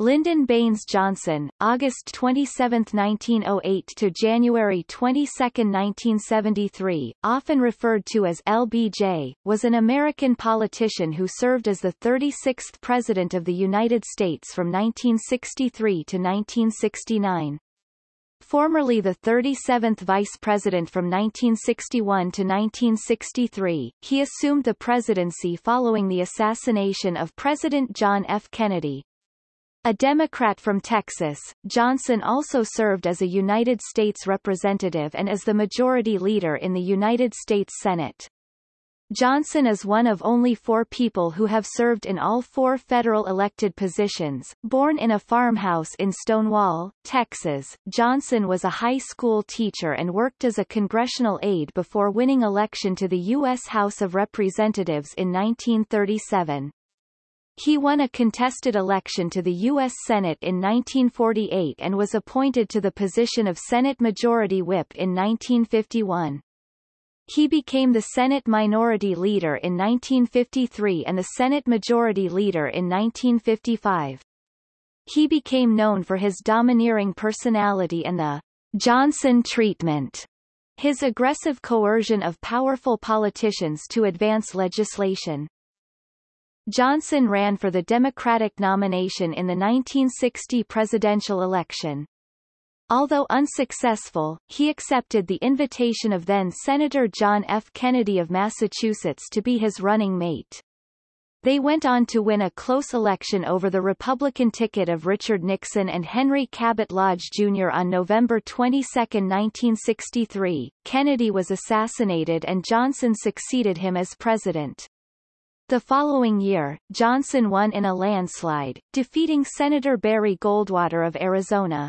Lyndon Baines Johnson, August 27, 1908 to January 22, 1973, often referred to as LBJ, was an American politician who served as the 36th President of the United States from 1963 to 1969. Formerly the 37th Vice President from 1961 to 1963, he assumed the presidency following the assassination of President John F. Kennedy. A Democrat from Texas, Johnson also served as a United States Representative and as the Majority Leader in the United States Senate. Johnson is one of only four people who have served in all four federal elected positions. Born in a farmhouse in Stonewall, Texas, Johnson was a high school teacher and worked as a congressional aide before winning election to the U.S. House of Representatives in 1937. He won a contested election to the U.S. Senate in 1948 and was appointed to the position of Senate Majority Whip in 1951. He became the Senate Minority Leader in 1953 and the Senate Majority Leader in 1955. He became known for his domineering personality and the Johnson treatment, his aggressive coercion of powerful politicians to advance legislation. Johnson ran for the Democratic nomination in the 1960 presidential election. Although unsuccessful, he accepted the invitation of then-Senator John F. Kennedy of Massachusetts to be his running mate. They went on to win a close election over the Republican ticket of Richard Nixon and Henry Cabot Lodge Jr. on November 22, 1963. Kennedy was assassinated and Johnson succeeded him as president. The following year, Johnson won in a landslide, defeating Senator Barry Goldwater of Arizona.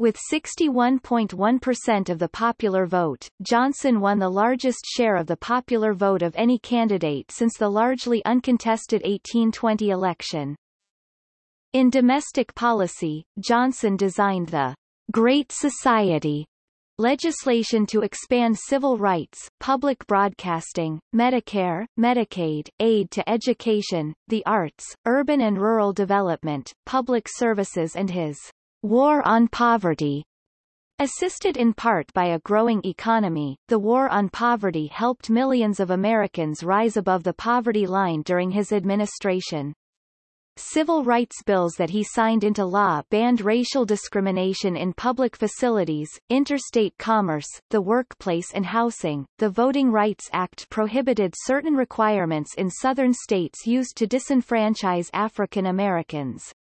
With 61.1% of the popular vote, Johnson won the largest share of the popular vote of any candidate since the largely uncontested 1820 election. In domestic policy, Johnson designed the Great Society legislation to expand civil rights, public broadcasting, Medicare, Medicaid, aid to education, the arts, urban and rural development, public services and his War on Poverty Assisted in part by a growing economy, the War on Poverty helped millions of Americans rise above the poverty line during his administration. Civil rights bills that he signed into law banned racial discrimination in public facilities, interstate commerce, the workplace and housing. The Voting Rights Act prohibited certain requirements in southern states used to disenfranchise African Americans.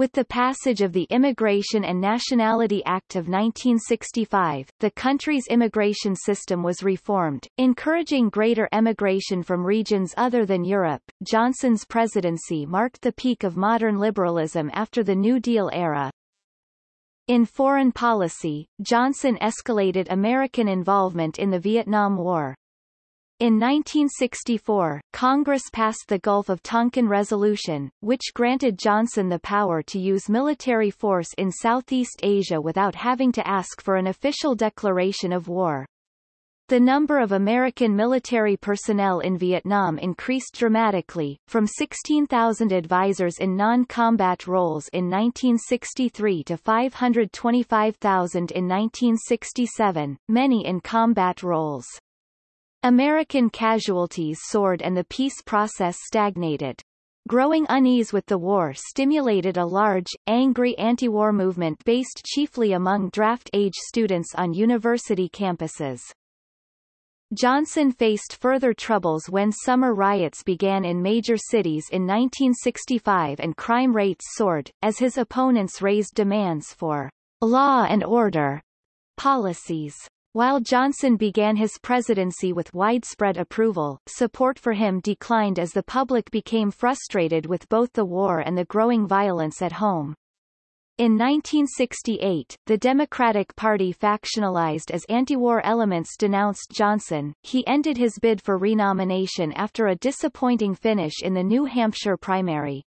With the passage of the Immigration and Nationality Act of 1965, the country's immigration system was reformed, encouraging greater emigration from regions other than Europe. Johnson's presidency marked the peak of modern liberalism after the New Deal era. In foreign policy, Johnson escalated American involvement in the Vietnam War. In 1964, Congress passed the Gulf of Tonkin Resolution, which granted Johnson the power to use military force in Southeast Asia without having to ask for an official declaration of war. The number of American military personnel in Vietnam increased dramatically, from 16,000 advisors in non-combat roles in 1963 to 525,000 in 1967, many in combat roles. American casualties soared and the peace process stagnated. Growing unease with the war stimulated a large, angry anti-war movement based chiefly among draft-age students on university campuses. Johnson faced further troubles when summer riots began in major cities in 1965 and crime rates soared, as his opponents raised demands for law and order policies. While Johnson began his presidency with widespread approval, support for him declined as the public became frustrated with both the war and the growing violence at home. In 1968, the Democratic Party factionalized as anti-war elements denounced Johnson. He ended his bid for renomination after a disappointing finish in the New Hampshire primary.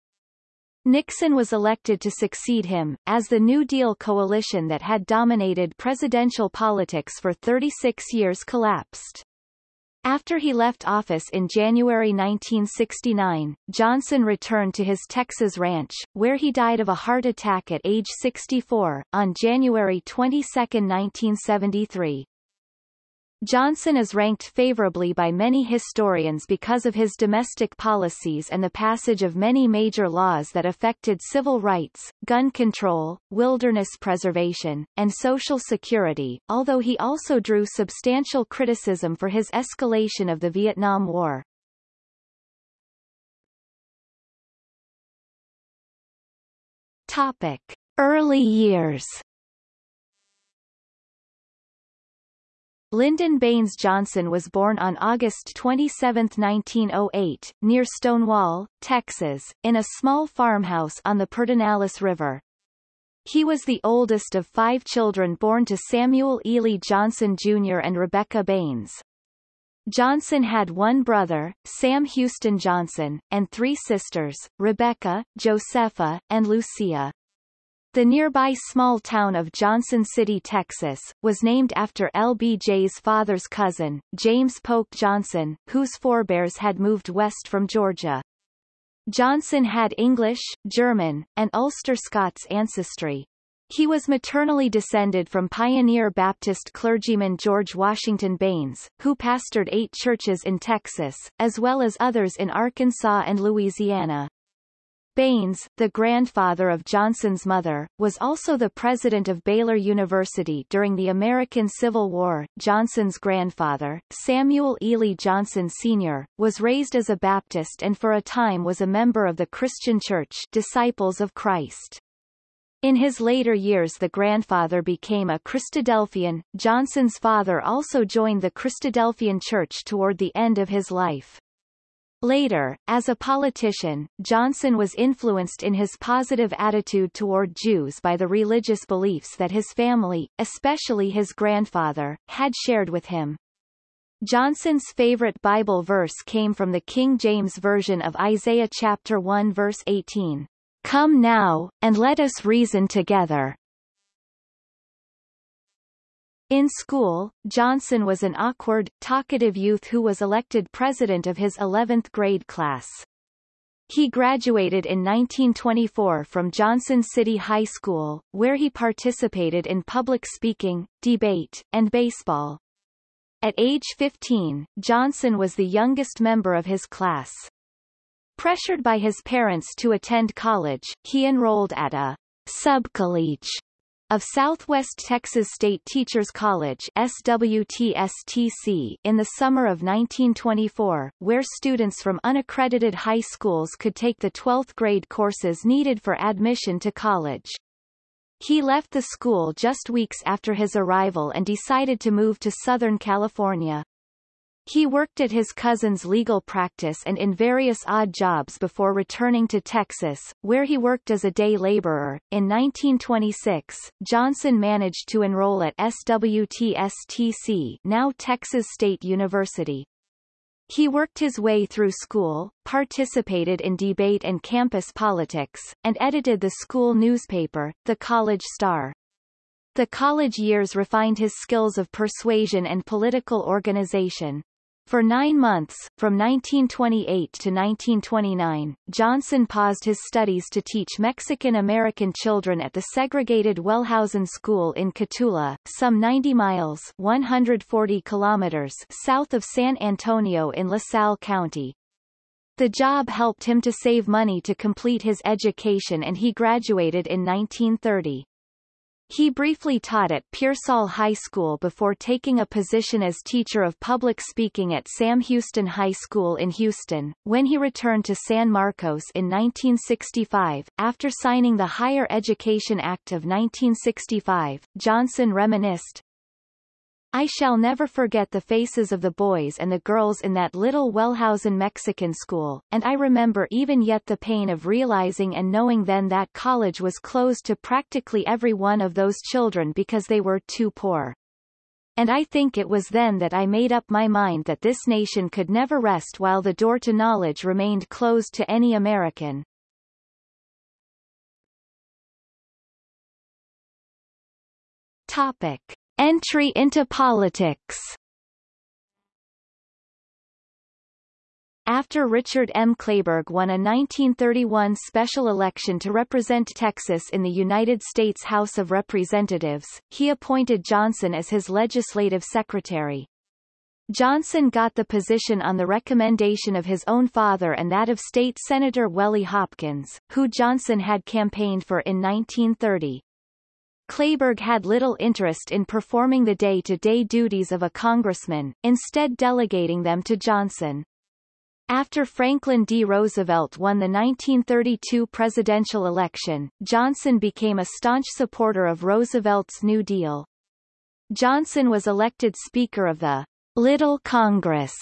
Nixon was elected to succeed him, as the New Deal coalition that had dominated presidential politics for 36 years collapsed. After he left office in January 1969, Johnson returned to his Texas ranch, where he died of a heart attack at age 64, on January 22, 1973. Johnson is ranked favorably by many historians because of his domestic policies and the passage of many major laws that affected civil rights, gun control, wilderness preservation, and social security, although he also drew substantial criticism for his escalation of the Vietnam War. Topic. Early years Lyndon Baines Johnson was born on August 27, 1908, near Stonewall, Texas, in a small farmhouse on the Pedernales River. He was the oldest of five children born to Samuel Ely Johnson Jr. and Rebecca Baines. Johnson had one brother, Sam Houston Johnson, and three sisters, Rebecca, Josepha, and Lucia. The nearby small town of Johnson City, Texas, was named after LBJ's father's cousin, James Polk Johnson, whose forebears had moved west from Georgia. Johnson had English, German, and Ulster Scots ancestry. He was maternally descended from pioneer Baptist clergyman George Washington Baines, who pastored eight churches in Texas, as well as others in Arkansas and Louisiana. Baines, the grandfather of Johnson's mother, was also the president of Baylor University during the American Civil War. Johnson's grandfather, Samuel Ely Johnson Sr., was raised as a Baptist and for a time was a member of the Christian Church Disciples of Christ. In his later years the grandfather became a Christadelphian. Johnson's father also joined the Christadelphian Church toward the end of his life. Later, as a politician, Johnson was influenced in his positive attitude toward Jews by the religious beliefs that his family, especially his grandfather, had shared with him. Johnson's favorite Bible verse came from the King James Version of Isaiah chapter 1 verse 18. Come now, and let us reason together. In school, Johnson was an awkward, talkative youth who was elected president of his 11th grade class. He graduated in 1924 from Johnson City High School, where he participated in public speaking, debate, and baseball. At age 15, Johnson was the youngest member of his class. Pressured by his parents to attend college, he enrolled at a subcollege of Southwest Texas State Teachers College SWTSTC in the summer of 1924, where students from unaccredited high schools could take the 12th grade courses needed for admission to college. He left the school just weeks after his arrival and decided to move to Southern California. He worked at his cousin's legal practice and in various odd jobs before returning to Texas, where he worked as a day laborer. In 1926, Johnson managed to enroll at SWTSTC, now Texas State University. He worked his way through school, participated in debate and campus politics, and edited the school newspaper, The College Star. The college years refined his skills of persuasion and political organization. For nine months, from 1928 to 1929, Johnson paused his studies to teach Mexican-American children at the segregated Wellhausen School in Cotulla, some 90 miles 140 kilometers south of San Antonio in LaSalle County. The job helped him to save money to complete his education and he graduated in 1930. He briefly taught at Pearsall High School before taking a position as teacher of public speaking at Sam Houston High School in Houston. When he returned to San Marcos in 1965, after signing the Higher Education Act of 1965, Johnson reminisced, I shall never forget the faces of the boys and the girls in that little Wellhausen Mexican school, and I remember even yet the pain of realizing and knowing then that college was closed to practically every one of those children because they were too poor. And I think it was then that I made up my mind that this nation could never rest while the door to knowledge remained closed to any American. Topic. Entry into politics After Richard M. Kleberg won a 1931 special election to represent Texas in the United States House of Representatives, he appointed Johnson as his legislative secretary. Johnson got the position on the recommendation of his own father and that of State Senator Welly Hopkins, who Johnson had campaigned for in 1930. Kleberg had little interest in performing the day-to-day -day duties of a congressman, instead delegating them to Johnson. After Franklin D. Roosevelt won the 1932 presidential election, Johnson became a staunch supporter of Roosevelt's New Deal. Johnson was elected Speaker of the Little Congress,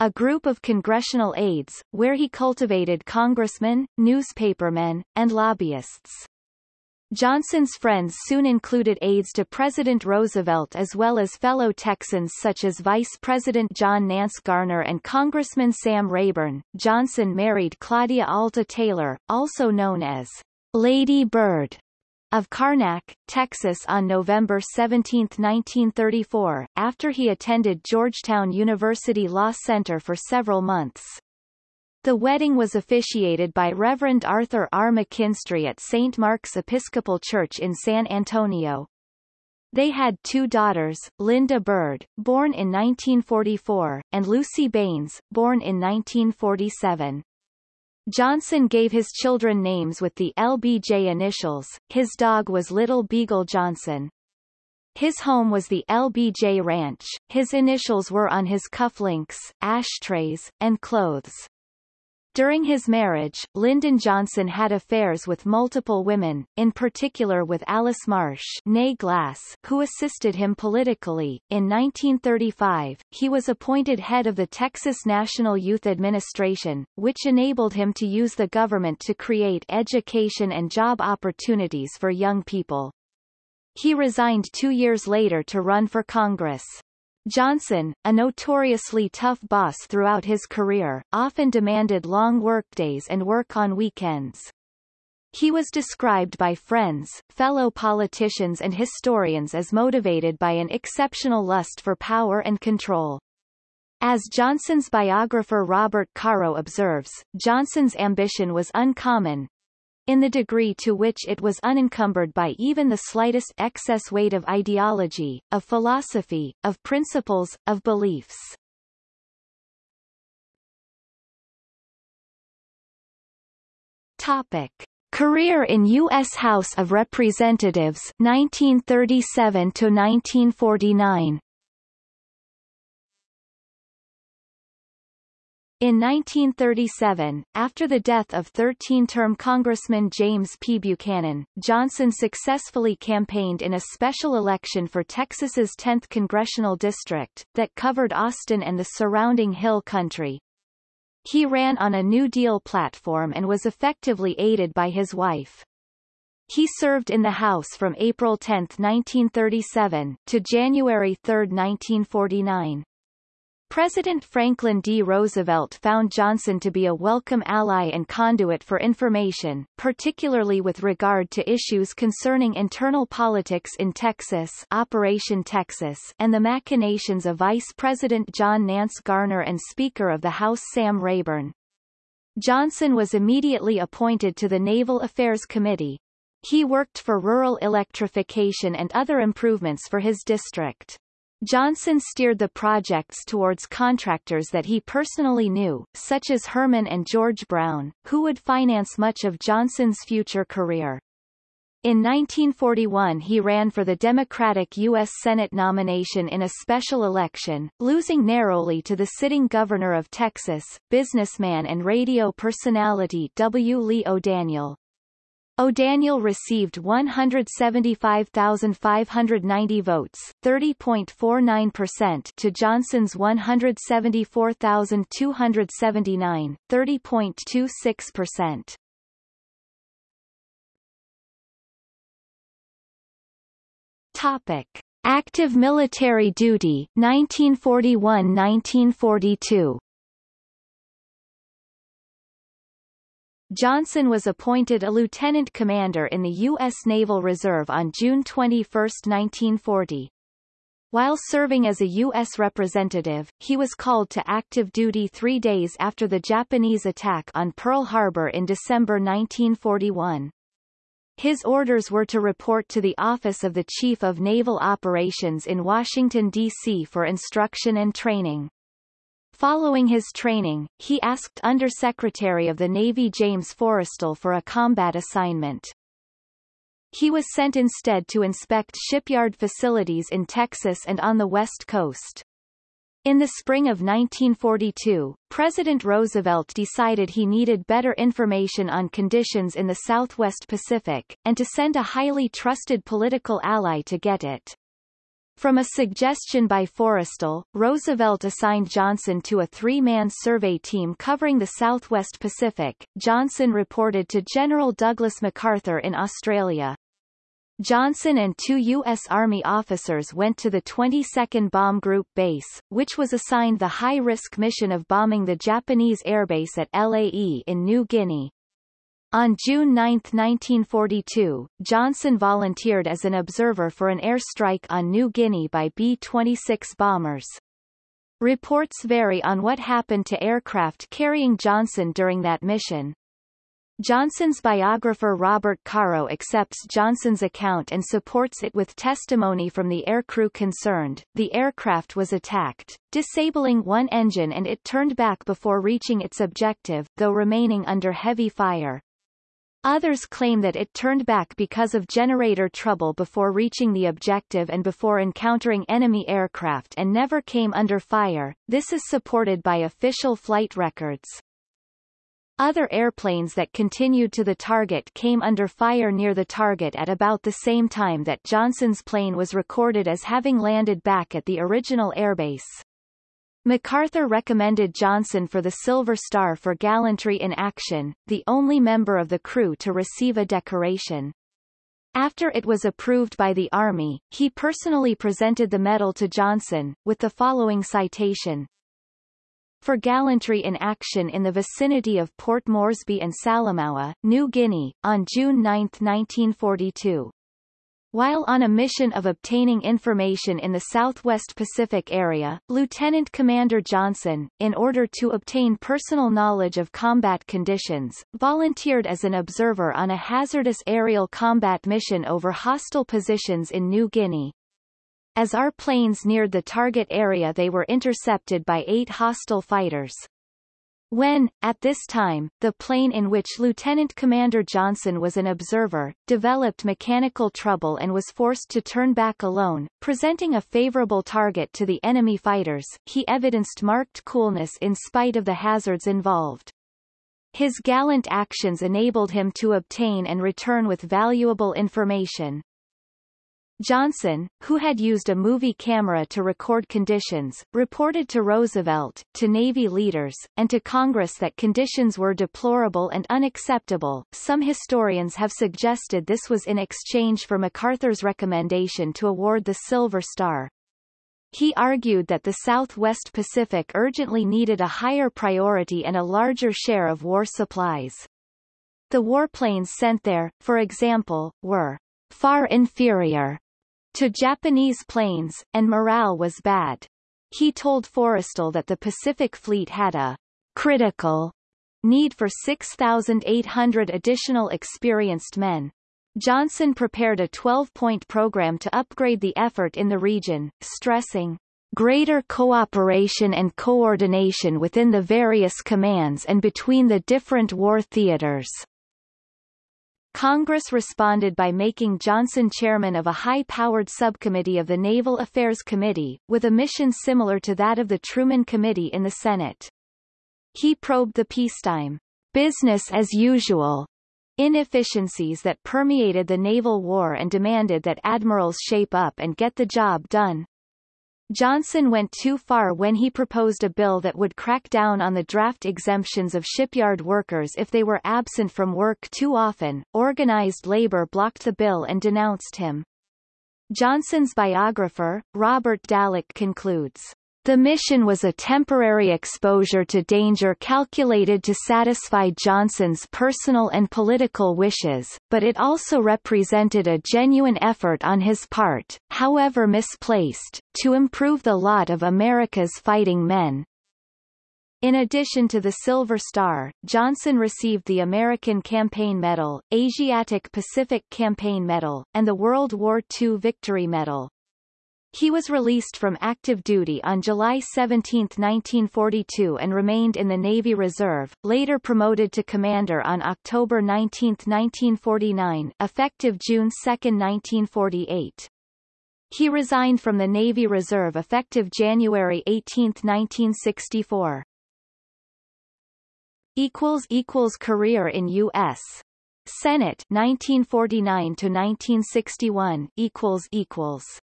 a group of congressional aides, where he cultivated congressmen, newspapermen, and lobbyists. Johnson's friends soon included aides to President Roosevelt as well as fellow Texans such as Vice President John Nance Garner and Congressman Sam Rayburn. Johnson married Claudia Alta Taylor, also known as Lady Bird, of Karnak, Texas on November 17, 1934, after he attended Georgetown University Law Center for several months. The wedding was officiated by Reverend Arthur R. McKinstry at St. Mark's Episcopal Church in San Antonio. They had two daughters, Linda Bird, born in 1944, and Lucy Baines, born in 1947. Johnson gave his children names with the LBJ initials, his dog was Little Beagle Johnson. His home was the LBJ Ranch, his initials were on his cufflinks, ashtrays, and clothes. During his marriage, Lyndon Johnson had affairs with multiple women, in particular with Alice Marsh Glass, who assisted him politically. In 1935, he was appointed head of the Texas National Youth Administration, which enabled him to use the government to create education and job opportunities for young people. He resigned two years later to run for Congress. Johnson, a notoriously tough boss throughout his career, often demanded long workdays and work on weekends. He was described by friends, fellow politicians and historians as motivated by an exceptional lust for power and control. As Johnson's biographer Robert Caro observes, Johnson's ambition was uncommon, in the degree to which it was unencumbered by even the slightest excess weight of ideology, of philosophy, of principles, of beliefs. Topic. Career in U.S. House of Representatives 1937 to 1949 In 1937, after the death of 13-term Congressman James P. Buchanan, Johnson successfully campaigned in a special election for Texas's 10th congressional district, that covered Austin and the surrounding hill country. He ran on a New Deal platform and was effectively aided by his wife. He served in the House from April 10, 1937, to January 3, 1949. President Franklin D. Roosevelt found Johnson to be a welcome ally and conduit for information, particularly with regard to issues concerning internal politics in Texas Operation Texas and the machinations of Vice President John Nance Garner and Speaker of the House Sam Rayburn. Johnson was immediately appointed to the Naval Affairs Committee. He worked for rural electrification and other improvements for his district. Johnson steered the projects towards contractors that he personally knew, such as Herman and George Brown, who would finance much of Johnson's future career. In 1941 he ran for the Democratic U.S. Senate nomination in a special election, losing narrowly to the sitting governor of Texas, businessman and radio personality W. Lee O'Daniel. O'Daniel received 175,590 votes 30.49% to Johnson's 174,279 30.26%. Topic. Active military duty 1941-1942 Johnson was appointed a lieutenant commander in the U.S. Naval Reserve on June 21, 1940. While serving as a U.S. representative, he was called to active duty three days after the Japanese attack on Pearl Harbor in December 1941. His orders were to report to the Office of the Chief of Naval Operations in Washington, D.C. for instruction and training. Following his training, he asked Undersecretary of the Navy James Forrestal for a combat assignment. He was sent instead to inspect shipyard facilities in Texas and on the West Coast. In the spring of 1942, President Roosevelt decided he needed better information on conditions in the Southwest Pacific, and to send a highly trusted political ally to get it. From a suggestion by Forrestal, Roosevelt assigned Johnson to a three-man survey team covering the Southwest Pacific. Johnson reported to General Douglas MacArthur in Australia. Johnson and two U.S. Army officers went to the 22nd Bomb Group base, which was assigned the high-risk mission of bombing the Japanese airbase at Lae in New Guinea. On June 9, 1942, Johnson volunteered as an observer for an airstrike on New Guinea by B-26 bombers. Reports vary on what happened to aircraft carrying Johnson during that mission. Johnson's biographer Robert Caro accepts Johnson's account and supports it with testimony from the aircrew concerned. The aircraft was attacked, disabling one engine and it turned back before reaching its objective, though remaining under heavy fire. Others claim that it turned back because of generator trouble before reaching the objective and before encountering enemy aircraft and never came under fire. This is supported by official flight records. Other airplanes that continued to the target came under fire near the target at about the same time that Johnson's plane was recorded as having landed back at the original airbase. MacArthur recommended Johnson for the Silver Star for gallantry in action, the only member of the crew to receive a decoration. After it was approved by the Army, he personally presented the medal to Johnson, with the following citation for gallantry in action in the vicinity of Port Moresby and Salamaua, New Guinea, on June 9, 1942. While on a mission of obtaining information in the Southwest Pacific area, Lieutenant Commander Johnson, in order to obtain personal knowledge of combat conditions, volunteered as an observer on a hazardous aerial combat mission over hostile positions in New Guinea. As our planes neared the target area they were intercepted by eight hostile fighters. When, at this time, the plane in which Lieutenant Commander Johnson was an observer, developed mechanical trouble and was forced to turn back alone, presenting a favorable target to the enemy fighters, he evidenced marked coolness in spite of the hazards involved. His gallant actions enabled him to obtain and return with valuable information. Johnson, who had used a movie camera to record conditions, reported to Roosevelt, to Navy leaders, and to Congress that conditions were deplorable and unacceptable. Some historians have suggested this was in exchange for MacArthur's recommendation to award the Silver Star. He argued that the Southwest Pacific urgently needed a higher priority and a larger share of war supplies. The warplanes sent there, for example, were far inferior to Japanese planes, and morale was bad. He told Forrestal that the Pacific Fleet had a critical need for 6,800 additional experienced men. Johnson prepared a 12-point program to upgrade the effort in the region, stressing greater cooperation and coordination within the various commands and between the different war theaters. Congress responded by making Johnson chairman of a high-powered subcommittee of the Naval Affairs Committee, with a mission similar to that of the Truman Committee in the Senate. He probed the peacetime, business as usual, inefficiencies that permeated the naval war and demanded that admirals shape up and get the job done. Johnson went too far when he proposed a bill that would crack down on the draft exemptions of shipyard workers if they were absent from work too often. Organized labor blocked the bill and denounced him. Johnson's biographer, Robert Dallek concludes, The mission was a temporary exposure to danger calculated to satisfy Johnson's personal and political wishes, but it also represented a genuine effort on his part, however misplaced, to improve the lot of America's fighting men. In addition to the Silver Star, Johnson received the American Campaign Medal, Asiatic Pacific Campaign Medal, and the World War II Victory Medal. He was released from active duty on July 17, 1942 and remained in the Navy Reserve, later promoted to commander on October 19, 1949 effective June 2, 1948. He resigned from the Navy Reserve effective January 18, 1964. Career in U.S. Senate 1949 to 1961 equals equals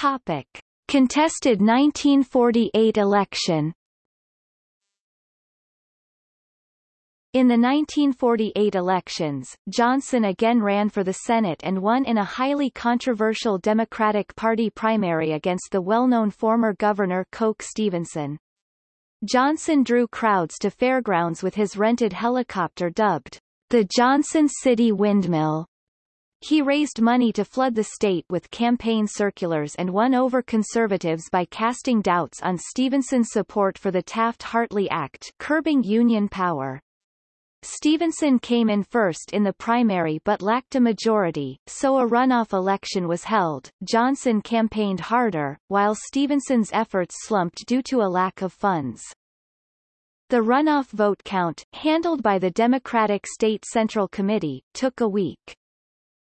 Topic. Contested 1948 election In the 1948 elections, Johnson again ran for the Senate and won in a highly controversial Democratic Party primary against the well-known former Governor Coke Stevenson. Johnson drew crowds to fairgrounds with his rented helicopter dubbed the Johnson City Windmill. He raised money to flood the state with campaign circulars and won over conservatives by casting doubts on Stevenson's support for the Taft-Hartley Act curbing union power. Stevenson came in first in the primary but lacked a majority, so a runoff election was held. Johnson campaigned harder, while Stevenson's efforts slumped due to a lack of funds. The runoff vote count, handled by the Democratic State Central Committee, took a week.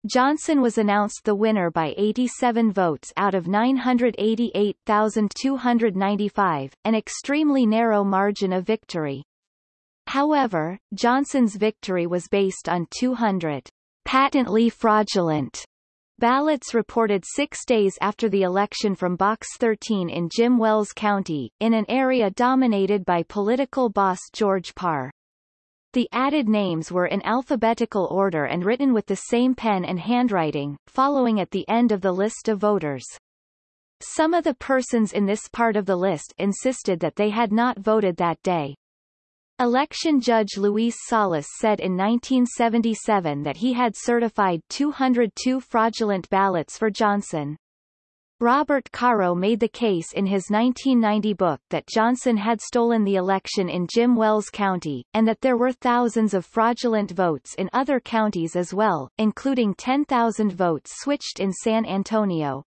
Johnson was announced the winner by 87 votes out of 988,295, an extremely narrow margin of victory. However, Johnson's victory was based on 200 patently fraudulent ballots reported six days after the election from Box 13 in Jim Wells County, in an area dominated by political boss George Parr. The added names were in alphabetical order and written with the same pen and handwriting, following at the end of the list of voters. Some of the persons in this part of the list insisted that they had not voted that day. Election judge Luis Salas said in 1977 that he had certified 202 fraudulent ballots for Johnson. Robert Caro made the case in his 1990 book that Johnson had stolen the election in Jim Wells County, and that there were thousands of fraudulent votes in other counties as well, including 10,000 votes switched in San Antonio.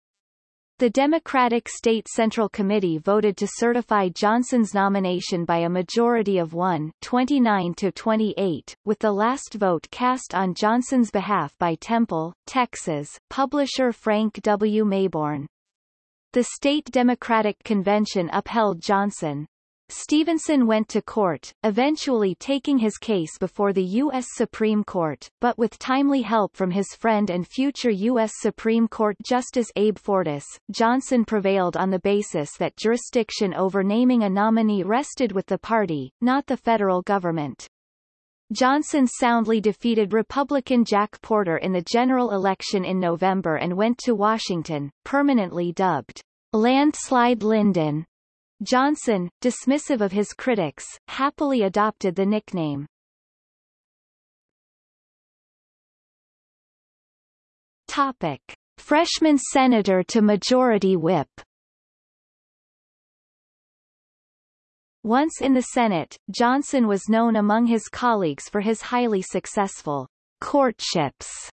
The Democratic State Central Committee voted to certify Johnson's nomination by a majority of 1 29 to 28, with the last vote cast on Johnson's behalf by Temple, Texas, publisher Frank W. Mayborn. The state Democratic Convention upheld Johnson. Stevenson went to court, eventually taking his case before the U.S. Supreme Court, but with timely help from his friend and future U.S. Supreme Court Justice Abe Fortas, Johnson prevailed on the basis that jurisdiction over naming a nominee rested with the party, not the federal government. Johnson soundly defeated Republican Jack Porter in the general election in November and went to Washington, permanently dubbed Landslide Lyndon. Johnson, dismissive of his critics, happily adopted the nickname. Topic. Freshman senator to majority whip Once in the Senate, Johnson was known among his colleagues for his highly successful courtships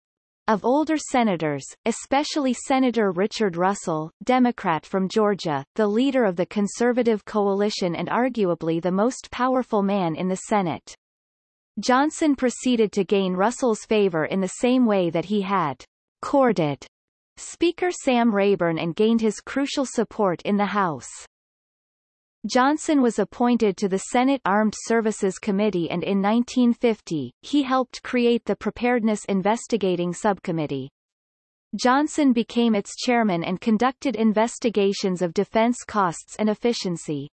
of older senators, especially Senator Richard Russell, Democrat from Georgia, the leader of the conservative coalition and arguably the most powerful man in the Senate. Johnson proceeded to gain Russell's favor in the same way that he had courted Speaker Sam Rayburn and gained his crucial support in the House. Johnson was appointed to the Senate Armed Services Committee and in 1950, he helped create the Preparedness Investigating Subcommittee. Johnson became its chairman and conducted investigations of defense costs and efficiency.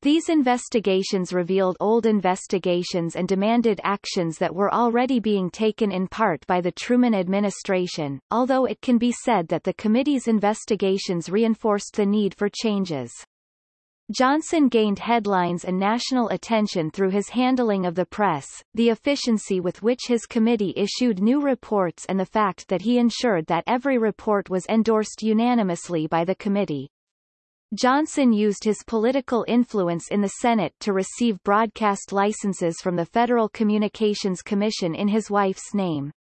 These investigations revealed old investigations and demanded actions that were already being taken in part by the Truman administration, although it can be said that the committee's investigations reinforced the need for changes. Johnson gained headlines and national attention through his handling of the press, the efficiency with which his committee issued new reports and the fact that he ensured that every report was endorsed unanimously by the committee. Johnson used his political influence in the Senate to receive broadcast licenses from the Federal Communications Commission in his wife's name.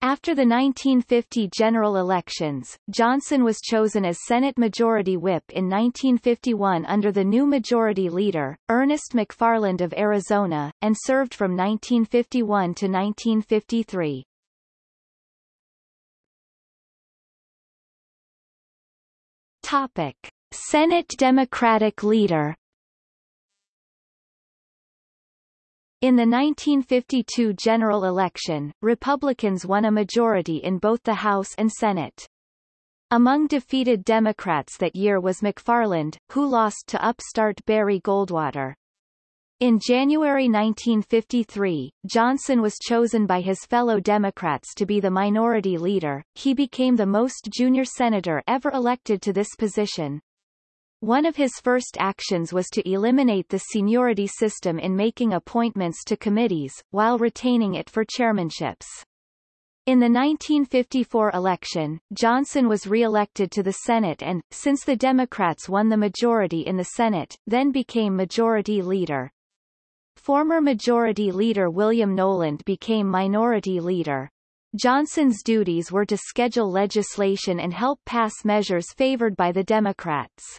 After the 1950 general elections, Johnson was chosen as Senate Majority Whip in 1951 under the new Majority Leader, Ernest McFarland of Arizona, and served from 1951 to 1953. Topic. Senate Democratic leader In the 1952 general election, Republicans won a majority in both the House and Senate. Among defeated Democrats that year was McFarland, who lost to upstart Barry Goldwater. In January 1953, Johnson was chosen by his fellow Democrats to be the minority leader. He became the most junior senator ever elected to this position. One of his first actions was to eliminate the seniority system in making appointments to committees, while retaining it for chairmanships. In the 1954 election, Johnson was re-elected to the Senate and, since the Democrats won the majority in the Senate, then became Majority Leader. Former Majority Leader William Knowland became Minority Leader. Johnson's duties were to schedule legislation and help pass measures favored by the Democrats.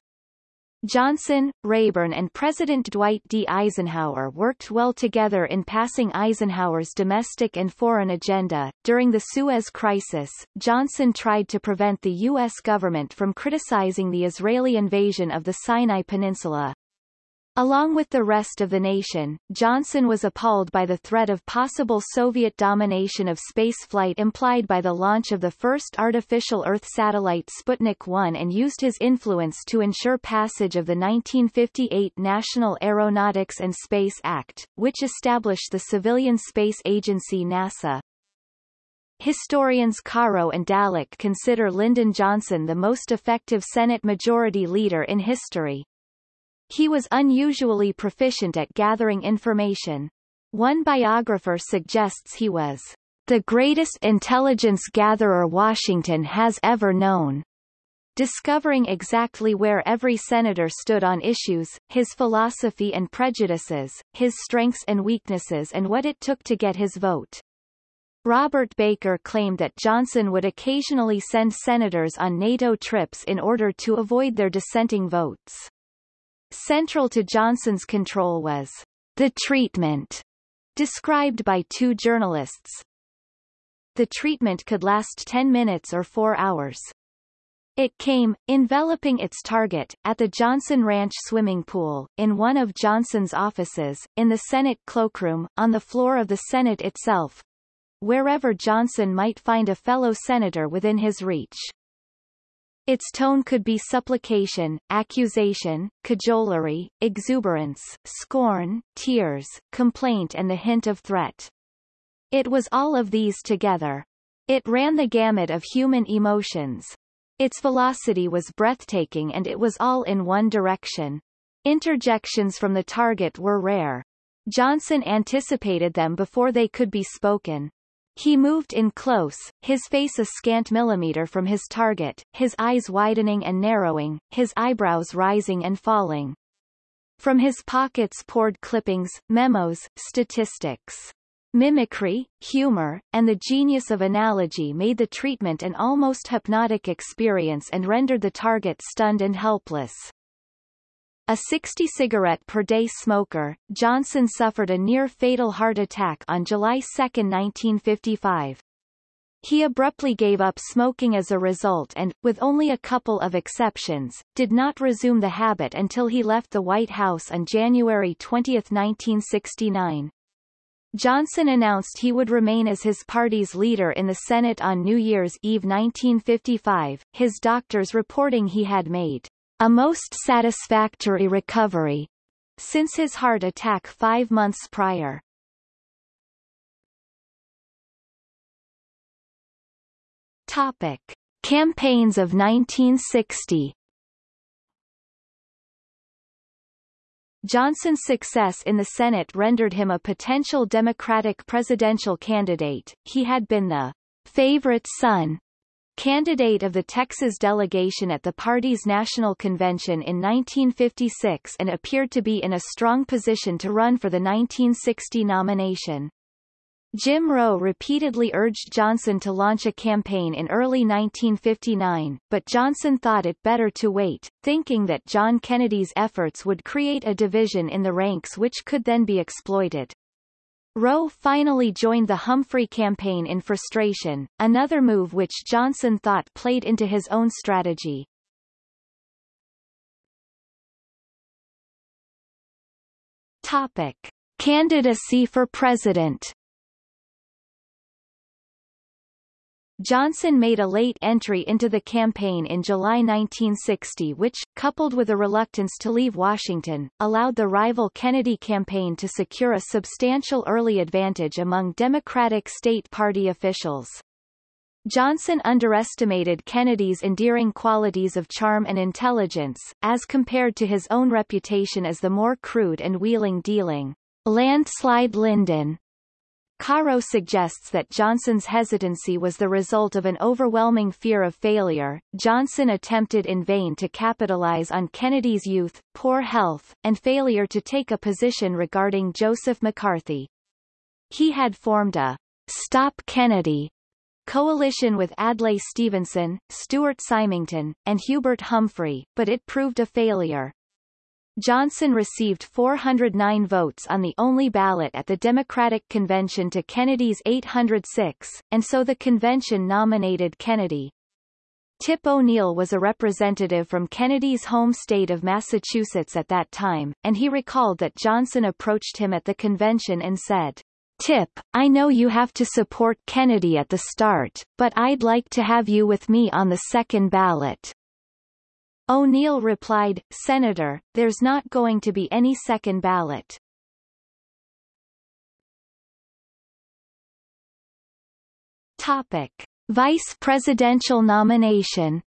Johnson, Rayburn and President Dwight D. Eisenhower worked well together in passing Eisenhower's domestic and foreign agenda. During the Suez Crisis, Johnson tried to prevent the U.S. government from criticizing the Israeli invasion of the Sinai Peninsula. Along with the rest of the nation, Johnson was appalled by the threat of possible Soviet domination of spaceflight implied by the launch of the first artificial Earth satellite Sputnik 1 and used his influence to ensure passage of the 1958 National Aeronautics and Space Act, which established the civilian space agency NASA. Historians Caro and Dallek consider Lyndon Johnson the most effective Senate Majority Leader in history. He was unusually proficient at gathering information. One biographer suggests he was the greatest intelligence gatherer Washington has ever known. Discovering exactly where every senator stood on issues, his philosophy and prejudices, his strengths and weaknesses and what it took to get his vote. Robert Baker claimed that Johnson would occasionally send senators on NATO trips in order to avoid their dissenting votes. Central to Johnson's control was the treatment, described by two journalists. The treatment could last 10 minutes or 4 hours. It came, enveloping its target, at the Johnson Ranch swimming pool, in one of Johnson's offices, in the Senate cloakroom, on the floor of the Senate itself, wherever Johnson might find a fellow senator within his reach. Its tone could be supplication, accusation, cajolery, exuberance, scorn, tears, complaint and the hint of threat. It was all of these together. It ran the gamut of human emotions. Its velocity was breathtaking and it was all in one direction. Interjections from the target were rare. Johnson anticipated them before they could be spoken. He moved in close, his face a scant millimeter from his target, his eyes widening and narrowing, his eyebrows rising and falling. From his pockets poured clippings, memos, statistics. Mimicry, humor, and the genius of analogy made the treatment an almost hypnotic experience and rendered the target stunned and helpless. A 60 cigarette per day smoker, Johnson suffered a near-fatal heart attack on July 2, 1955. He abruptly gave up smoking as a result and, with only a couple of exceptions, did not resume the habit until he left the White House on January 20, 1969. Johnson announced he would remain as his party's leader in the Senate on New Year's Eve 1955, his doctors reporting he had made a most satisfactory recovery. since his heart attack five months prior. Topic. Campaigns of 1960 Johnson's success in the Senate rendered him a potential Democratic presidential candidate. He had been the favorite son candidate of the Texas delegation at the party's national convention in 1956 and appeared to be in a strong position to run for the 1960 nomination. Jim Rowe repeatedly urged Johnson to launch a campaign in early 1959, but Johnson thought it better to wait, thinking that John Kennedy's efforts would create a division in the ranks which could then be exploited. Rowe finally joined the Humphrey campaign in frustration, another move which Johnson thought played into his own strategy. Topic. Candidacy for president Johnson made a late entry into the campaign in July 1960 which, coupled with a reluctance to leave Washington, allowed the rival Kennedy campaign to secure a substantial early advantage among Democratic state party officials. Johnson underestimated Kennedy's endearing qualities of charm and intelligence, as compared to his own reputation as the more crude and wheeling-dealing landslide Lyndon Caro suggests that Johnson's hesitancy was the result of an overwhelming fear of failure. Johnson attempted in vain to capitalize on Kennedy's youth, poor health, and failure to take a position regarding Joseph McCarthy. He had formed a Stop Kennedy coalition with Adlai Stevenson, Stuart Symington, and Hubert Humphrey, but it proved a failure. Johnson received 409 votes on the only ballot at the Democratic Convention to Kennedy's 806, and so the convention nominated Kennedy. Tip O'Neill was a representative from Kennedy's home state of Massachusetts at that time, and he recalled that Johnson approached him at the convention and said, Tip, I know you have to support Kennedy at the start, but I'd like to have you with me on the second ballot. O'Neill replied, Senator, there's not going to be any second ballot. Topic. Vice presidential nomination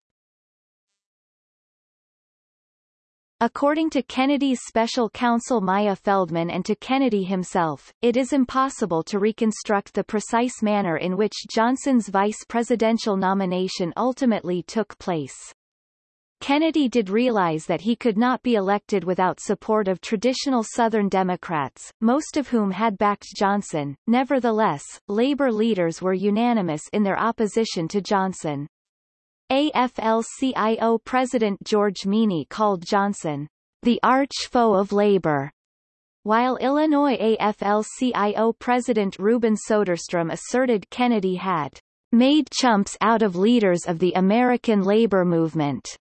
According to Kennedy's special counsel Myer Feldman and to Kennedy himself, it is impossible to reconstruct the precise manner in which Johnson's vice presidential nomination ultimately took place. Kennedy did realize that he could not be elected without support of traditional Southern Democrats, most of whom had backed Johnson. Nevertheless, labor leaders were unanimous in their opposition to Johnson. AFL-CIO President George Meany called Johnson the arch-foe of labor, while Illinois AFL-CIO President Reuben Soderstrom asserted Kennedy had made chumps out of leaders of the American labor movement.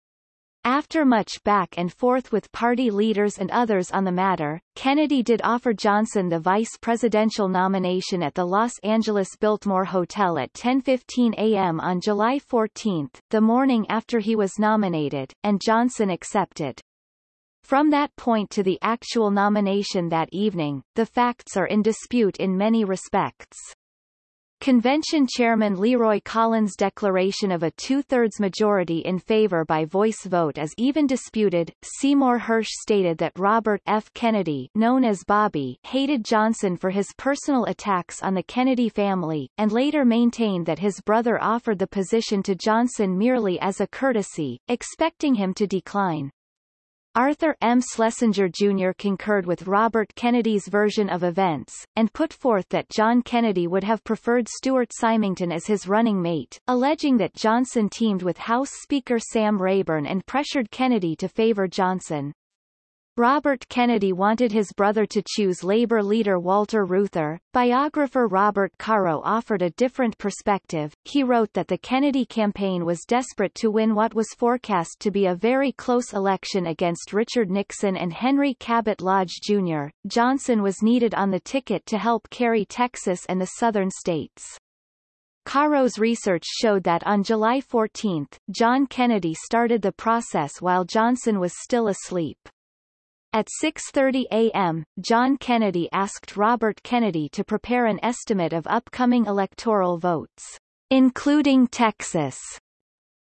After much back and forth with party leaders and others on the matter, Kennedy did offer Johnson the vice presidential nomination at the Los Angeles Biltmore Hotel at 10.15 a.m. on July 14, the morning after he was nominated, and Johnson accepted. From that point to the actual nomination that evening, the facts are in dispute in many respects. Convention Chairman Leroy Collins' declaration of a two-thirds majority in favor by voice vote is even disputed. Seymour Hersh stated that Robert F. Kennedy, known as Bobby, hated Johnson for his personal attacks on the Kennedy family, and later maintained that his brother offered the position to Johnson merely as a courtesy, expecting him to decline. Arthur M. Schlesinger Jr. concurred with Robert Kennedy's version of events, and put forth that John Kennedy would have preferred Stuart Symington as his running mate, alleging that Johnson teamed with House Speaker Sam Rayburn and pressured Kennedy to favor Johnson. Robert Kennedy wanted his brother to choose labor leader Walter Reuther. Biographer Robert Caro offered a different perspective. He wrote that the Kennedy campaign was desperate to win what was forecast to be a very close election against Richard Nixon and Henry Cabot Lodge Jr. Johnson was needed on the ticket to help carry Texas and the southern states. Caro's research showed that on July 14, John Kennedy started the process while Johnson was still asleep. At 6.30 a.m., John Kennedy asked Robert Kennedy to prepare an estimate of upcoming electoral votes, including Texas.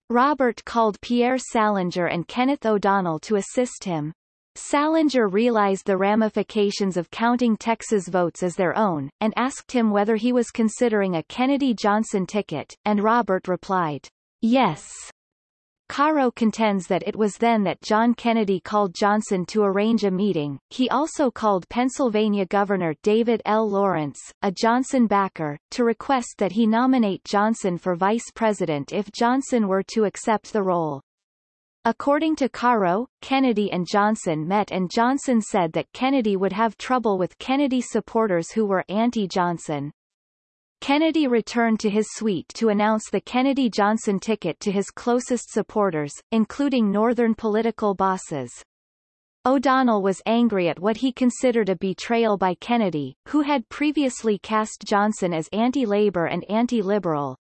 Robert called Pierre Salinger and Kenneth O'Donnell to assist him. Salinger realized the ramifications of counting Texas votes as their own, and asked him whether he was considering a Kennedy-Johnson ticket, and Robert replied, yes. Caro contends that it was then that John Kennedy called Johnson to arrange a meeting. He also called Pennsylvania Governor David L. Lawrence, a Johnson backer, to request that he nominate Johnson for vice president if Johnson were to accept the role. According to Caro, Kennedy and Johnson met and Johnson said that Kennedy would have trouble with Kennedy supporters who were anti-Johnson. Kennedy returned to his suite to announce the Kennedy-Johnson ticket to his closest supporters, including Northern political bosses. O'Donnell was angry at what he considered a betrayal by Kennedy, who had previously cast Johnson as anti-labor and anti-liberal,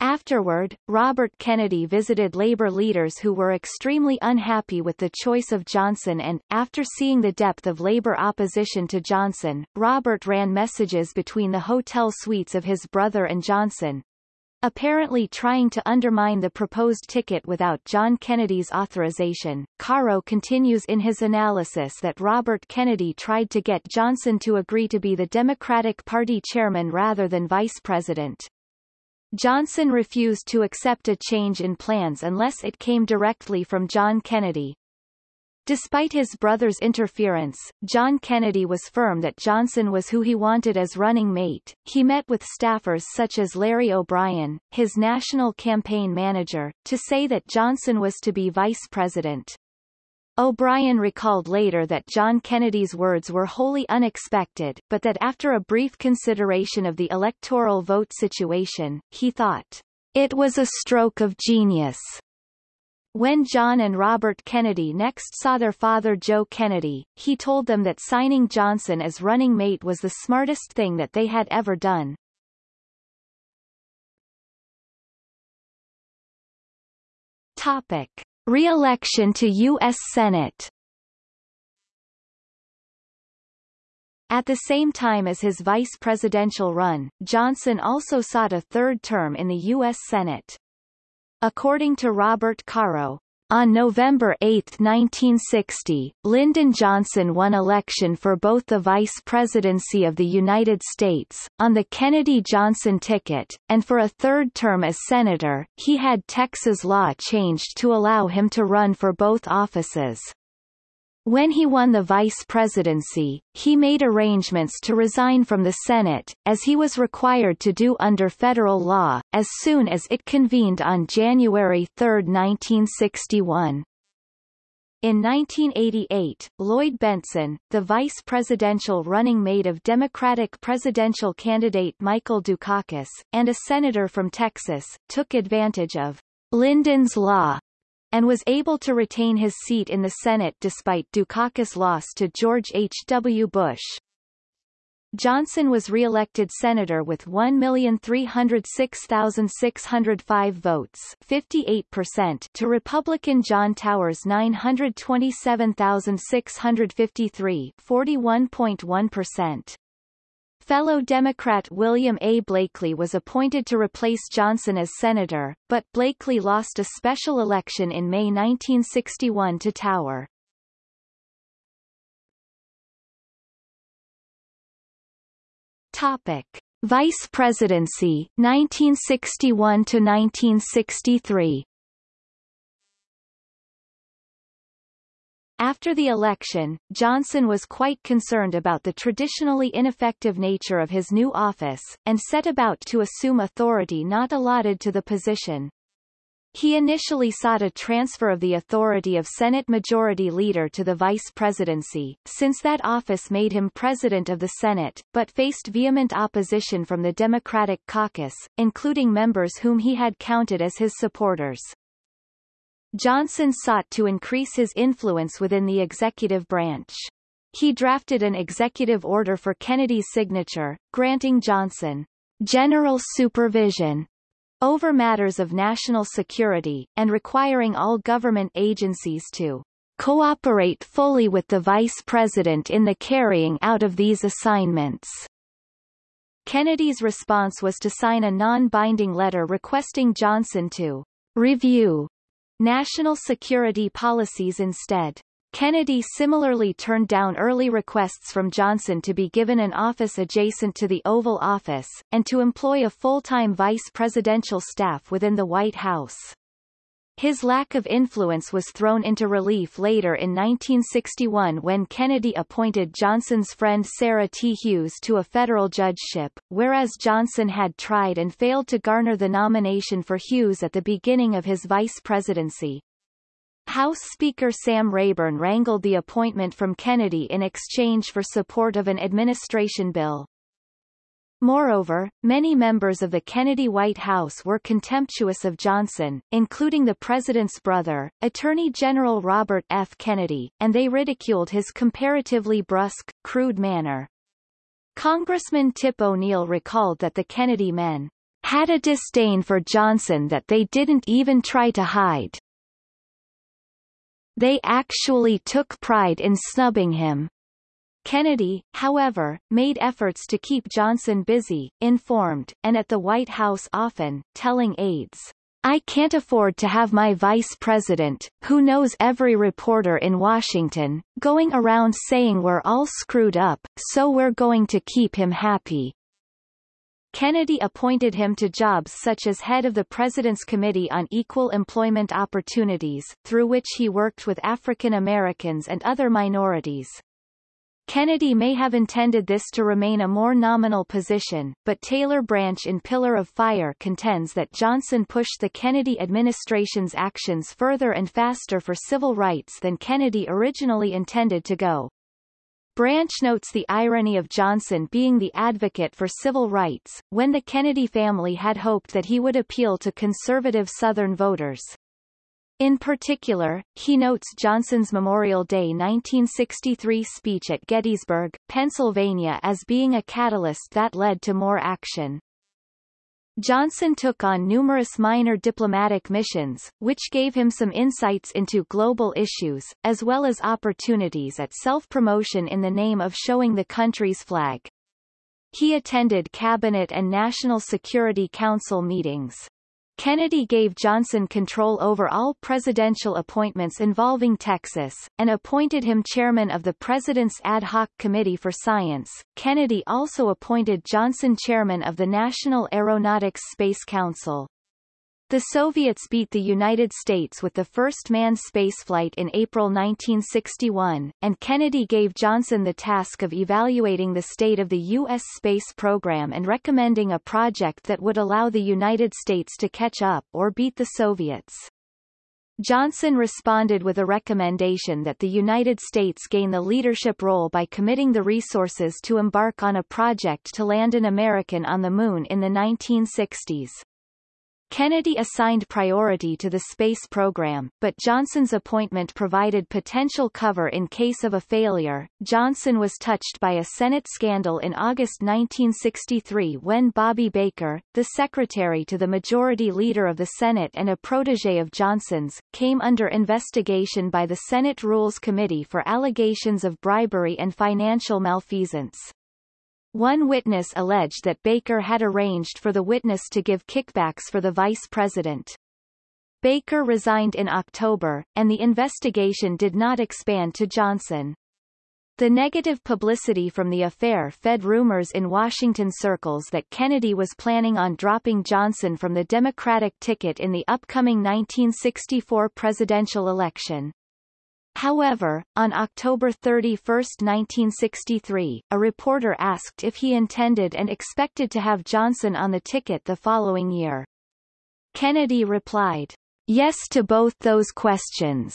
Afterward, Robert Kennedy visited labor leaders who were extremely unhappy with the choice of Johnson and, after seeing the depth of labor opposition to Johnson, Robert ran messages between the hotel suites of his brother and Johnson, apparently trying to undermine the proposed ticket without John Kennedy's authorization. Caro continues in his analysis that Robert Kennedy tried to get Johnson to agree to be the Democratic Party chairman rather than vice president. Johnson refused to accept a change in plans unless it came directly from John Kennedy. Despite his brother's interference, John Kennedy was firm that Johnson was who he wanted as running mate. He met with staffers such as Larry O'Brien, his national campaign manager, to say that Johnson was to be vice president. O'Brien recalled later that John Kennedy's words were wholly unexpected, but that after a brief consideration of the electoral vote situation, he thought, it was a stroke of genius. When John and Robert Kennedy next saw their father Joe Kennedy, he told them that signing Johnson as running mate was the smartest thing that they had ever done. Topic. Re-election to U.S. Senate At the same time as his vice presidential run, Johnson also sought a third term in the U.S. Senate. According to Robert Caro, on November 8, 1960, Lyndon Johnson won election for both the vice presidency of the United States, on the Kennedy-Johnson ticket, and for a third term as senator. He had Texas law changed to allow him to run for both offices. When he won the vice presidency, he made arrangements to resign from the Senate, as he was required to do under federal law, as soon as it convened on January 3, 1961. In 1988, Lloyd Bentsen, the vice presidential running mate of Democratic presidential candidate Michael Dukakis, and a senator from Texas, took advantage of Lyndon's Law and was able to retain his seat in the Senate despite Dukakis' loss to George H. W. Bush. Johnson was re-elected senator with 1,306,605 votes 58% to Republican John Tower's 927,653 41.1%. Fellow Democrat William A. Blakely was appointed to replace Johnson as senator, but Blakely lost a special election in May 1961 to Tower. Topic: Vice Presidency 1961 to 1963. After the election, Johnson was quite concerned about the traditionally ineffective nature of his new office, and set about to assume authority not allotted to the position. He initially sought a transfer of the authority of Senate Majority Leader to the vice presidency, since that office made him President of the Senate, but faced vehement opposition from the Democratic caucus, including members whom he had counted as his supporters. Johnson sought to increase his influence within the executive branch. He drafted an executive order for Kennedy's signature, granting Johnson general supervision over matters of national security, and requiring all government agencies to cooperate fully with the Vice President in the carrying out of these assignments. Kennedy's response was to sign a non-binding letter requesting Johnson to review national security policies instead. Kennedy similarly turned down early requests from Johnson to be given an office adjacent to the Oval Office, and to employ a full-time vice presidential staff within the White House. His lack of influence was thrown into relief later in 1961 when Kennedy appointed Johnson's friend Sarah T. Hughes to a federal judgeship, whereas Johnson had tried and failed to garner the nomination for Hughes at the beginning of his vice presidency. House Speaker Sam Rayburn wrangled the appointment from Kennedy in exchange for support of an administration bill. Moreover, many members of the Kennedy White House were contemptuous of Johnson, including the president's brother, Attorney General Robert F. Kennedy, and they ridiculed his comparatively brusque, crude manner. Congressman Tip O'Neill recalled that the Kennedy men had a disdain for Johnson that they didn't even try to hide. They actually took pride in snubbing him. Kennedy, however, made efforts to keep Johnson busy, informed, and at the White House often, telling aides, I can't afford to have my vice president, who knows every reporter in Washington, going around saying we're all screwed up, so we're going to keep him happy. Kennedy appointed him to jobs such as head of the President's Committee on Equal Employment Opportunities, through which he worked with African Americans and other minorities. Kennedy may have intended this to remain a more nominal position, but Taylor Branch in Pillar of Fire contends that Johnson pushed the Kennedy administration's actions further and faster for civil rights than Kennedy originally intended to go. Branch notes the irony of Johnson being the advocate for civil rights, when the Kennedy family had hoped that he would appeal to conservative Southern voters. In particular, he notes Johnson's Memorial Day 1963 speech at Gettysburg, Pennsylvania as being a catalyst that led to more action. Johnson took on numerous minor diplomatic missions, which gave him some insights into global issues, as well as opportunities at self-promotion in the name of showing the country's flag. He attended Cabinet and National Security Council meetings. Kennedy gave Johnson control over all presidential appointments involving Texas, and appointed him chairman of the President's Ad Hoc Committee for Science. Kennedy also appointed Johnson chairman of the National Aeronautics Space Council. The Soviets beat the United States with the first manned spaceflight in April 1961, and Kennedy gave Johnson the task of evaluating the state of the U.S. space program and recommending a project that would allow the United States to catch up or beat the Soviets. Johnson responded with a recommendation that the United States gain the leadership role by committing the resources to embark on a project to land an American on the Moon in the 1960s. Kennedy assigned priority to the space program, but Johnson's appointment provided potential cover in case of a failure. Johnson was touched by a Senate scandal in August 1963 when Bobby Baker, the secretary to the majority leader of the Senate and a protege of Johnson's, came under investigation by the Senate Rules Committee for allegations of bribery and financial malfeasance. One witness alleged that Baker had arranged for the witness to give kickbacks for the vice president. Baker resigned in October, and the investigation did not expand to Johnson. The negative publicity from the affair fed rumors in Washington circles that Kennedy was planning on dropping Johnson from the Democratic ticket in the upcoming 1964 presidential election. However, on October 31, 1963, a reporter asked if he intended and expected to have Johnson on the ticket the following year. Kennedy replied, yes to both those questions.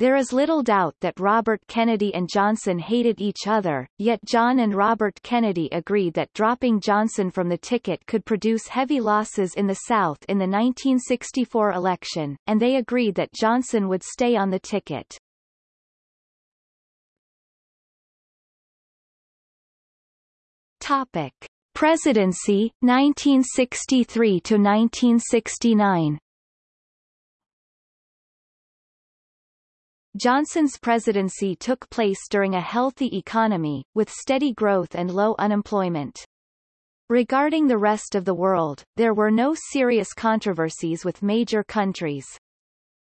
There is little doubt that Robert Kennedy and Johnson hated each other, yet John and Robert Kennedy agreed that dropping Johnson from the ticket could produce heavy losses in the South in the 1964 election, and they agreed that Johnson would stay on the ticket. Topic: Presidency 1963 to 1969. Johnson's presidency took place during a healthy economy, with steady growth and low unemployment. Regarding the rest of the world, there were no serious controversies with major countries.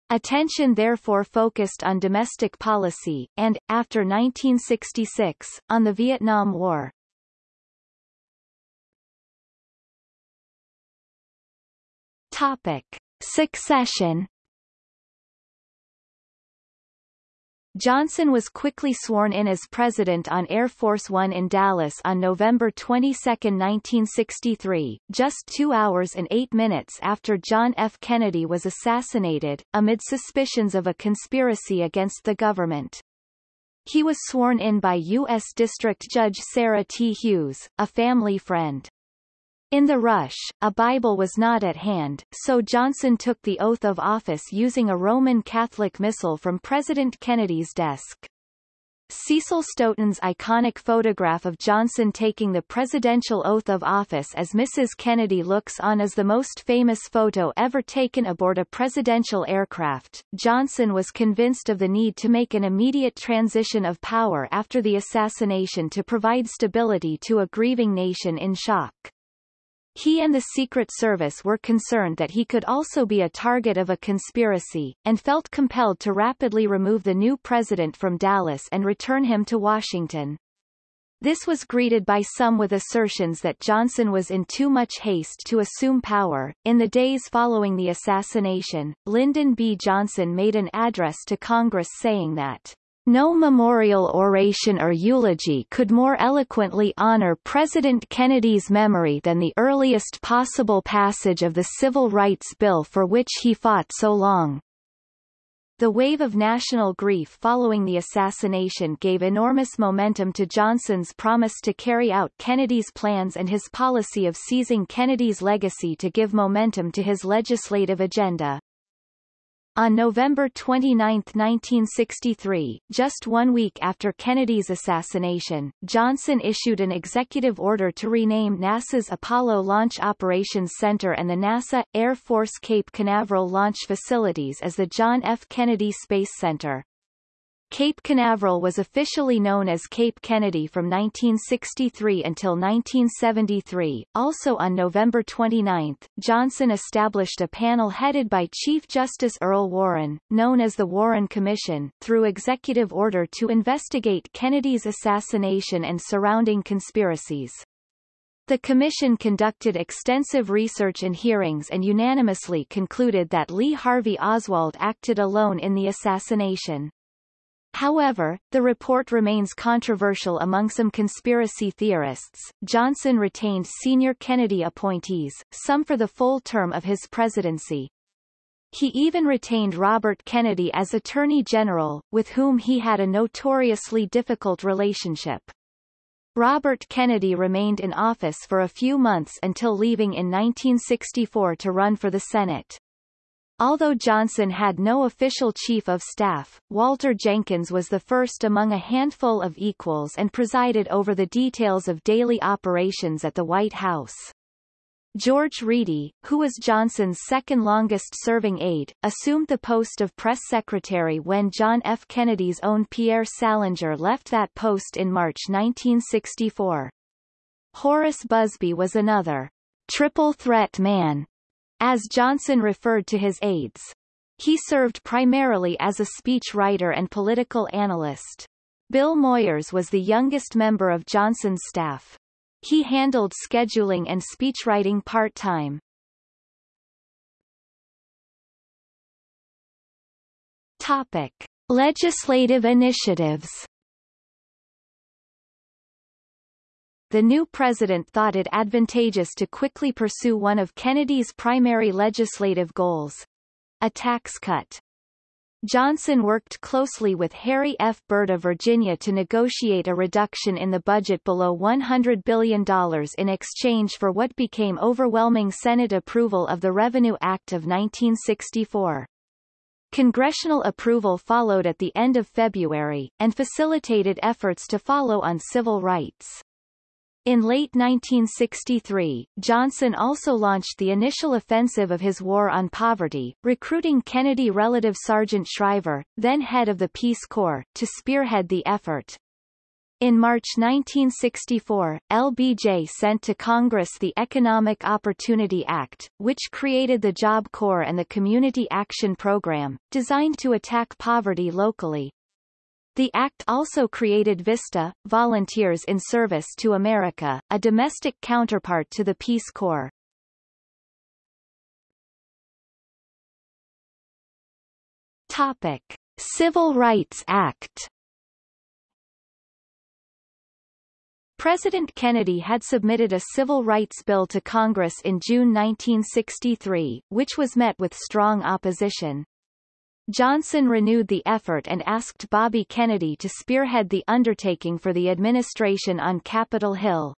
Attention therefore focused on domestic policy, and, after 1966, on the Vietnam War. Topic. Succession Johnson was quickly sworn in as president on Air Force One in Dallas on November 22, 1963, just two hours and eight minutes after John F. Kennedy was assassinated, amid suspicions of a conspiracy against the government. He was sworn in by U.S. District Judge Sarah T. Hughes, a family friend. In the rush, a Bible was not at hand, so Johnson took the oath of office using a Roman Catholic missal from President Kennedy's desk. Cecil Stoughton's iconic photograph of Johnson taking the presidential oath of office as Mrs. Kennedy looks on is the most famous photo ever taken aboard a presidential aircraft. Johnson was convinced of the need to make an immediate transition of power after the assassination to provide stability to a grieving nation in shock. He and the Secret Service were concerned that he could also be a target of a conspiracy, and felt compelled to rapidly remove the new president from Dallas and return him to Washington. This was greeted by some with assertions that Johnson was in too much haste to assume power. In the days following the assassination, Lyndon B. Johnson made an address to Congress saying that no memorial oration or eulogy could more eloquently honor President Kennedy's memory than the earliest possible passage of the Civil Rights Bill for which he fought so long. The wave of national grief following the assassination gave enormous momentum to Johnson's promise to carry out Kennedy's plans and his policy of seizing Kennedy's legacy to give momentum to his legislative agenda. On November 29, 1963, just one week after Kennedy's assassination, Johnson issued an executive order to rename NASA's Apollo Launch Operations Center and the NASA, Air Force Cape Canaveral launch facilities as the John F. Kennedy Space Center. Cape Canaveral was officially known as Cape Kennedy from 1963 until 1973. Also on November 29, Johnson established a panel headed by Chief Justice Earl Warren, known as the Warren Commission, through executive order to investigate Kennedy's assassination and surrounding conspiracies. The Commission conducted extensive research and hearings and unanimously concluded that Lee Harvey Oswald acted alone in the assassination. However, the report remains controversial among some conspiracy theorists. Johnson retained senior Kennedy appointees, some for the full term of his presidency. He even retained Robert Kennedy as Attorney General, with whom he had a notoriously difficult relationship. Robert Kennedy remained in office for a few months until leaving in 1964 to run for the Senate. Although Johnson had no official chief of staff, Walter Jenkins was the first among a handful of equals and presided over the details of daily operations at the White House. George Reedy, who was Johnson's second longest-serving aide, assumed the post of press secretary when John F. Kennedy's own Pierre Salinger left that post in March 1964. Horace Busby was another triple threat man as Johnson referred to his aides. He served primarily as a speech writer and political analyst. Bill Moyers was the youngest member of Johnson's staff. He handled scheduling and speechwriting part-time. Topic. Legislative initiatives the new president thought it advantageous to quickly pursue one of Kennedy's primary legislative goals a tax cut. Johnson worked closely with Harry F. Byrd of Virginia to negotiate a reduction in the budget below $100 billion in exchange for what became overwhelming Senate approval of the Revenue Act of 1964. Congressional approval followed at the end of February, and facilitated efforts to follow on civil rights. In late 1963, Johnson also launched the initial offensive of his war on poverty, recruiting Kennedy relative Sargent Shriver, then head of the Peace Corps, to spearhead the effort. In March 1964, LBJ sent to Congress the Economic Opportunity Act, which created the Job Corps and the Community Action Program, designed to attack poverty locally. The act also created VISTA, Volunteers in Service to America, a domestic counterpart to the Peace Corps. Topic. Civil Rights Act President Kennedy had submitted a civil rights bill to Congress in June 1963, which was met with strong opposition. Johnson renewed the effort and asked Bobby Kennedy to spearhead the undertaking for the administration on Capitol Hill.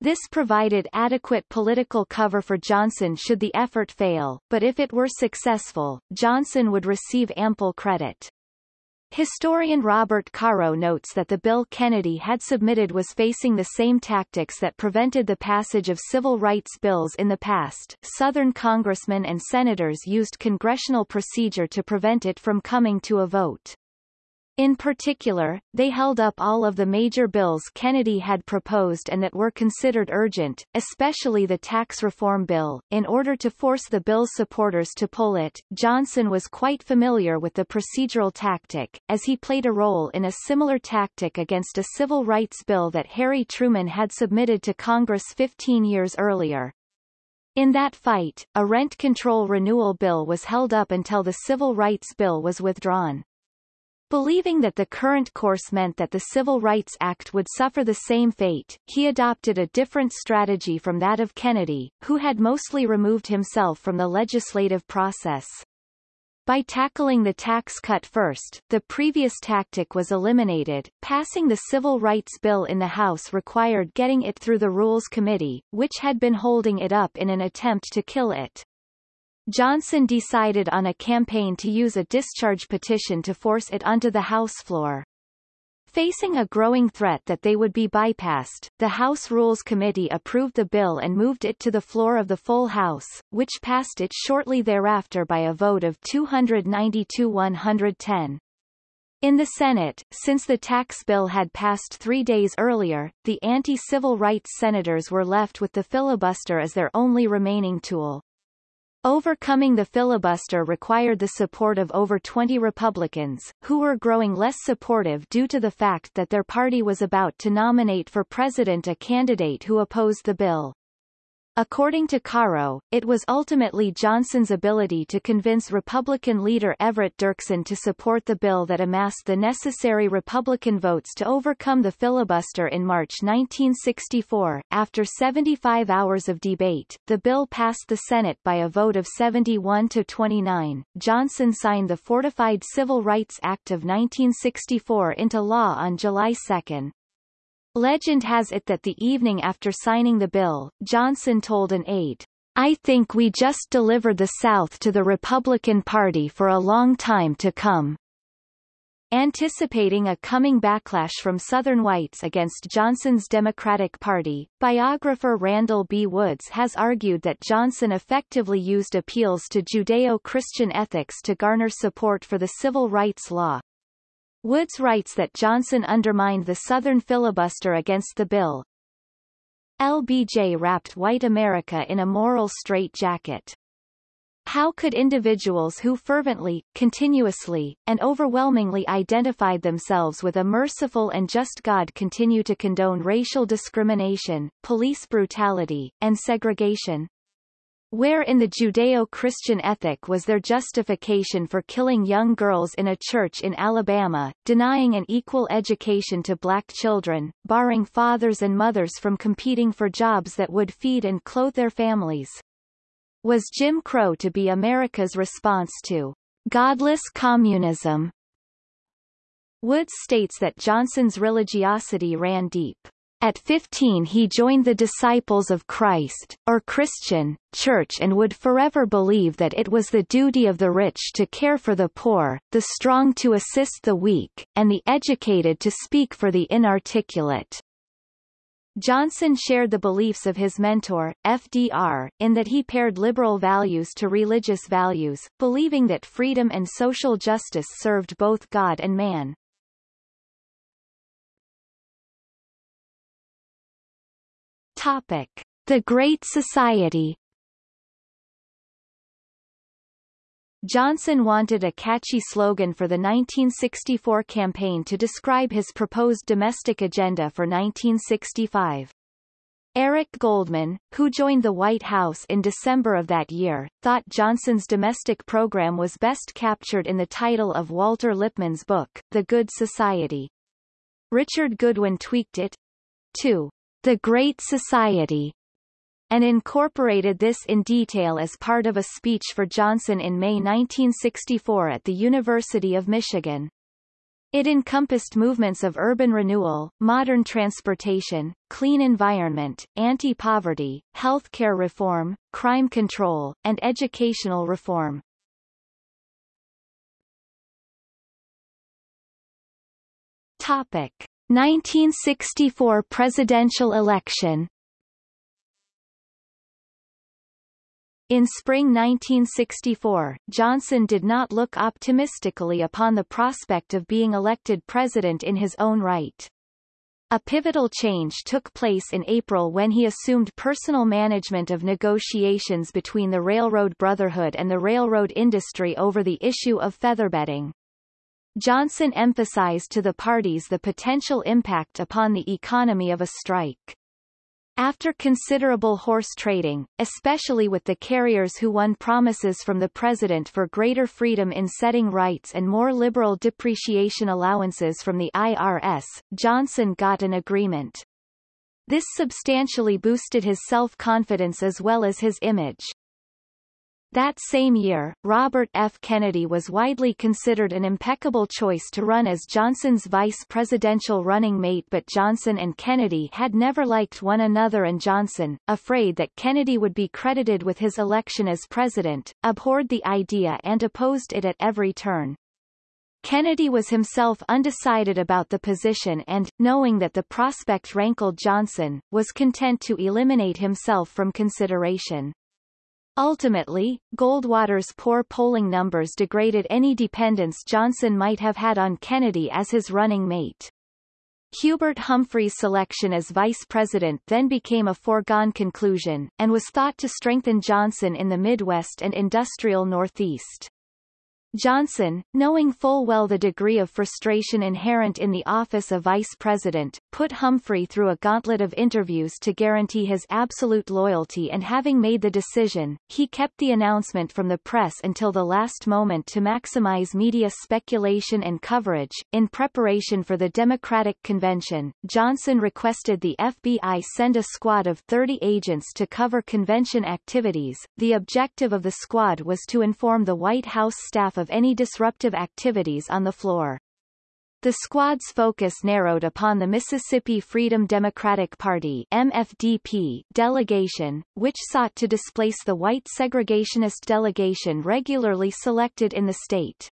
This provided adequate political cover for Johnson should the effort fail, but if it were successful, Johnson would receive ample credit. Historian Robert Caro notes that the bill Kennedy had submitted was facing the same tactics that prevented the passage of civil rights bills in the past. Southern congressmen and senators used congressional procedure to prevent it from coming to a vote. In particular, they held up all of the major bills Kennedy had proposed and that were considered urgent, especially the tax reform bill, in order to force the bill's supporters to pull it. Johnson was quite familiar with the procedural tactic, as he played a role in a similar tactic against a civil rights bill that Harry Truman had submitted to Congress 15 years earlier. In that fight, a rent control renewal bill was held up until the civil rights bill was withdrawn. Believing that the current course meant that the Civil Rights Act would suffer the same fate, he adopted a different strategy from that of Kennedy, who had mostly removed himself from the legislative process. By tackling the tax cut first, the previous tactic was eliminated. Passing the Civil Rights Bill in the House required getting it through the Rules Committee, which had been holding it up in an attempt to kill it. Johnson decided on a campaign to use a discharge petition to force it onto the House floor. Facing a growing threat that they would be bypassed, the House Rules Committee approved the bill and moved it to the floor of the full House, which passed it shortly thereafter by a vote of 292-110. In the Senate, since the tax bill had passed three days earlier, the anti-civil rights senators were left with the filibuster as their only remaining tool. Overcoming the filibuster required the support of over 20 Republicans, who were growing less supportive due to the fact that their party was about to nominate for president a candidate who opposed the bill. According to Caro, it was ultimately Johnson's ability to convince Republican leader Everett Dirksen to support the bill that amassed the necessary Republican votes to overcome the filibuster in March 1964. After 75 hours of debate, the bill passed the Senate by a vote of 71 to 29. Johnson signed the Fortified Civil Rights Act of 1964 into law on July 2. Legend has it that the evening after signing the bill, Johnson told an aide, I think we just delivered the South to the Republican Party for a long time to come. Anticipating a coming backlash from Southern whites against Johnson's Democratic Party, biographer Randall B. Woods has argued that Johnson effectively used appeals to Judeo-Christian ethics to garner support for the civil rights law, Woods writes that Johnson undermined the Southern filibuster against the bill. LBJ wrapped white America in a moral straitjacket. How could individuals who fervently, continuously, and overwhelmingly identified themselves with a merciful and just God continue to condone racial discrimination, police brutality, and segregation? Where in the Judeo-Christian ethic was there justification for killing young girls in a church in Alabama, denying an equal education to black children, barring fathers and mothers from competing for jobs that would feed and clothe their families? Was Jim Crow to be America's response to godless communism? Woods states that Johnson's religiosity ran deep. At 15 he joined the Disciples of Christ, or Christian, church and would forever believe that it was the duty of the rich to care for the poor, the strong to assist the weak, and the educated to speak for the inarticulate. Johnson shared the beliefs of his mentor, FDR, in that he paired liberal values to religious values, believing that freedom and social justice served both God and man. Topic. The Great Society Johnson wanted a catchy slogan for the 1964 campaign to describe his proposed domestic agenda for 1965. Eric Goldman, who joined the White House in December of that year, thought Johnson's domestic program was best captured in the title of Walter Lippmann's book, The Good Society. Richard Goodwin tweaked it to The Great Society and incorporated this in detail as part of a speech for Johnson in May 1964 at the University of Michigan. It encompassed movements of urban renewal, modern transportation, clean environment, anti-poverty, healthcare reform, crime control, and educational reform. Topic. 1964 presidential election In spring 1964, Johnson did not look optimistically upon the prospect of being elected president in his own right. A pivotal change took place in April when he assumed personal management of negotiations between the Railroad Brotherhood and the railroad industry over the issue of featherbedding. Johnson emphasized to the parties the potential impact upon the economy of a strike. After considerable horse trading, especially with the carriers who won promises from the president for greater freedom in setting rights and more liberal depreciation allowances from the IRS, Johnson got an agreement. This substantially boosted his self-confidence as well as his image. That same year, Robert F. Kennedy was widely considered an impeccable choice to run as Johnson's vice presidential running mate but Johnson and Kennedy had never liked one another and Johnson, afraid that Kennedy would be credited with his election as president, abhorred the idea and opposed it at every turn. Kennedy was himself undecided about the position and, knowing that the prospect rankled Johnson, was content to eliminate himself from consideration. Ultimately, Goldwater's poor polling numbers degraded any dependence Johnson might have had on Kennedy as his running mate. Hubert Humphrey's selection as vice president then became a foregone conclusion, and was thought to strengthen Johnson in the Midwest and industrial Northeast. Johnson, knowing full well the degree of frustration inherent in the office of vice president, put Humphrey through a gauntlet of interviews to guarantee his absolute loyalty and having made the decision, he kept the announcement from the press until the last moment to maximize media speculation and coverage. In preparation for the Democratic Convention, Johnson requested the FBI send a squad of 30 agents to cover convention activities. The objective of the squad was to inform the White House staff of any disruptive activities on the floor. The squad's focus narrowed upon the Mississippi Freedom Democratic Party MFDP delegation, which sought to displace the white segregationist delegation regularly selected in the state.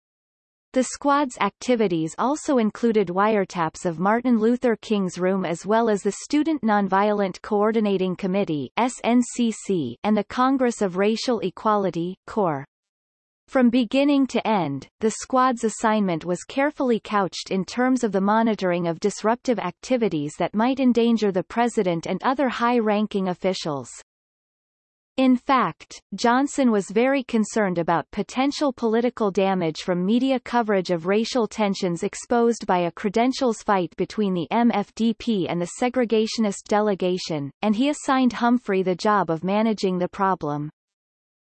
The squad's activities also included wiretaps of Martin Luther King's room as well as the Student Nonviolent Coordinating Committee SNCC and the Congress of Racial Equality CORE. From beginning to end, the squad's assignment was carefully couched in terms of the monitoring of disruptive activities that might endanger the president and other high-ranking officials. In fact, Johnson was very concerned about potential political damage from media coverage of racial tensions exposed by a credentials fight between the MFDP and the segregationist delegation, and he assigned Humphrey the job of managing the problem.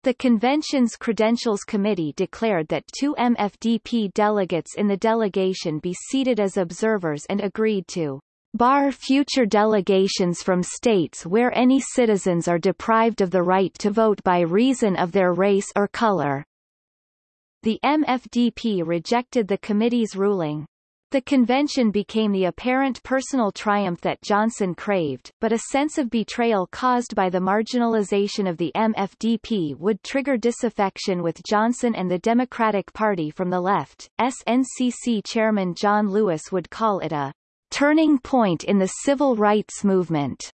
The convention's Credentials Committee declared that two MFDP delegates in the delegation be seated as observers and agreed to bar future delegations from states where any citizens are deprived of the right to vote by reason of their race or color. The MFDP rejected the committee's ruling. The convention became the apparent personal triumph that Johnson craved, but a sense of betrayal caused by the marginalization of the MFDP would trigger disaffection with Johnson and the Democratic Party from the left. SNCC chairman John Lewis would call it a turning point in the civil rights movement.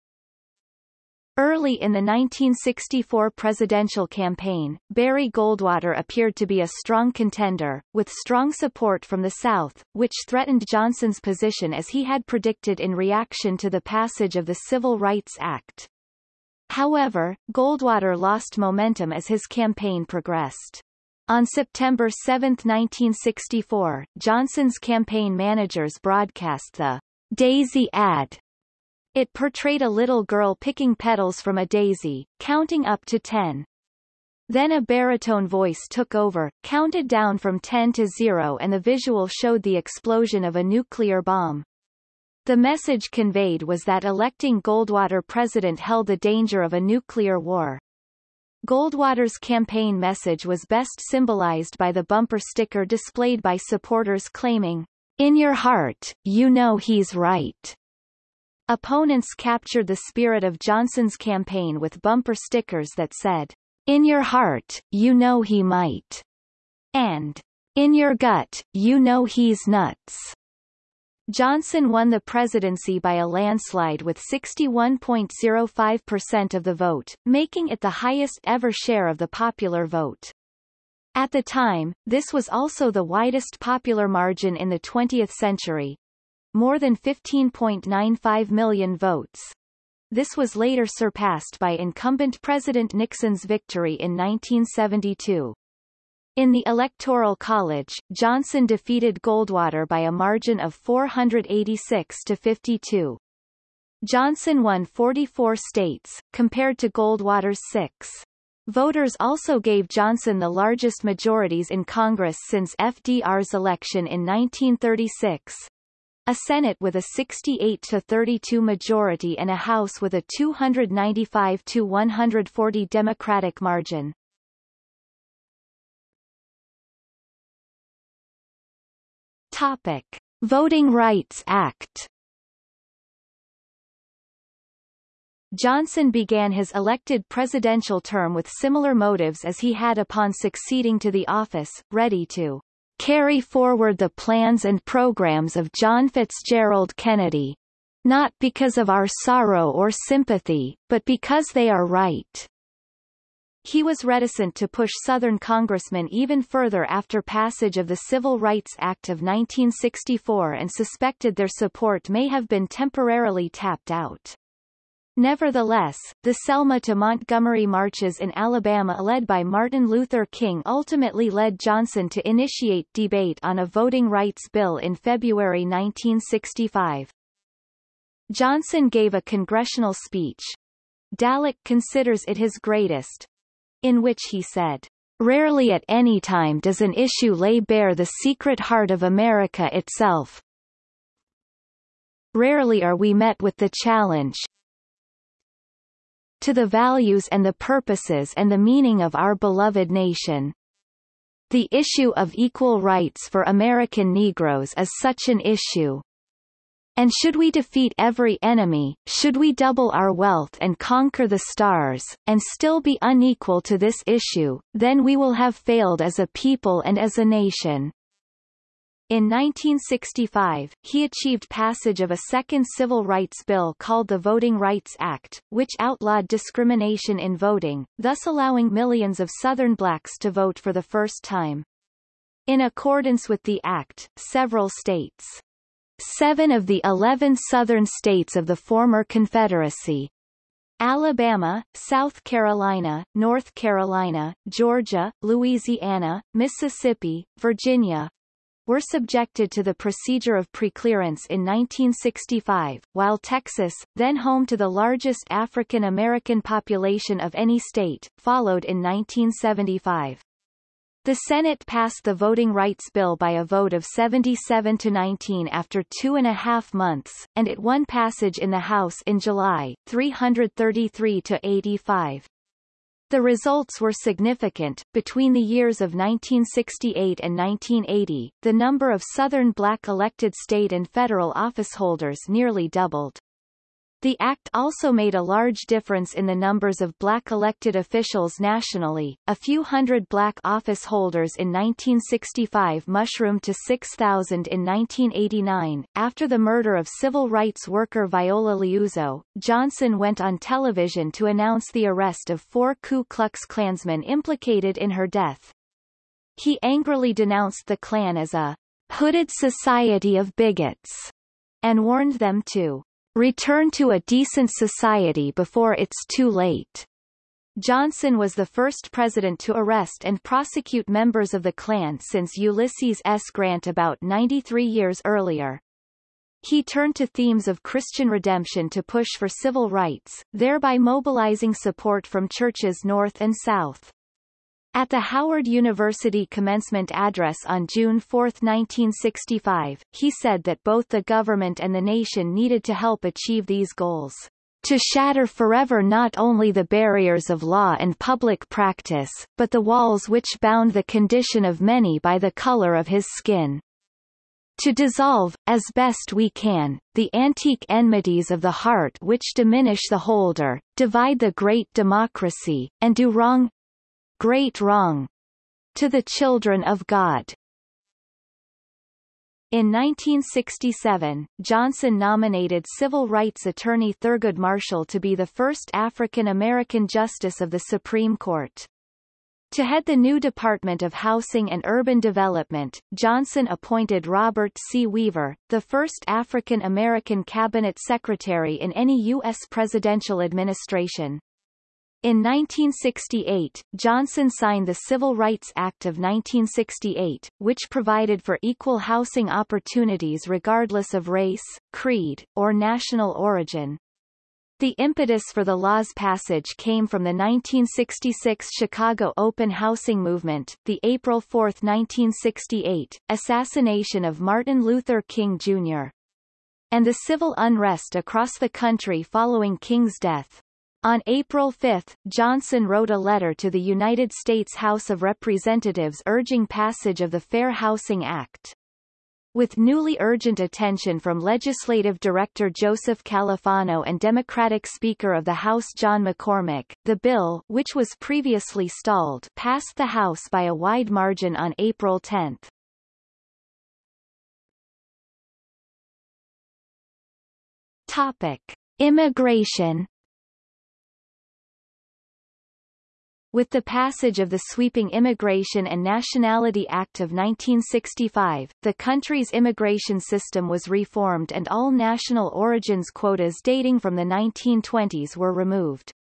Early in the 1964 presidential campaign, Barry Goldwater appeared to be a strong contender, with strong support from the South, which threatened Johnson's position as he had predicted in reaction to the passage of the Civil Rights Act. However, Goldwater lost momentum as his campaign progressed. On September 7, 1964, Johnson's campaign managers broadcast the Daisy ad it portrayed a little girl picking petals from a daisy, counting up to ten. Then a baritone voice took over, counted down from 10 to 0 and the visual showed the explosion of a nuclear bomb. The message conveyed was that electing Goldwater president held the danger of a nuclear war. Goldwater's campaign message was best symbolized by the bumper sticker displayed by supporters claiming, In your heart, you know he's right. Opponents captured the spirit of Johnson's campaign with bumper stickers that said, In your heart, you know he might. And, In your gut, you know he's nuts. Johnson won the presidency by a landslide with 61.05% of the vote, making it the highest ever share of the popular vote. At the time, this was also the widest popular margin in the 20th century, more than 15.95 million votes. This was later surpassed by incumbent President Nixon's victory in 1972. In the Electoral College, Johnson defeated Goldwater by a margin of 486 to 52. Johnson won 44 states, compared to Goldwater's six. Voters also gave Johnson the largest majorities in Congress since FDR's election in 1936, a Senate with a 68 to 32 majority and a House with a 295 to 140 Democratic margin. Topic: Voting Rights Act. Johnson began his elected presidential term with similar motives as he had upon succeeding to the office, ready to carry forward the plans and programs of John Fitzgerald Kennedy. Not because of our sorrow or sympathy, but because they are right. He was reticent to push Southern congressmen even further after passage of the Civil Rights Act of 1964 and suspected their support may have been temporarily tapped out. Nevertheless, the Selma to Montgomery marches in Alabama led by Martin Luther King ultimately led Johnson to initiate debate on a voting rights bill in February 1965. Johnson gave a congressional speech. Dallek considers it his greatest, in which he said, Rarely at any time does an issue lay bare the secret heart of America itself. Rarely are we met with the challenge, to the values and the purposes and the meaning of our beloved nation. The issue of equal rights for American Negroes is such an issue. And should we defeat every enemy, should we double our wealth and conquer the stars, and still be unequal to this issue, then we will have failed as a people and as a nation. In 1965, he achieved passage of a second civil rights bill called the Voting Rights Act, which outlawed discrimination in voting, thus allowing millions of Southern blacks to vote for the first time. In accordance with the act, several states, seven of the 11 Southern states of the former Confederacy, Alabama, South Carolina, North Carolina, Georgia, Louisiana, Mississippi, Virginia, were subjected to the procedure of preclearance in 1965, while Texas, then home to the largest African American population of any state, followed in 1975. The Senate passed the Voting Rights Bill by a vote of 77 to 19 after two and a half months, and it won passage in the House in July, 333 to 85. The results were significant. Between the years of 1968 and 1980, the number of Southern black elected state and federal officeholders nearly doubled. The act also made a large difference in the numbers of black elected officials nationally. A few hundred black office holders in 1965 mushroomed to 6,000 in 1989. After the murder of civil rights worker Viola Liuzzo, Johnson went on television to announce the arrest of four Ku Klux Klansmen implicated in her death. He angrily denounced the Klan as a hooded society of bigots and warned them to Return to a decent society before it's too late. Johnson was the first president to arrest and prosecute members of the Klan since Ulysses S. Grant about 93 years earlier. He turned to themes of Christian redemption to push for civil rights, thereby mobilizing support from churches north and south. At the Howard University commencement address on June 4, 1965, he said that both the government and the nation needed to help achieve these goals. To shatter forever not only the barriers of law and public practice, but the walls which bound the condition of many by the color of his skin. To dissolve, as best we can, the antique enmities of the heart which diminish the holder, divide the great democracy, and do wrong, great wrong to the children of God. In 1967, Johnson nominated civil rights attorney Thurgood Marshall to be the first African-American justice of the Supreme Court. To head the new Department of Housing and Urban Development, Johnson appointed Robert C. Weaver, the first African-American cabinet secretary in any U.S. presidential administration. In 1968, Johnson signed the Civil Rights Act of 1968, which provided for equal housing opportunities regardless of race, creed, or national origin. The impetus for the law's passage came from the 1966 Chicago open housing movement, the April 4, 1968, assassination of Martin Luther King Jr., and the civil unrest across the country following King's death. On April 5, Johnson wrote a letter to the United States House of Representatives urging passage of the Fair Housing Act. With newly urgent attention from Legislative Director Joseph Califano and Democratic Speaker of the House John McCormack, the bill, which was previously stalled, passed the House by a wide margin on April 10. Topic. Immigration With the passage of the sweeping Immigration and Nationality Act of 1965, the country's immigration system was reformed and all national origins quotas dating from the 1920s were removed.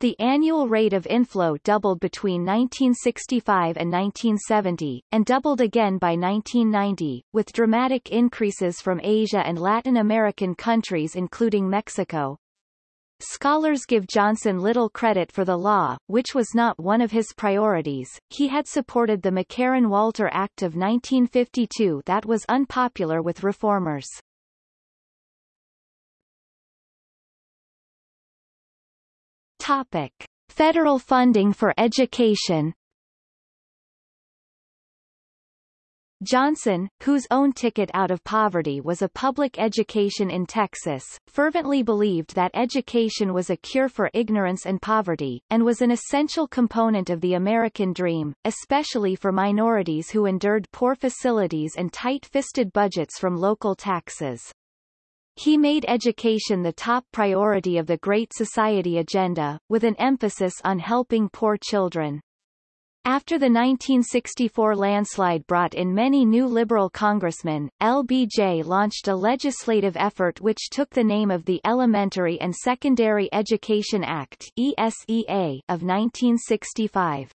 The annual rate of inflow doubled between 1965 and 1970, and doubled again by 1990, with dramatic increases from Asia and Latin American countries including Mexico, Scholars give Johnson little credit for the law, which was not one of his priorities. He had supported the McCarran-Walter Act of 1952 that was unpopular with reformers. Topic. Federal funding for education Johnson, whose own ticket out of poverty was a public education in Texas, fervently believed that education was a cure for ignorance and poverty, and was an essential component of the American dream, especially for minorities who endured poor facilities and tight-fisted budgets from local taxes. He made education the top priority of the Great Society agenda, with an emphasis on helping poor children. After the 1964 landslide brought in many new Liberal congressmen, LBJ launched a legislative effort which took the name of the Elementary and Secondary Education Act ESEA of 1965.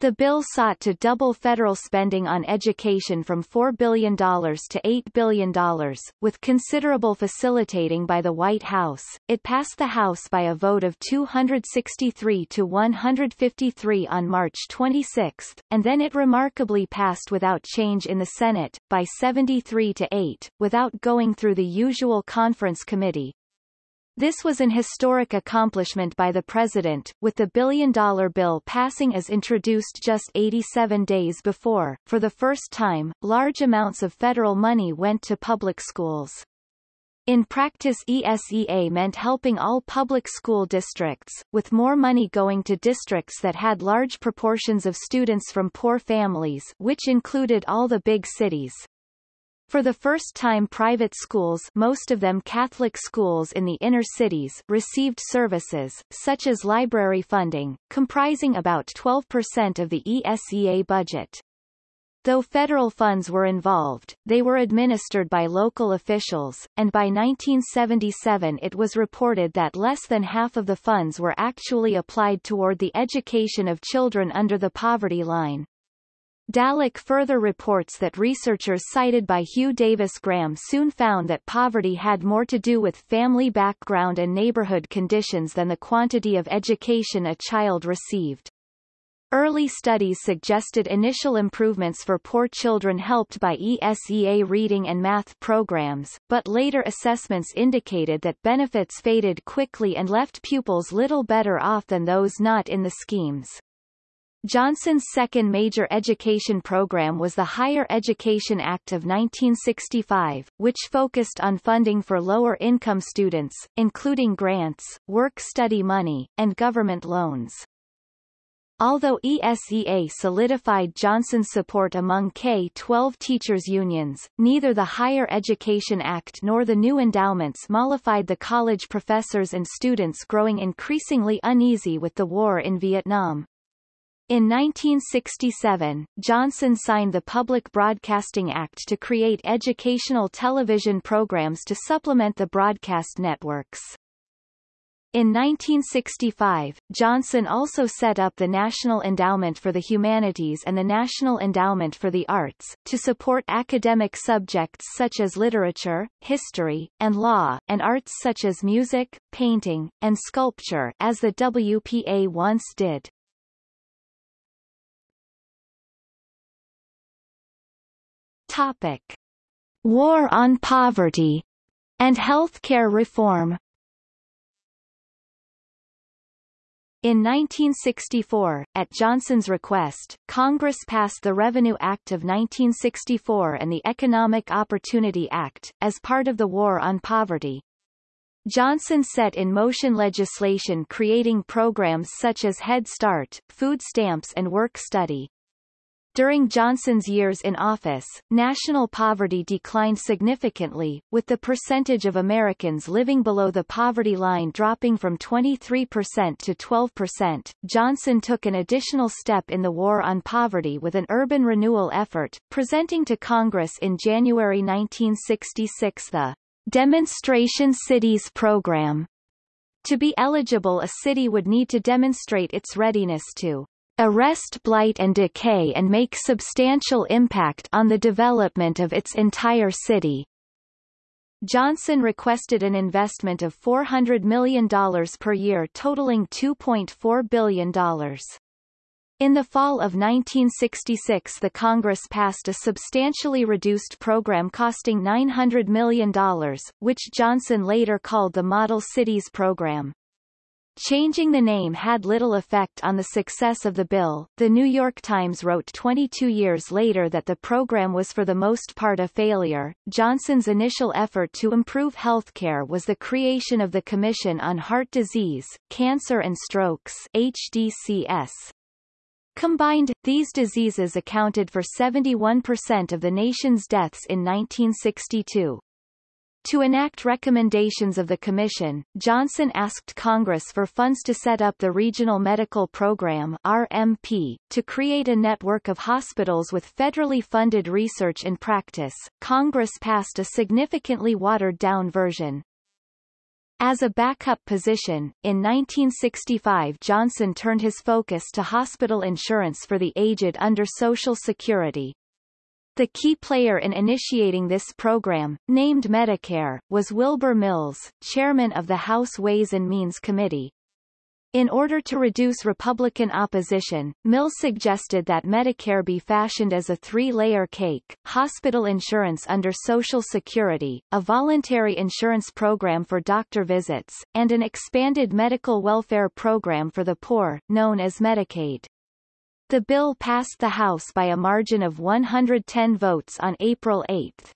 The bill sought to double federal spending on education from $4 billion to $8 billion, with considerable facilitating by the White House. It passed the House by a vote of 263 to 153 on March 26, and then it remarkably passed without change in the Senate, by 73 to 8, without going through the usual conference committee, this was an historic accomplishment by the president, with the billion-dollar bill passing as introduced just 87 days before. For the first time, large amounts of federal money went to public schools. In practice ESEA meant helping all public school districts, with more money going to districts that had large proportions of students from poor families which included all the big cities. For the first time private schools most of them Catholic schools in the inner cities received services, such as library funding, comprising about 12% of the ESEA budget. Though federal funds were involved, they were administered by local officials, and by 1977 it was reported that less than half of the funds were actually applied toward the education of children under the poverty line. Dallek further reports that researchers cited by Hugh Davis Graham soon found that poverty had more to do with family background and neighborhood conditions than the quantity of education a child received. Early studies suggested initial improvements for poor children helped by ESEA reading and math programs, but later assessments indicated that benefits faded quickly and left pupils little better off than those not in the schemes. Johnson's second major education program was the Higher Education Act of 1965, which focused on funding for lower-income students, including grants, work-study money, and government loans. Although ESEA solidified Johnson's support among K-12 teachers' unions, neither the Higher Education Act nor the new endowments mollified the college professors and students growing increasingly uneasy with the war in Vietnam. In 1967, Johnson signed the Public Broadcasting Act to create educational television programs to supplement the broadcast networks. In 1965, Johnson also set up the National Endowment for the Humanities and the National Endowment for the Arts, to support academic subjects such as literature, history, and law, and arts such as music, painting, and sculpture as the WPA once did. Topic. War on poverty and healthcare reform In 1964, at Johnson's request, Congress passed the Revenue Act of 1964 and the Economic Opportunity Act, as part of the War on Poverty. Johnson set in motion legislation creating programs such as Head Start, food stamps and work study. During Johnson's years in office, national poverty declined significantly, with the percentage of Americans living below the poverty line dropping from 23% to 12%. Johnson took an additional step in the war on poverty with an urban renewal effort, presenting to Congress in January 1966 the Demonstration Cities Program. To be eligible a city would need to demonstrate its readiness to arrest blight and decay and make substantial impact on the development of its entire city. Johnson requested an investment of $400 million per year totaling $2.4 billion. In the fall of 1966 the Congress passed a substantially reduced program costing $900 million, which Johnson later called the Model Cities Program. Changing the name had little effect on the success of the bill. The New York Times wrote 22 years later that the program was for the most part a failure. Johnson's initial effort to improve health care was the creation of the Commission on Heart Disease, Cancer and Strokes HDCS. Combined, these diseases accounted for 71% of the nation's deaths in 1962. To enact recommendations of the Commission, Johnson asked Congress for funds to set up the Regional Medical Program RMP, to create a network of hospitals with federally funded research and practice. Congress passed a significantly watered-down version. As a backup position, in 1965 Johnson turned his focus to hospital insurance for the aged under Social Security, the key player in initiating this program, named Medicare, was Wilbur Mills, chairman of the House Ways and Means Committee. In order to reduce Republican opposition, Mills suggested that Medicare be fashioned as a three-layer cake, hospital insurance under Social Security, a voluntary insurance program for doctor visits, and an expanded medical welfare program for the poor, known as Medicaid. The bill passed the House by a margin of 110 votes on April 8.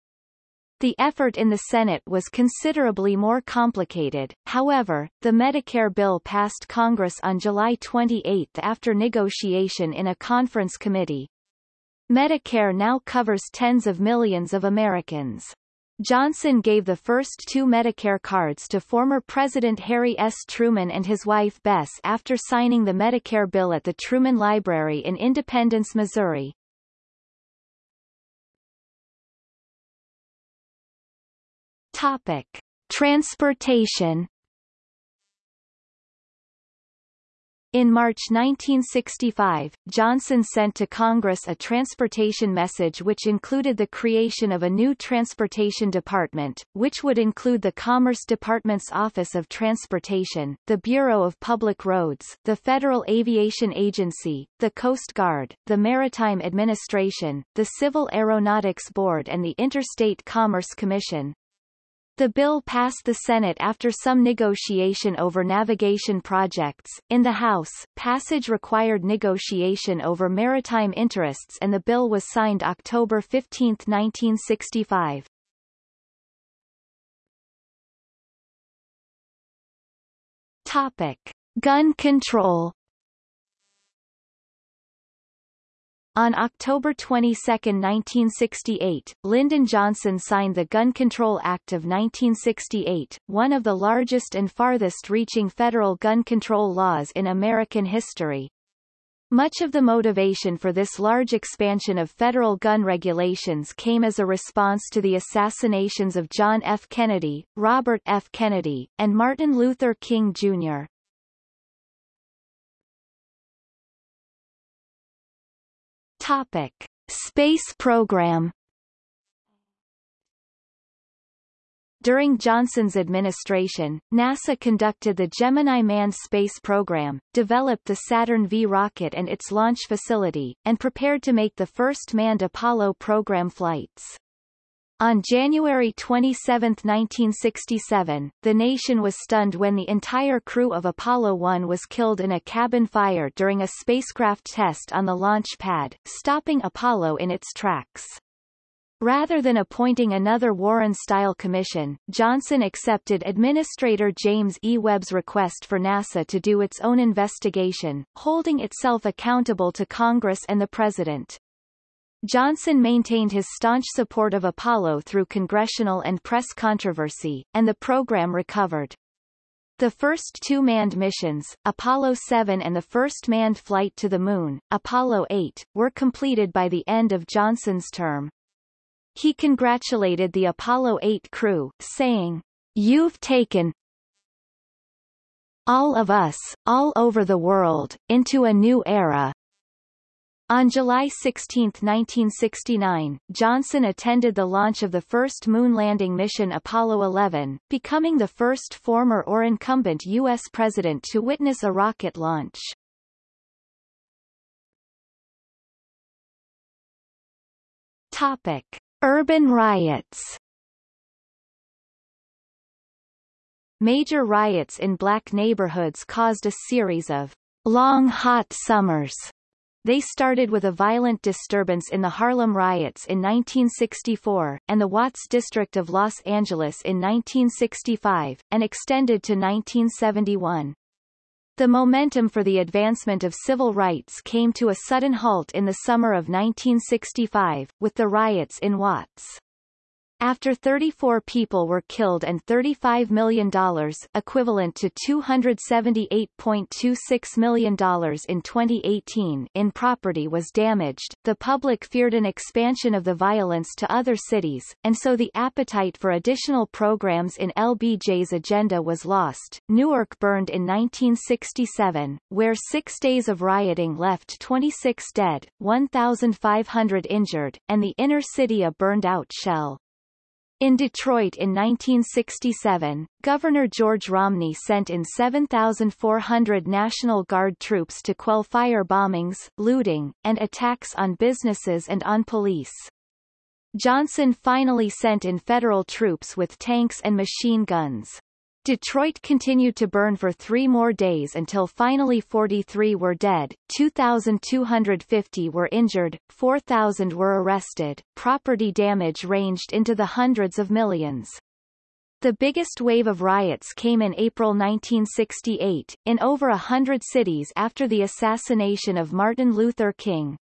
The effort in the Senate was considerably more complicated, however, the Medicare bill passed Congress on July 28 after negotiation in a conference committee. Medicare now covers tens of millions of Americans. Johnson gave the first two Medicare cards to former President Harry S. Truman and his wife Bess after signing the Medicare bill at the Truman Library in Independence, Missouri. Topic. Transportation In March 1965, Johnson sent to Congress a transportation message which included the creation of a new transportation department, which would include the Commerce Department's Office of Transportation, the Bureau of Public Roads, the Federal Aviation Agency, the Coast Guard, the Maritime Administration, the Civil Aeronautics Board and the Interstate Commerce Commission. The bill passed the Senate after some negotiation over navigation projects. In the House, passage required negotiation over maritime interests and the bill was signed October 15, 1965. Topic. Gun control On October 22, 1968, Lyndon Johnson signed the Gun Control Act of 1968, one of the largest and farthest-reaching federal gun control laws in American history. Much of the motivation for this large expansion of federal gun regulations came as a response to the assassinations of John F. Kennedy, Robert F. Kennedy, and Martin Luther King, Jr. Topic: Space program. During Johnson's administration, NASA conducted the Gemini manned space program, developed the Saturn V rocket and its launch facility, and prepared to make the first manned Apollo program flights. On January 27, 1967, the nation was stunned when the entire crew of Apollo 1 was killed in a cabin fire during a spacecraft test on the launch pad, stopping Apollo in its tracks. Rather than appointing another Warren-style commission, Johnson accepted Administrator James E. Webb's request for NASA to do its own investigation, holding itself accountable to Congress and the President. Johnson maintained his staunch support of Apollo through congressional and press controversy, and the program recovered. The first two manned missions, Apollo 7 and the first manned flight to the Moon, Apollo 8, were completed by the end of Johnson's term. He congratulated the Apollo 8 crew, saying, You've taken all of us, all over the world, into a new era, on July 16, 1969, Johnson attended the launch of the first moon landing mission Apollo 11, becoming the first former or incumbent U.S. president to witness a rocket launch. Topic. Urban riots Major riots in black neighborhoods caused a series of long hot summers they started with a violent disturbance in the Harlem riots in 1964, and the Watts district of Los Angeles in 1965, and extended to 1971. The momentum for the advancement of civil rights came to a sudden halt in the summer of 1965, with the riots in Watts. After 34 people were killed and $35 million equivalent to $278.26 million in 2018 in property was damaged, the public feared an expansion of the violence to other cities, and so the appetite for additional programs in LBJ's agenda was lost. Newark burned in 1967, where six days of rioting left 26 dead, 1,500 injured, and the inner city a burned-out shell. In Detroit in 1967, Governor George Romney sent in 7,400 National Guard troops to quell fire bombings, looting, and attacks on businesses and on police. Johnson finally sent in federal troops with tanks and machine guns. Detroit continued to burn for three more days until finally 43 were dead, 2,250 were injured, 4,000 were arrested. Property damage ranged into the hundreds of millions. The biggest wave of riots came in April 1968, in over a hundred cities after the assassination of Martin Luther King.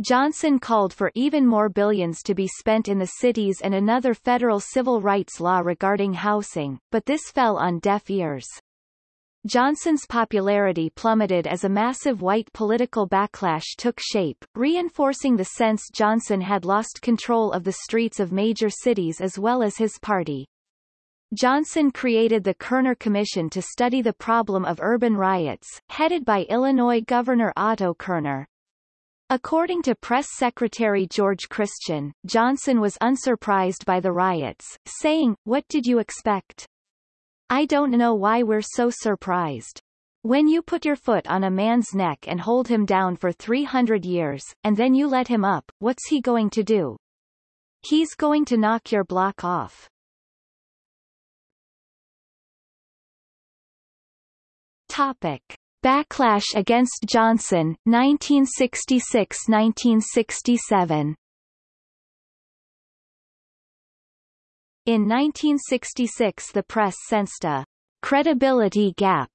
Johnson called for even more billions to be spent in the cities and another federal civil rights law regarding housing, but this fell on deaf ears. Johnson's popularity plummeted as a massive white political backlash took shape, reinforcing the sense Johnson had lost control of the streets of major cities as well as his party. Johnson created the Kerner Commission to study the problem of urban riots, headed by Illinois Governor Otto Kerner. According to Press Secretary George Christian, Johnson was unsurprised by the riots, saying, What did you expect? I don't know why we're so surprised. When you put your foot on a man's neck and hold him down for 300 years, and then you let him up, what's he going to do? He's going to knock your block off. Topic. Backlash against Johnson, 1966–1967 In 1966 the press sensed a credibility gap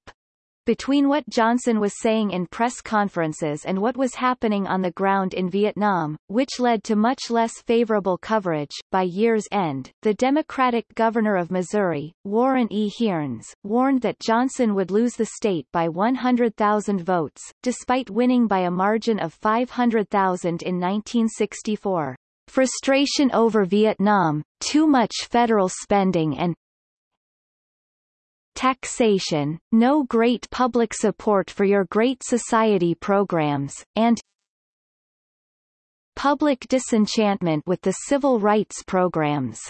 between what Johnson was saying in press conferences and what was happening on the ground in Vietnam, which led to much less favorable coverage. By year's end, the Democratic governor of Missouri, Warren E. Hearnes, warned that Johnson would lose the state by 100,000 votes, despite winning by a margin of 500,000 in 1964. Frustration over Vietnam, too much federal spending and taxation, no great public support for your Great Society programs, and public disenchantment with the civil rights programs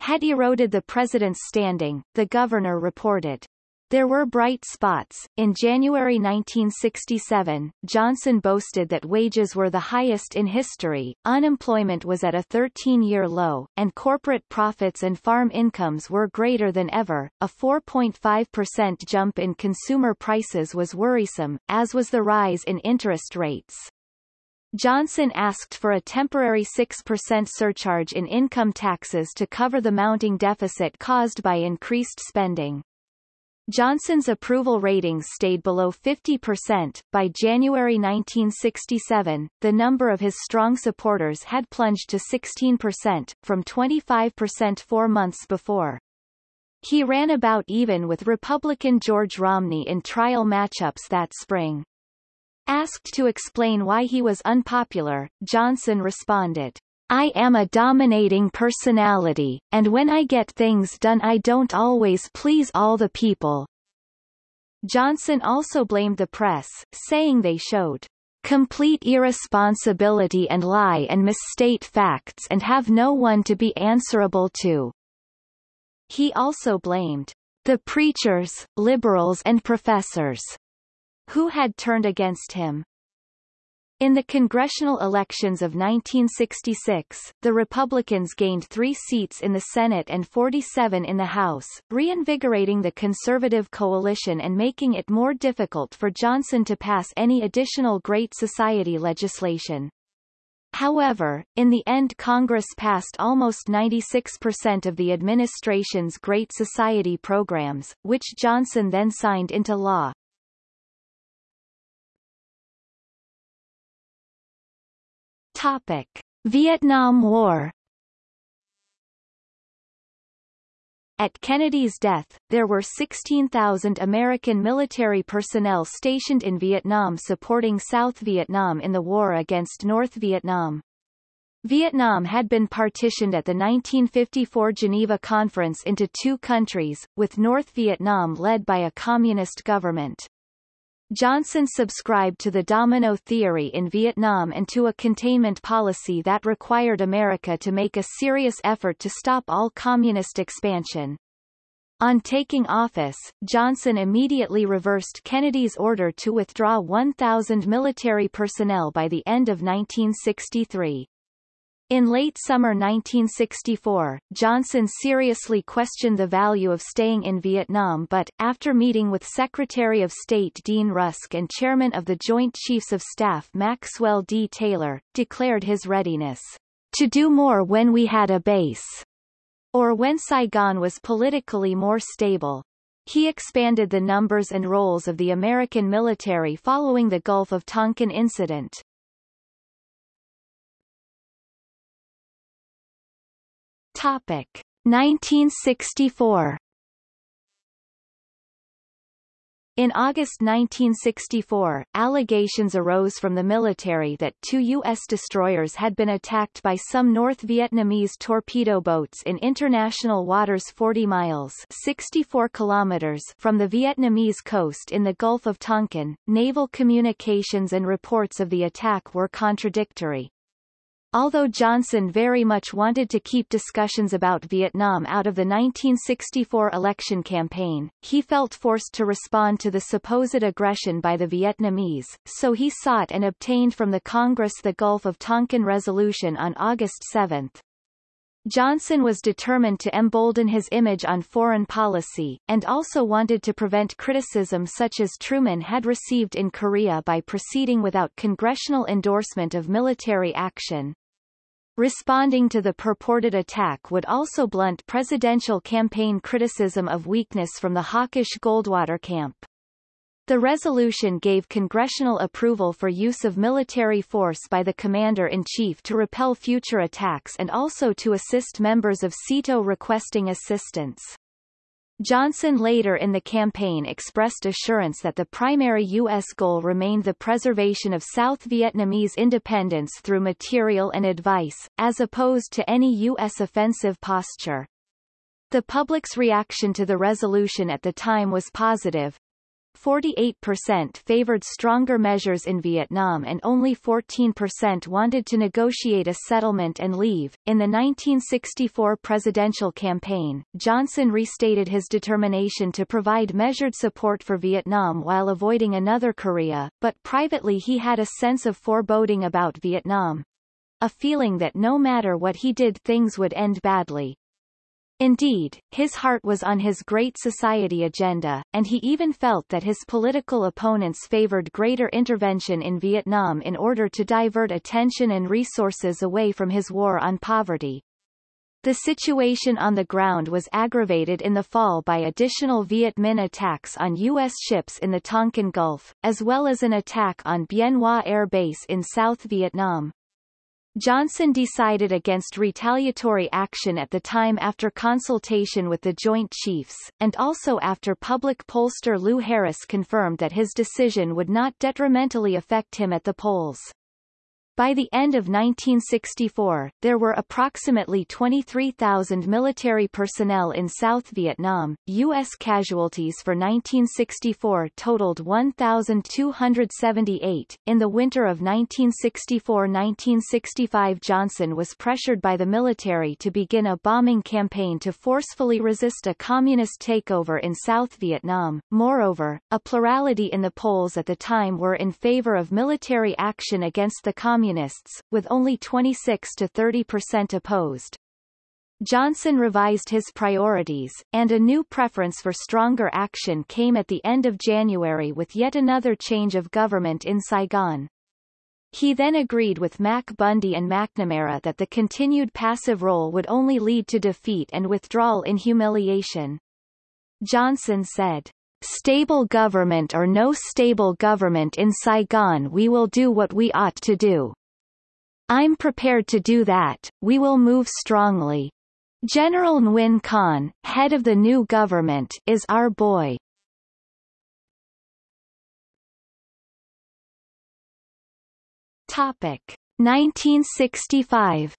had eroded the president's standing, the governor reported. There were bright spots. In January 1967, Johnson boasted that wages were the highest in history, unemployment was at a 13-year low, and corporate profits and farm incomes were greater than ever. A 4.5% jump in consumer prices was worrisome, as was the rise in interest rates. Johnson asked for a temporary 6% surcharge in income taxes to cover the mounting deficit caused by increased spending. Johnson's approval ratings stayed below 50%. By January 1967, the number of his strong supporters had plunged to 16%, from 25% four months before. He ran about even with Republican George Romney in trial matchups that spring. Asked to explain why he was unpopular, Johnson responded, I am a dominating personality, and when I get things done I don't always please all the people. Johnson also blamed the press, saying they showed complete irresponsibility and lie and misstate facts and have no one to be answerable to. He also blamed the preachers, liberals and professors who had turned against him. In the congressional elections of 1966, the Republicans gained three seats in the Senate and 47 in the House, reinvigorating the conservative coalition and making it more difficult for Johnson to pass any additional Great Society legislation. However, in the end Congress passed almost 96% of the administration's Great Society programs, which Johnson then signed into law. Topic. Vietnam War At Kennedy's death, there were 16,000 American military personnel stationed in Vietnam supporting South Vietnam in the war against North Vietnam. Vietnam had been partitioned at the 1954 Geneva Conference into two countries, with North Vietnam led by a communist government. Johnson subscribed to the domino theory in Vietnam and to a containment policy that required America to make a serious effort to stop all communist expansion. On taking office, Johnson immediately reversed Kennedy's order to withdraw 1,000 military personnel by the end of 1963. In late summer 1964, Johnson seriously questioned the value of staying in Vietnam but, after meeting with Secretary of State Dean Rusk and Chairman of the Joint Chiefs of Staff Maxwell D. Taylor, declared his readiness to do more when we had a base, or when Saigon was politically more stable. He expanded the numbers and roles of the American military following the Gulf of Tonkin incident. Topic 1964 In August 1964, allegations arose from the military that two U.S. destroyers had been attacked by some North Vietnamese torpedo boats in international waters 40 miles 64 kilometers from the Vietnamese coast in the Gulf of Tonkin. Naval communications and reports of the attack were contradictory. Although Johnson very much wanted to keep discussions about Vietnam out of the 1964 election campaign, he felt forced to respond to the supposed aggression by the Vietnamese, so he sought and obtained from the Congress the Gulf of Tonkin Resolution on August 7. Johnson was determined to embolden his image on foreign policy, and also wanted to prevent criticism such as Truman had received in Korea by proceeding without congressional endorsement of military action. Responding to the purported attack would also blunt presidential campaign criticism of weakness from the hawkish Goldwater camp. The resolution gave congressional approval for use of military force by the commander-in-chief to repel future attacks and also to assist members of SEATO requesting assistance. Johnson later in the campaign expressed assurance that the primary U.S. goal remained the preservation of South Vietnamese independence through material and advice, as opposed to any U.S. offensive posture. The public's reaction to the resolution at the time was positive, 48% favored stronger measures in Vietnam and only 14% wanted to negotiate a settlement and leave. In the 1964 presidential campaign, Johnson restated his determination to provide measured support for Vietnam while avoiding another Korea, but privately he had a sense of foreboding about Vietnam. A feeling that no matter what he did things would end badly. Indeed, his heart was on his Great Society agenda, and he even felt that his political opponents favored greater intervention in Vietnam in order to divert attention and resources away from his war on poverty. The situation on the ground was aggravated in the fall by additional Viet Minh attacks on U.S. ships in the Tonkin Gulf, as well as an attack on Bien Hoa Air Base in South Vietnam. Johnson decided against retaliatory action at the time after consultation with the Joint Chiefs, and also after public pollster Lou Harris confirmed that his decision would not detrimentally affect him at the polls. By the end of 1964, there were approximately 23,000 military personnel in South Vietnam. U.S. casualties for 1964 totaled 1,278. In the winter of 1964-1965 Johnson was pressured by the military to begin a bombing campaign to forcefully resist a communist takeover in South Vietnam. Moreover, a plurality in the polls at the time were in favor of military action against the communists Communists, with only 26 to 30 percent opposed. Johnson revised his priorities, and a new preference for stronger action came at the end of January with yet another change of government in Saigon. He then agreed with Mac Bundy and McNamara that the continued passive role would only lead to defeat and withdrawal in humiliation. Johnson said, Stable government or no stable government in Saigon we will do what we ought to do. I'm prepared to do that, we will move strongly. General Nguyen Khanh, head of the new government, is our boy. Topic 1965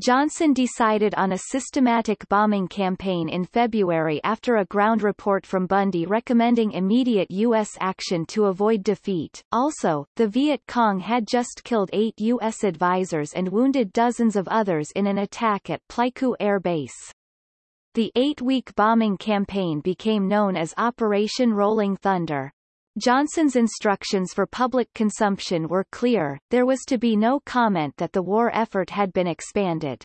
Johnson decided on a systematic bombing campaign in February after a ground report from Bundy recommending immediate U.S. action to avoid defeat. Also, the Viet Cong had just killed eight U.S. advisors and wounded dozens of others in an attack at Pleiku Air Base. The eight-week bombing campaign became known as Operation Rolling Thunder. Johnson's instructions for public consumption were clear, there was to be no comment that the war effort had been expanded.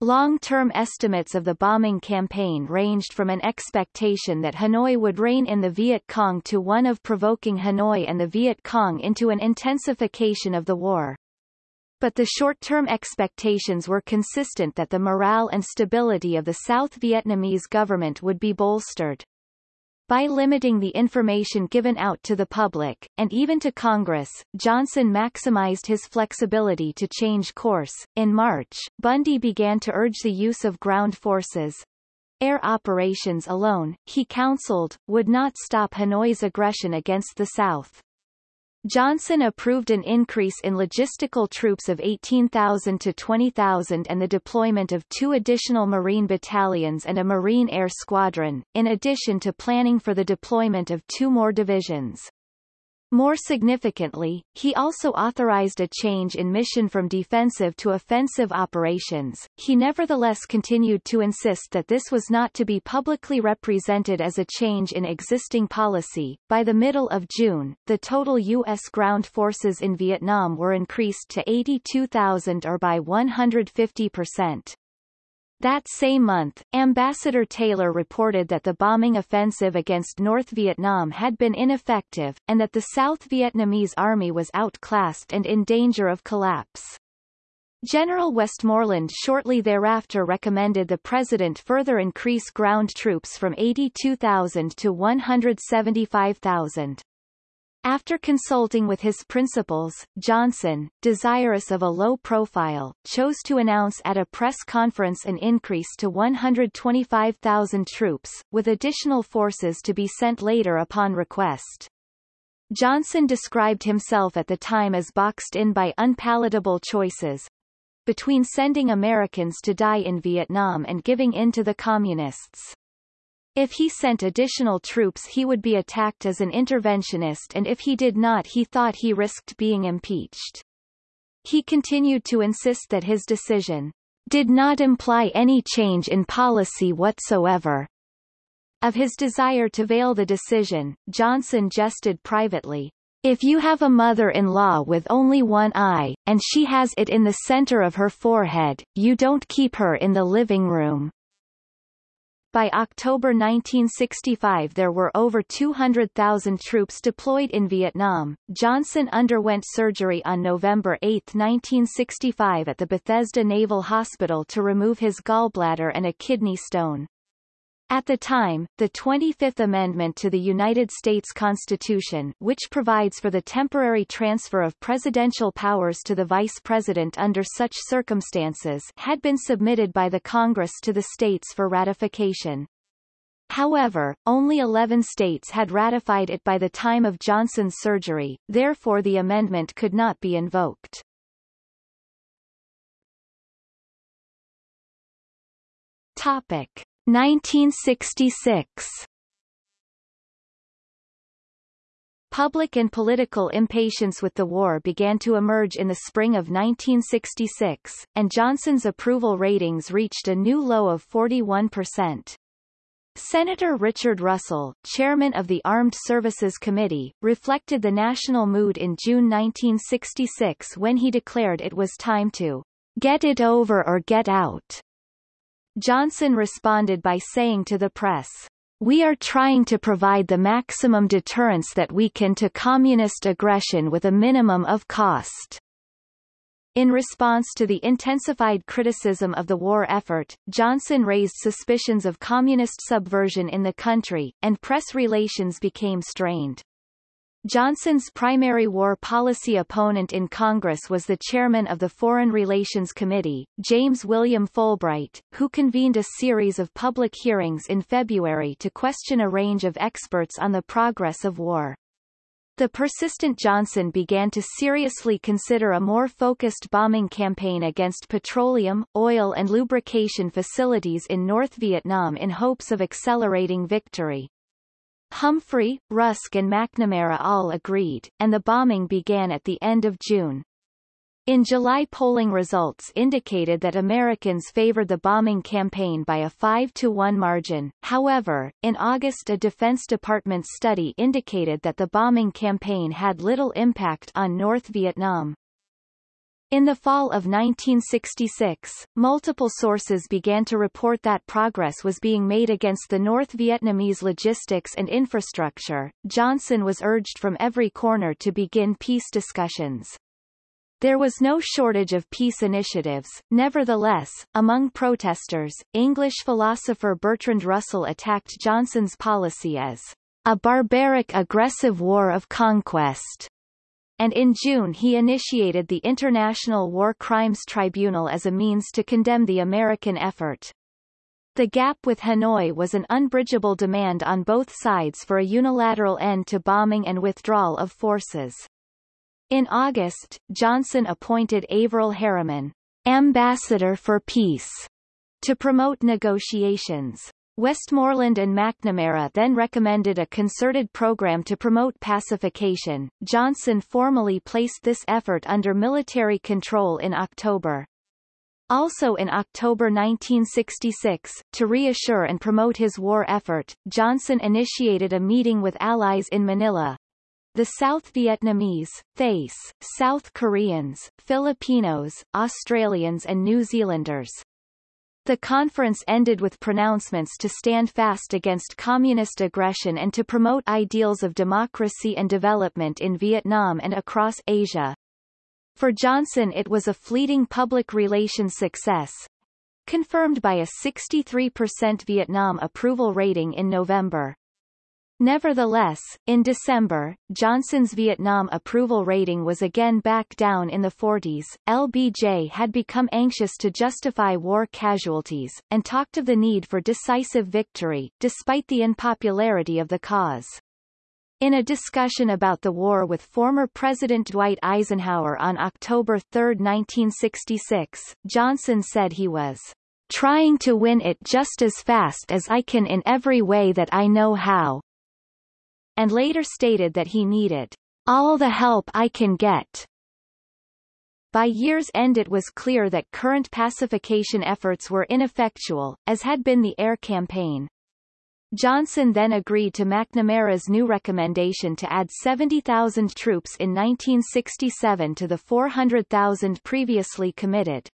Long-term estimates of the bombing campaign ranged from an expectation that Hanoi would rein in the Viet Cong to one of provoking Hanoi and the Viet Cong into an intensification of the war. But the short-term expectations were consistent that the morale and stability of the South Vietnamese government would be bolstered. By limiting the information given out to the public, and even to Congress, Johnson maximized his flexibility to change course. In March, Bundy began to urge the use of ground forces. Air operations alone, he counseled, would not stop Hanoi's aggression against the South. Johnson approved an increase in logistical troops of 18,000 to 20,000 and the deployment of two additional Marine battalions and a Marine Air Squadron, in addition to planning for the deployment of two more divisions. More significantly, he also authorized a change in mission from defensive to offensive operations. He nevertheless continued to insist that this was not to be publicly represented as a change in existing policy. By the middle of June, the total U.S. ground forces in Vietnam were increased to 82,000 or by 150 percent. That same month, Ambassador Taylor reported that the bombing offensive against North Vietnam had been ineffective, and that the South Vietnamese army was outclassed and in danger of collapse. General Westmoreland shortly thereafter recommended the president further increase ground troops from 82,000 to 175,000. After consulting with his principals, Johnson, desirous of a low profile, chose to announce at a press conference an increase to 125,000 troops, with additional forces to be sent later upon request. Johnson described himself at the time as boxed in by unpalatable choices, between sending Americans to die in Vietnam and giving in to the Communists. If he sent additional troops he would be attacked as an interventionist and if he did not he thought he risked being impeached. He continued to insist that his decision did not imply any change in policy whatsoever. Of his desire to veil the decision, Johnson jested privately, if you have a mother-in-law with only one eye, and she has it in the center of her forehead, you don't keep her in the living room. By October 1965 there were over 200,000 troops deployed in Vietnam. Johnson underwent surgery on November 8, 1965 at the Bethesda Naval Hospital to remove his gallbladder and a kidney stone. At the time, the 25th Amendment to the United States Constitution which provides for the temporary transfer of presidential powers to the Vice President under such circumstances had been submitted by the Congress to the states for ratification. However, only 11 states had ratified it by the time of Johnson's surgery, therefore the amendment could not be invoked. Topic. 1966 Public and political impatience with the war began to emerge in the spring of 1966, and Johnson's approval ratings reached a new low of 41%. Senator Richard Russell, chairman of the Armed Services Committee, reflected the national mood in June 1966 when he declared it was time to get it over or get out. Johnson responded by saying to the press, we are trying to provide the maximum deterrence that we can to communist aggression with a minimum of cost. In response to the intensified criticism of the war effort, Johnson raised suspicions of communist subversion in the country, and press relations became strained. Johnson's primary war policy opponent in Congress was the chairman of the Foreign Relations Committee, James William Fulbright, who convened a series of public hearings in February to question a range of experts on the progress of war. The persistent Johnson began to seriously consider a more focused bombing campaign against petroleum, oil and lubrication facilities in North Vietnam in hopes of accelerating victory. Humphrey, Rusk and McNamara all agreed, and the bombing began at the end of June. In July polling results indicated that Americans favored the bombing campaign by a 5-to-1 margin, however, in August a Defense Department study indicated that the bombing campaign had little impact on North Vietnam. In the fall of 1966, multiple sources began to report that progress was being made against the North Vietnamese logistics and infrastructure. Johnson was urged from every corner to begin peace discussions. There was no shortage of peace initiatives, nevertheless, among protesters, English philosopher Bertrand Russell attacked Johnson's policy as a barbaric aggressive war of conquest, and in June he initiated the International War Crimes Tribunal as a means to condemn the American effort. The gap with Hanoi was an unbridgeable demand on both sides for a unilateral end to bombing and withdrawal of forces. In August, Johnson appointed Averell Harriman, ambassador for peace, to promote negotiations. Westmoreland and McNamara then recommended a concerted program to promote pacification. Johnson formally placed this effort under military control in October. Also in October 1966, to reassure and promote his war effort, Johnson initiated a meeting with allies in Manila, the South Vietnamese, Thais, South Koreans, Filipinos, Australians and New Zealanders. The conference ended with pronouncements to stand fast against communist aggression and to promote ideals of democracy and development in Vietnam and across Asia. For Johnson it was a fleeting public relations success, confirmed by a 63% Vietnam approval rating in November. Nevertheless, in December, Johnson's Vietnam approval rating was again back down in the 40s. LBJ had become anxious to justify war casualties, and talked of the need for decisive victory, despite the unpopularity of the cause. In a discussion about the war with former President Dwight Eisenhower on October 3, 1966, Johnson said he was trying to win it just as fast as I can in every way that I know how, and later stated that he needed all the help I can get. By year's end it was clear that current pacification efforts were ineffectual, as had been the air campaign. Johnson then agreed to McNamara's new recommendation to add 70,000 troops in 1967 to the 400,000 previously committed.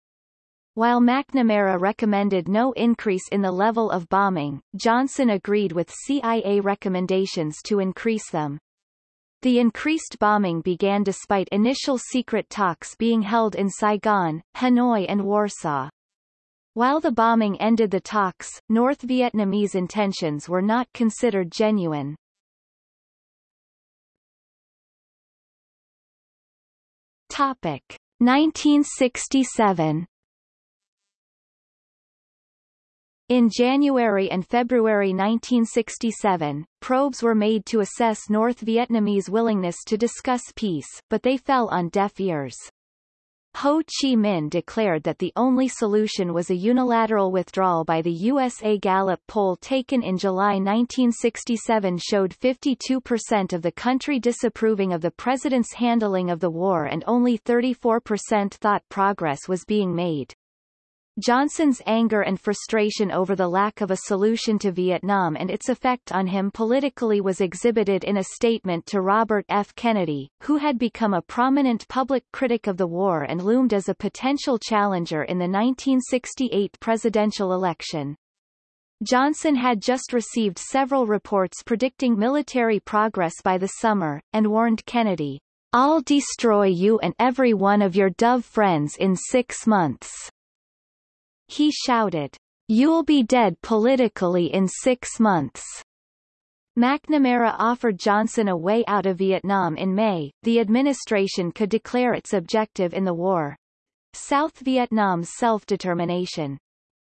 While McNamara recommended no increase in the level of bombing, Johnson agreed with CIA recommendations to increase them. The increased bombing began despite initial secret talks being held in Saigon, Hanoi and Warsaw. While the bombing ended the talks, North Vietnamese intentions were not considered genuine. Topic 1967 In January and February 1967, probes were made to assess North Vietnamese willingness to discuss peace, but they fell on deaf ears. Ho Chi Minh declared that the only solution was a unilateral withdrawal by the USA Gallup poll taken in July 1967 showed 52% of the country disapproving of the president's handling of the war and only 34% thought progress was being made. Johnson's anger and frustration over the lack of a solution to Vietnam and its effect on him politically was exhibited in a statement to Robert F. Kennedy, who had become a prominent public critic of the war and loomed as a potential challenger in the 1968 presidential election. Johnson had just received several reports predicting military progress by the summer, and warned Kennedy, I'll destroy you and every one of your Dove friends in six months. He shouted, You'll be dead politically in six months. McNamara offered Johnson a way out of Vietnam in May. The administration could declare its objective in the war. South Vietnam's self-determination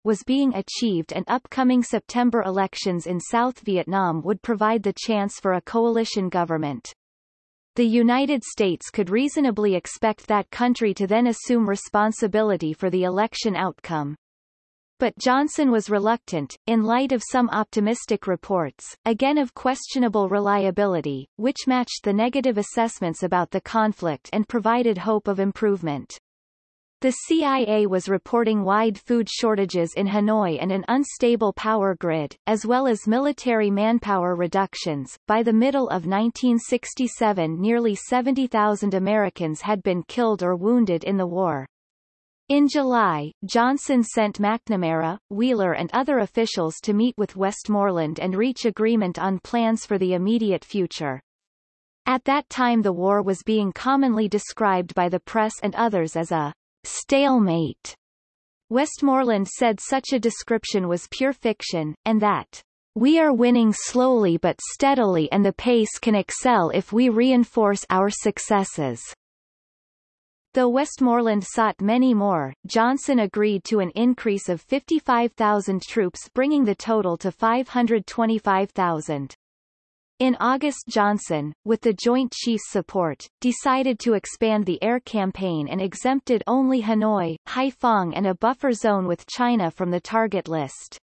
was being achieved and upcoming September elections in South Vietnam would provide the chance for a coalition government. The United States could reasonably expect that country to then assume responsibility for the election outcome. But Johnson was reluctant, in light of some optimistic reports, again of questionable reliability, which matched the negative assessments about the conflict and provided hope of improvement. The CIA was reporting wide food shortages in Hanoi and an unstable power grid, as well as military manpower reductions. By the middle of 1967 nearly 70,000 Americans had been killed or wounded in the war. In July, Johnson sent McNamara, Wheeler and other officials to meet with Westmoreland and reach agreement on plans for the immediate future. At that time the war was being commonly described by the press and others as a stalemate. Westmoreland said such a description was pure fiction, and that we are winning slowly but steadily and the pace can excel if we reinforce our successes. Though Westmoreland sought many more, Johnson agreed to an increase of 55,000 troops bringing the total to 525,000. In August Johnson, with the Joint Chiefs' support, decided to expand the air campaign and exempted only Hanoi, Haiphong and a buffer zone with China from the target list.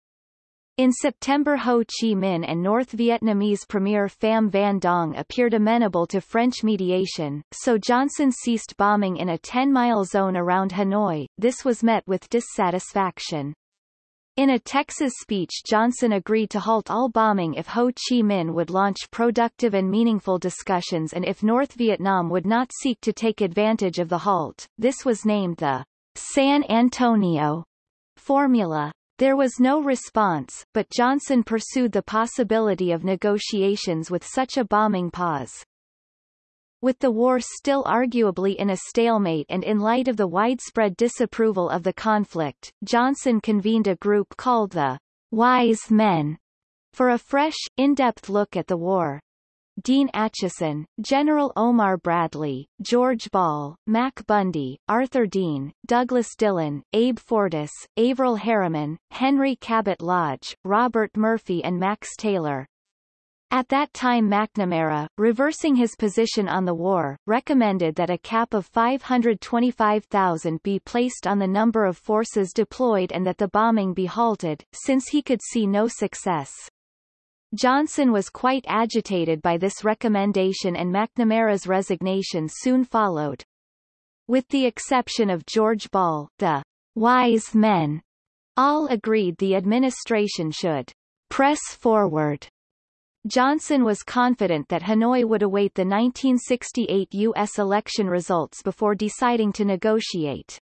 In September Ho Chi Minh and North Vietnamese Premier Pham Van Dong appeared amenable to French mediation, so Johnson ceased bombing in a 10-mile zone around Hanoi. This was met with dissatisfaction. In a Texas speech Johnson agreed to halt all bombing if Ho Chi Minh would launch productive and meaningful discussions and if North Vietnam would not seek to take advantage of the halt. This was named the San Antonio formula. There was no response, but Johnson pursued the possibility of negotiations with such a bombing pause. With the war still arguably in a stalemate and in light of the widespread disapproval of the conflict, Johnson convened a group called the Wise Men for a fresh, in-depth look at the war. Dean Acheson, General Omar Bradley, George Ball, Mac Bundy, Arthur Dean, Douglas Dillon, Abe Fortas, Averell Harriman, Henry Cabot Lodge, Robert Murphy and Max Taylor, at that time McNamara, reversing his position on the war, recommended that a cap of 525,000 be placed on the number of forces deployed and that the bombing be halted, since he could see no success. Johnson was quite agitated by this recommendation and McNamara's resignation soon followed. With the exception of George Ball, the wise men all agreed the administration should press forward Johnson was confident that Hanoi would await the 1968 U.S. election results before deciding to negotiate.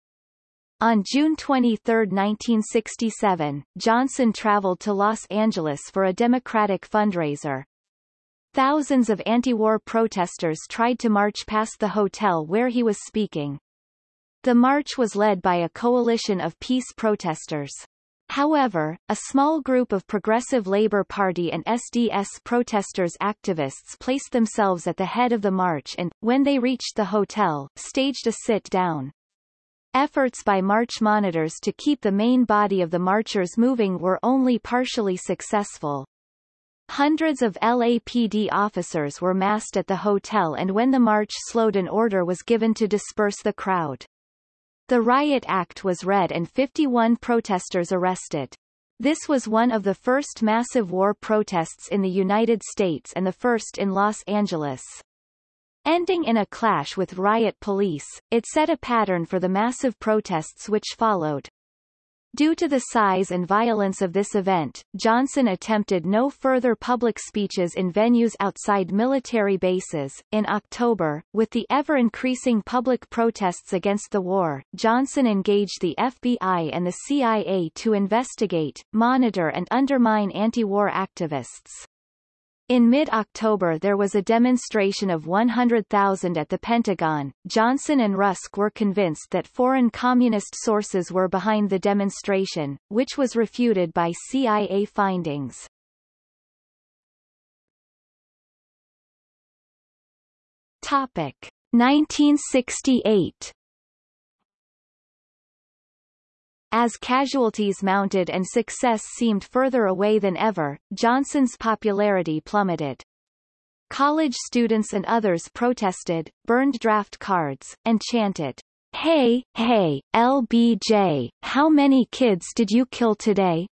On June 23, 1967, Johnson traveled to Los Angeles for a Democratic fundraiser. Thousands of anti-war protesters tried to march past the hotel where he was speaking. The march was led by a coalition of peace protesters. However, a small group of Progressive Labour Party and SDS protesters activists placed themselves at the head of the march and, when they reached the hotel, staged a sit-down. Efforts by march monitors to keep the main body of the marchers moving were only partially successful. Hundreds of LAPD officers were massed at the hotel and when the march slowed an order was given to disperse the crowd. The riot act was read and 51 protesters arrested. This was one of the first massive war protests in the United States and the first in Los Angeles. Ending in a clash with riot police, it set a pattern for the massive protests which followed. Due to the size and violence of this event, Johnson attempted no further public speeches in venues outside military bases. In October, with the ever increasing public protests against the war, Johnson engaged the FBI and the CIA to investigate, monitor and undermine anti-war activists. In mid-October there was a demonstration of 100,000 at the Pentagon. Johnson and Rusk were convinced that foreign communist sources were behind the demonstration, which was refuted by CIA findings. Topic 1968 As casualties mounted and success seemed further away than ever, Johnson's popularity plummeted. College students and others protested, burned draft cards, and chanted, Hey, hey, LBJ, how many kids did you kill today?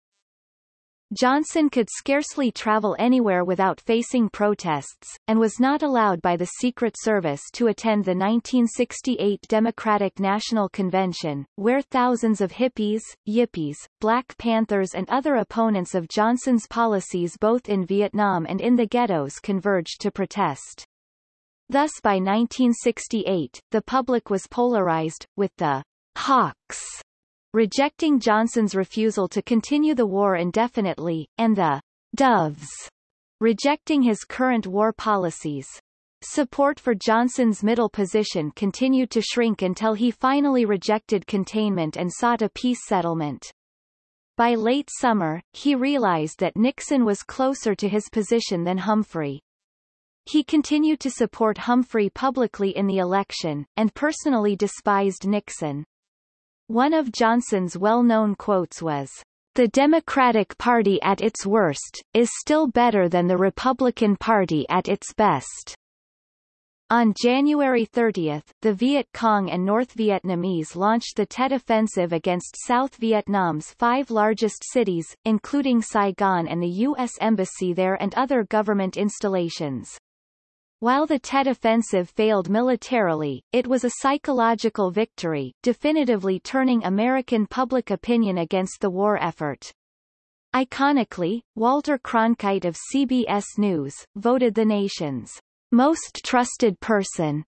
Johnson could scarcely travel anywhere without facing protests, and was not allowed by the Secret Service to attend the 1968 Democratic National Convention, where thousands of hippies, yippies, Black Panthers and other opponents of Johnson's policies both in Vietnam and in the ghettos converged to protest. Thus by 1968, the public was polarized, with the Hawks rejecting Johnson's refusal to continue the war indefinitely, and the Doves rejecting his current war policies. Support for Johnson's middle position continued to shrink until he finally rejected containment and sought a peace settlement. By late summer, he realized that Nixon was closer to his position than Humphrey. He continued to support Humphrey publicly in the election, and personally despised Nixon. One of Johnson's well-known quotes was, The Democratic Party at its worst, is still better than the Republican Party at its best. On January 30, the Viet Cong and North Vietnamese launched the Tet Offensive against South Vietnam's five largest cities, including Saigon and the U.S. Embassy there and other government installations. While the Tet Offensive failed militarily, it was a psychological victory, definitively turning American public opinion against the war effort. Iconically, Walter Cronkite of CBS News, voted the nation's most trusted person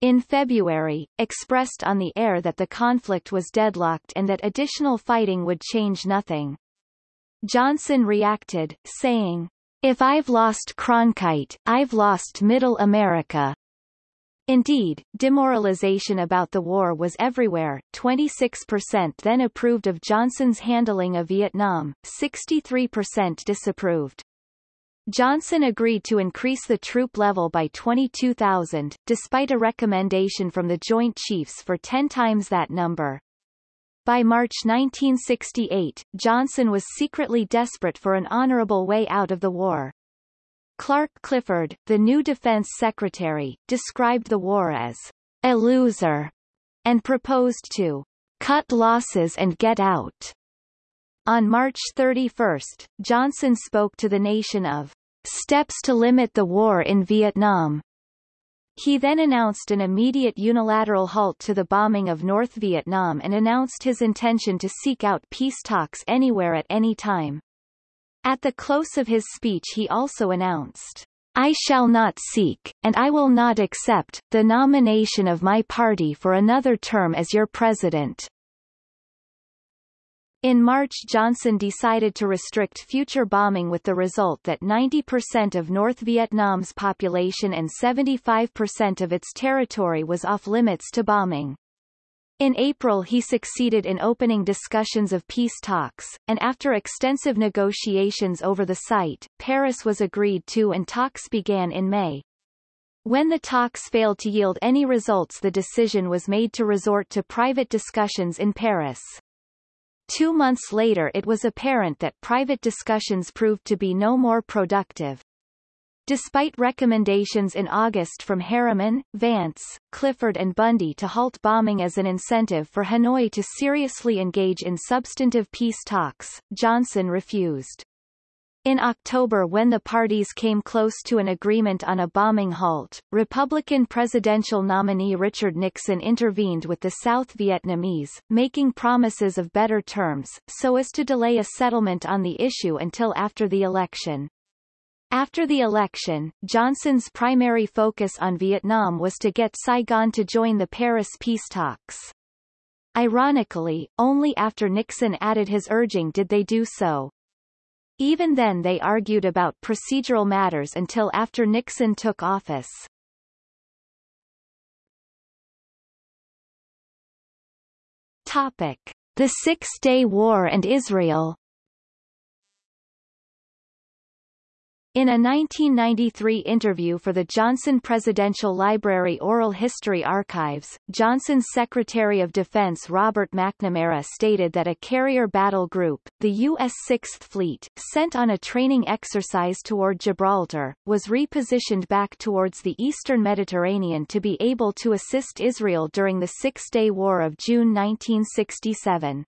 in February, expressed on the air that the conflict was deadlocked and that additional fighting would change nothing. Johnson reacted, saying, if I've lost Cronkite, I've lost Middle America. Indeed, demoralization about the war was everywhere, 26% then approved of Johnson's handling of Vietnam, 63% disapproved. Johnson agreed to increase the troop level by 22,000, despite a recommendation from the Joint Chiefs for 10 times that number. By March 1968, Johnson was secretly desperate for an honorable way out of the war. Clark Clifford, the new defense secretary, described the war as a loser and proposed to cut losses and get out. On March 31, Johnson spoke to the nation of steps to limit the war in Vietnam, he then announced an immediate unilateral halt to the bombing of North Vietnam and announced his intention to seek out peace talks anywhere at any time. At the close of his speech he also announced, I shall not seek, and I will not accept, the nomination of my party for another term as your president. In March Johnson decided to restrict future bombing with the result that 90% of North Vietnam's population and 75% of its territory was off-limits to bombing. In April he succeeded in opening discussions of peace talks, and after extensive negotiations over the site, Paris was agreed to and talks began in May. When the talks failed to yield any results the decision was made to resort to private discussions in Paris. Two months later it was apparent that private discussions proved to be no more productive. Despite recommendations in August from Harriman, Vance, Clifford and Bundy to halt bombing as an incentive for Hanoi to seriously engage in substantive peace talks, Johnson refused. In October when the parties came close to an agreement on a bombing halt, Republican presidential nominee Richard Nixon intervened with the South Vietnamese, making promises of better terms, so as to delay a settlement on the issue until after the election. After the election, Johnson's primary focus on Vietnam was to get Saigon to join the Paris peace talks. Ironically, only after Nixon added his urging did they do so. Even then they argued about procedural matters until after Nixon took office. Topic. The Six-Day War and Israel In a 1993 interview for the Johnson Presidential Library Oral History Archives, Johnson's Secretary of Defense Robert McNamara stated that a carrier battle group, the U.S. Sixth Fleet, sent on a training exercise toward Gibraltar, was repositioned back towards the eastern Mediterranean to be able to assist Israel during the Six-Day War of June 1967.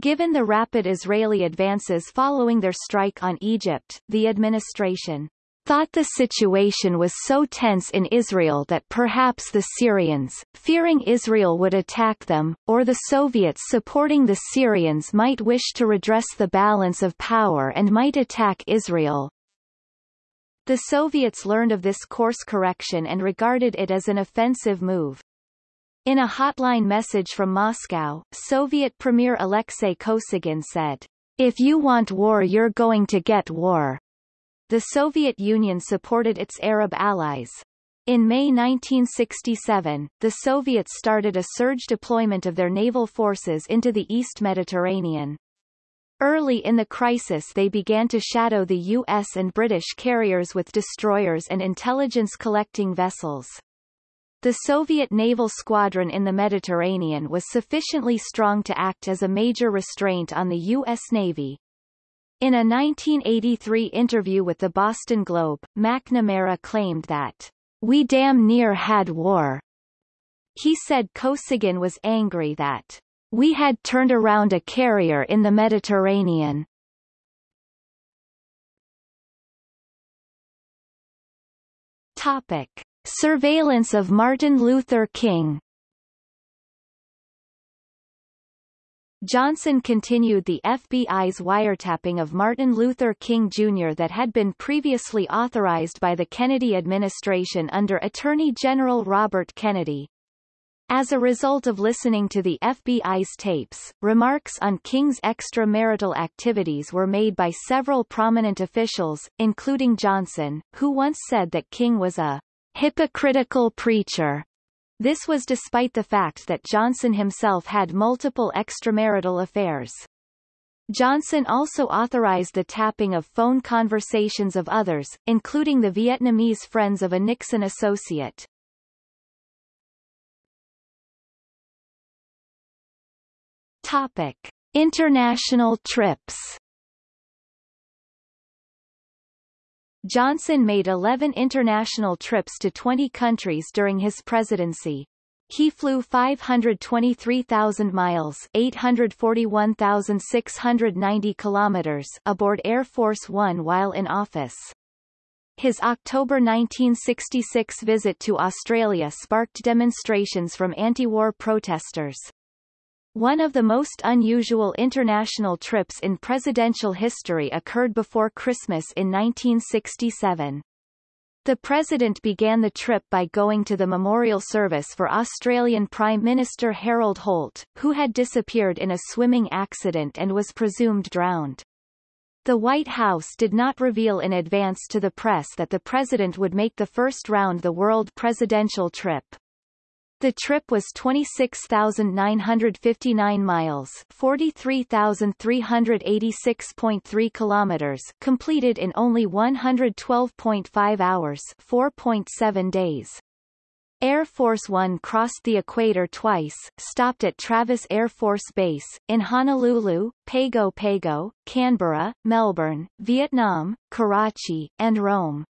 Given the rapid Israeli advances following their strike on Egypt, the administration thought the situation was so tense in Israel that perhaps the Syrians, fearing Israel would attack them, or the Soviets supporting the Syrians might wish to redress the balance of power and might attack Israel. The Soviets learned of this course correction and regarded it as an offensive move. In a hotline message from Moscow, Soviet Premier Alexei Kosygin said, If you want war you're going to get war. The Soviet Union supported its Arab allies. In May 1967, the Soviets started a surge deployment of their naval forces into the East Mediterranean. Early in the crisis they began to shadow the U.S. and British carriers with destroyers and intelligence-collecting vessels. The Soviet naval squadron in the Mediterranean was sufficiently strong to act as a major restraint on the U.S. Navy, in a 1983 interview with the Boston Globe, McNamara claimed that, We damn near had war. He said Kosygin was angry that, We had turned around a carrier in the Mediterranean. Topic. Surveillance of Martin Luther King Johnson continued the FBI's wiretapping of Martin Luther King Jr. that had been previously authorized by the Kennedy administration under Attorney General Robert Kennedy. As a result of listening to the FBI's tapes, remarks on King's extramarital activities were made by several prominent officials, including Johnson, who once said that King was a hypocritical preacher this was despite the fact that Johnson himself had multiple extramarital affairs. Johnson also authorized the tapping of phone conversations of others, including the Vietnamese friends of a Nixon associate. Topic. International trips Johnson made 11 international trips to 20 countries during his presidency. He flew 523,000 miles 841,690 kilometers aboard Air Force One while in office. His October 1966 visit to Australia sparked demonstrations from anti-war protesters. One of the most unusual international trips in presidential history occurred before Christmas in 1967. The president began the trip by going to the memorial service for Australian Prime Minister Harold Holt, who had disappeared in a swimming accident and was presumed drowned. The White House did not reveal in advance to the press that the president would make the first round the world presidential trip. The trip was 26,959 miles 43,386.3 kilometers completed in only 112.5 hours 4.7 days. Air Force One crossed the equator twice, stopped at Travis Air Force Base, in Honolulu, Pago Pago, Canberra, Melbourne, Vietnam, Karachi, and Rome.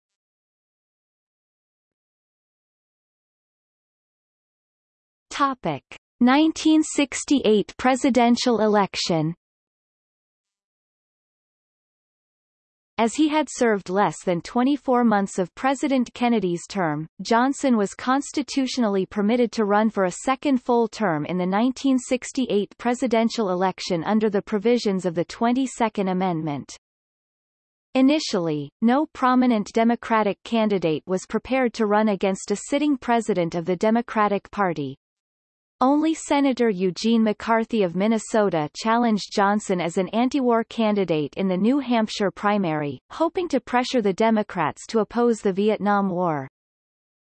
Topic: 1968 presidential election. As he had served less than 24 months of President Kennedy's term, Johnson was constitutionally permitted to run for a second full term in the 1968 presidential election under the provisions of the 22nd Amendment. Initially, no prominent Democratic candidate was prepared to run against a sitting president of the Democratic Party, only Senator Eugene McCarthy of Minnesota challenged Johnson as an anti-war candidate in the New Hampshire primary, hoping to pressure the Democrats to oppose the Vietnam War.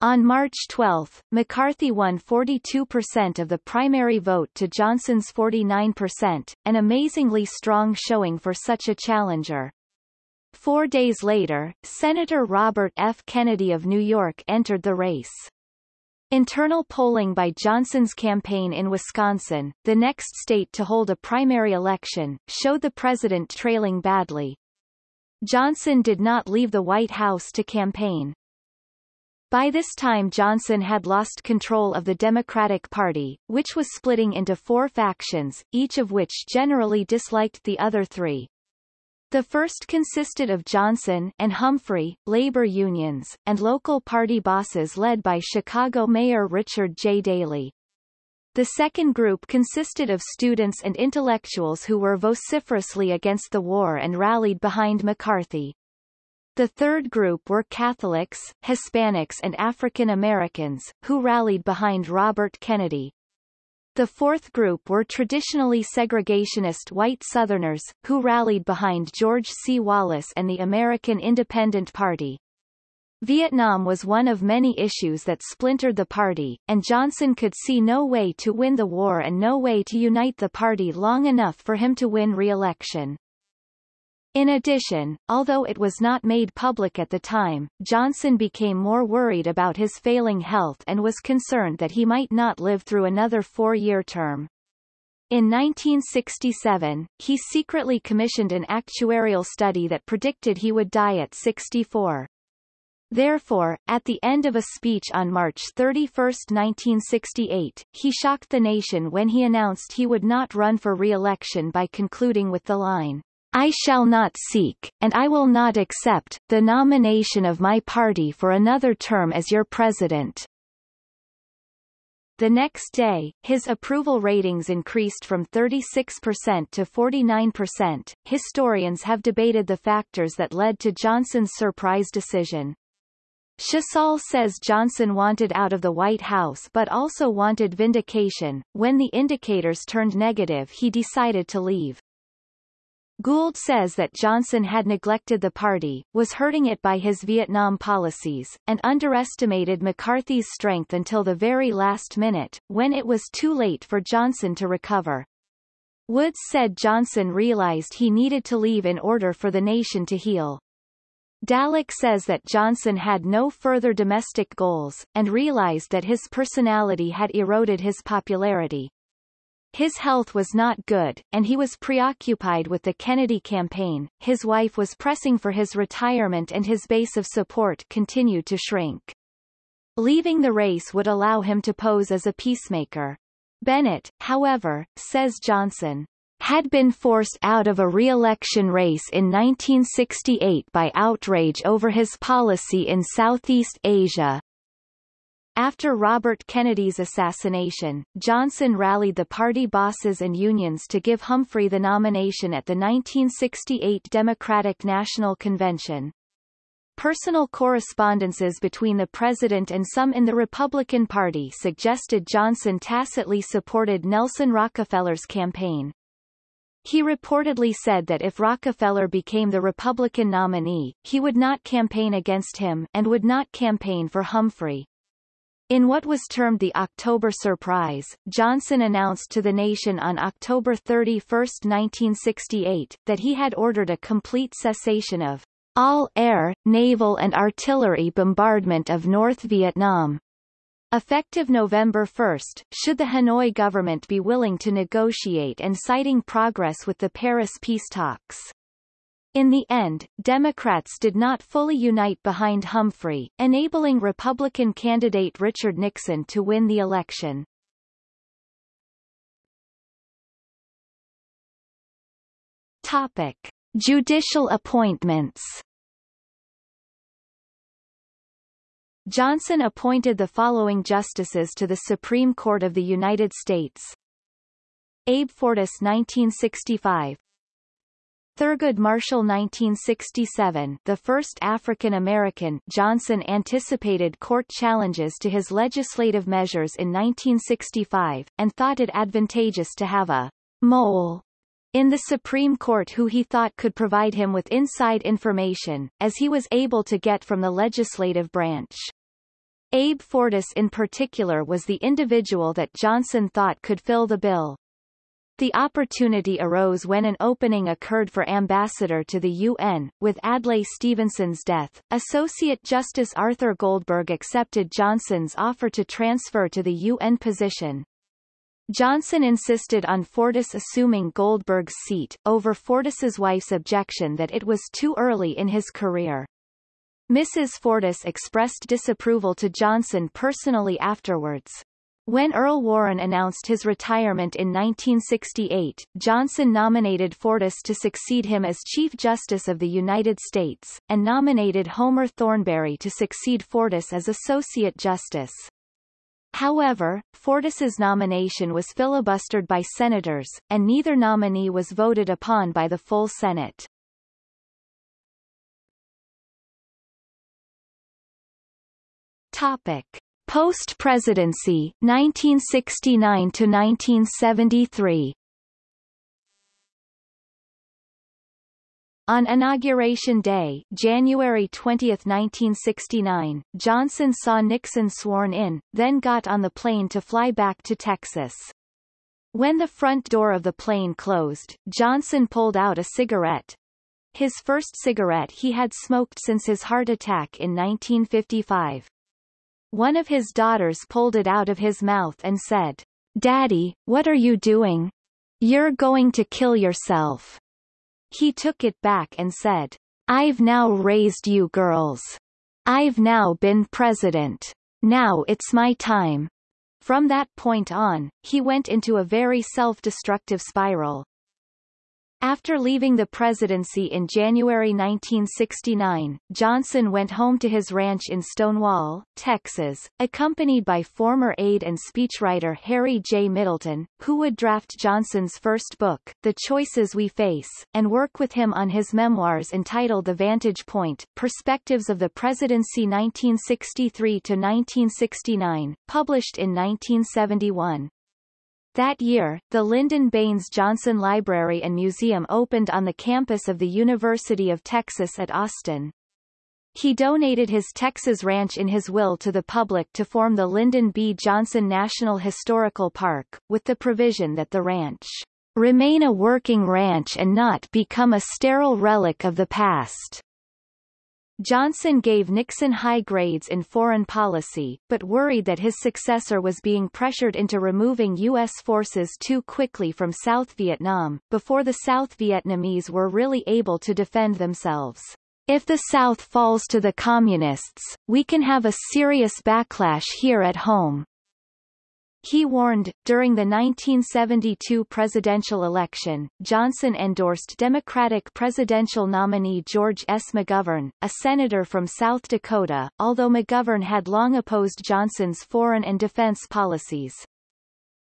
On March 12, McCarthy won 42% of the primary vote to Johnson's 49%, an amazingly strong showing for such a challenger. Four days later, Senator Robert F. Kennedy of New York entered the race. Internal polling by Johnson's campaign in Wisconsin, the next state to hold a primary election, showed the president trailing badly. Johnson did not leave the White House to campaign. By this time Johnson had lost control of the Democratic Party, which was splitting into four factions, each of which generally disliked the other three. The first consisted of Johnson and Humphrey, labor unions, and local party bosses led by Chicago Mayor Richard J. Daley. The second group consisted of students and intellectuals who were vociferously against the war and rallied behind McCarthy. The third group were Catholics, Hispanics and African Americans, who rallied behind Robert Kennedy. The fourth group were traditionally segregationist white Southerners, who rallied behind George C. Wallace and the American Independent Party. Vietnam was one of many issues that splintered the party, and Johnson could see no way to win the war and no way to unite the party long enough for him to win re-election. In addition, although it was not made public at the time, Johnson became more worried about his failing health and was concerned that he might not live through another four-year term. In 1967, he secretly commissioned an actuarial study that predicted he would die at 64. Therefore, at the end of a speech on March 31, 1968, he shocked the nation when he announced he would not run for re-election by concluding with the line, I shall not seek, and I will not accept, the nomination of my party for another term as your president. The next day, his approval ratings increased from 36% to 49%. Historians have debated the factors that led to Johnson's surprise decision. Shesol says Johnson wanted out of the White House but also wanted vindication. When the indicators turned negative he decided to leave. Gould says that Johnson had neglected the party, was hurting it by his Vietnam policies, and underestimated McCarthy's strength until the very last minute, when it was too late for Johnson to recover. Woods said Johnson realized he needed to leave in order for the nation to heal. Dallek says that Johnson had no further domestic goals, and realized that his personality had eroded his popularity. His health was not good, and he was preoccupied with the Kennedy campaign, his wife was pressing for his retirement and his base of support continued to shrink. Leaving the race would allow him to pose as a peacemaker. Bennett, however, says Johnson, had been forced out of a re-election race in 1968 by outrage over his policy in Southeast Asia, after Robert Kennedy's assassination, Johnson rallied the party bosses and unions to give Humphrey the nomination at the 1968 Democratic National Convention. Personal correspondences between the president and some in the Republican Party suggested Johnson tacitly supported Nelson Rockefeller's campaign. He reportedly said that if Rockefeller became the Republican nominee, he would not campaign against him and would not campaign for Humphrey. In what was termed the October Surprise, Johnson announced to the nation on October 31, 1968, that he had ordered a complete cessation of all air, naval and artillery bombardment of North Vietnam. Effective November 1, should the Hanoi government be willing to negotiate and citing progress with the Paris peace talks. In the end, Democrats did not fully unite behind Humphrey, enabling Republican candidate Richard Nixon to win the election. Topic. Judicial appointments Johnson appointed the following justices to the Supreme Court of the United States. Abe Fortas 1965 Thurgood Marshall 1967 the first African-American Johnson anticipated court challenges to his legislative measures in 1965, and thought it advantageous to have a mole in the Supreme Court who he thought could provide him with inside information, as he was able to get from the legislative branch. Abe Fortas in particular was the individual that Johnson thought could fill the bill. The opportunity arose when an opening occurred for ambassador to the UN. With Adlai Stevenson's death, Associate Justice Arthur Goldberg accepted Johnson's offer to transfer to the UN position. Johnson insisted on Fortas assuming Goldberg's seat, over Fortas's wife's objection that it was too early in his career. Mrs. Fortas expressed disapproval to Johnson personally afterwards. When Earl Warren announced his retirement in 1968, Johnson nominated Fortas to succeed him as Chief Justice of the United States, and nominated Homer Thornberry to succeed Fortas as Associate Justice. However, Fortas's nomination was filibustered by senators, and neither nominee was voted upon by the full Senate. Topic. Post-presidency, 1969 to 1973. On Inauguration Day January 20, 1969, Johnson saw Nixon sworn in, then got on the plane to fly back to Texas. When the front door of the plane closed, Johnson pulled out a cigarette. His first cigarette he had smoked since his heart attack in 1955. One of his daughters pulled it out of his mouth and said, Daddy, what are you doing? You're going to kill yourself. He took it back and said, I've now raised you girls. I've now been president. Now it's my time. From that point on, he went into a very self-destructive spiral. After leaving the presidency in January 1969, Johnson went home to his ranch in Stonewall, Texas, accompanied by former aide and speechwriter Harry J. Middleton, who would draft Johnson's first book, The Choices We Face, and work with him on his memoirs entitled The Vantage Point, Perspectives of the Presidency 1963-1969, published in 1971. That year, the Lyndon Baines Johnson Library and Museum opened on the campus of the University of Texas at Austin. He donated his Texas ranch in his will to the public to form the Lyndon B. Johnson National Historical Park, with the provision that the ranch remain a working ranch and not become a sterile relic of the past. Johnson gave Nixon high grades in foreign policy, but worried that his successor was being pressured into removing U.S. forces too quickly from South Vietnam, before the South Vietnamese were really able to defend themselves. If the South falls to the Communists, we can have a serious backlash here at home. He warned, during the 1972 presidential election, Johnson endorsed Democratic presidential nominee George S. McGovern, a senator from South Dakota, although McGovern had long opposed Johnson's foreign and defense policies.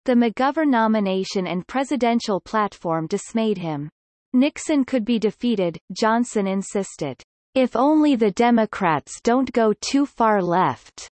The McGovern nomination and presidential platform dismayed him. Nixon could be defeated, Johnson insisted. If only the Democrats don't go too far left.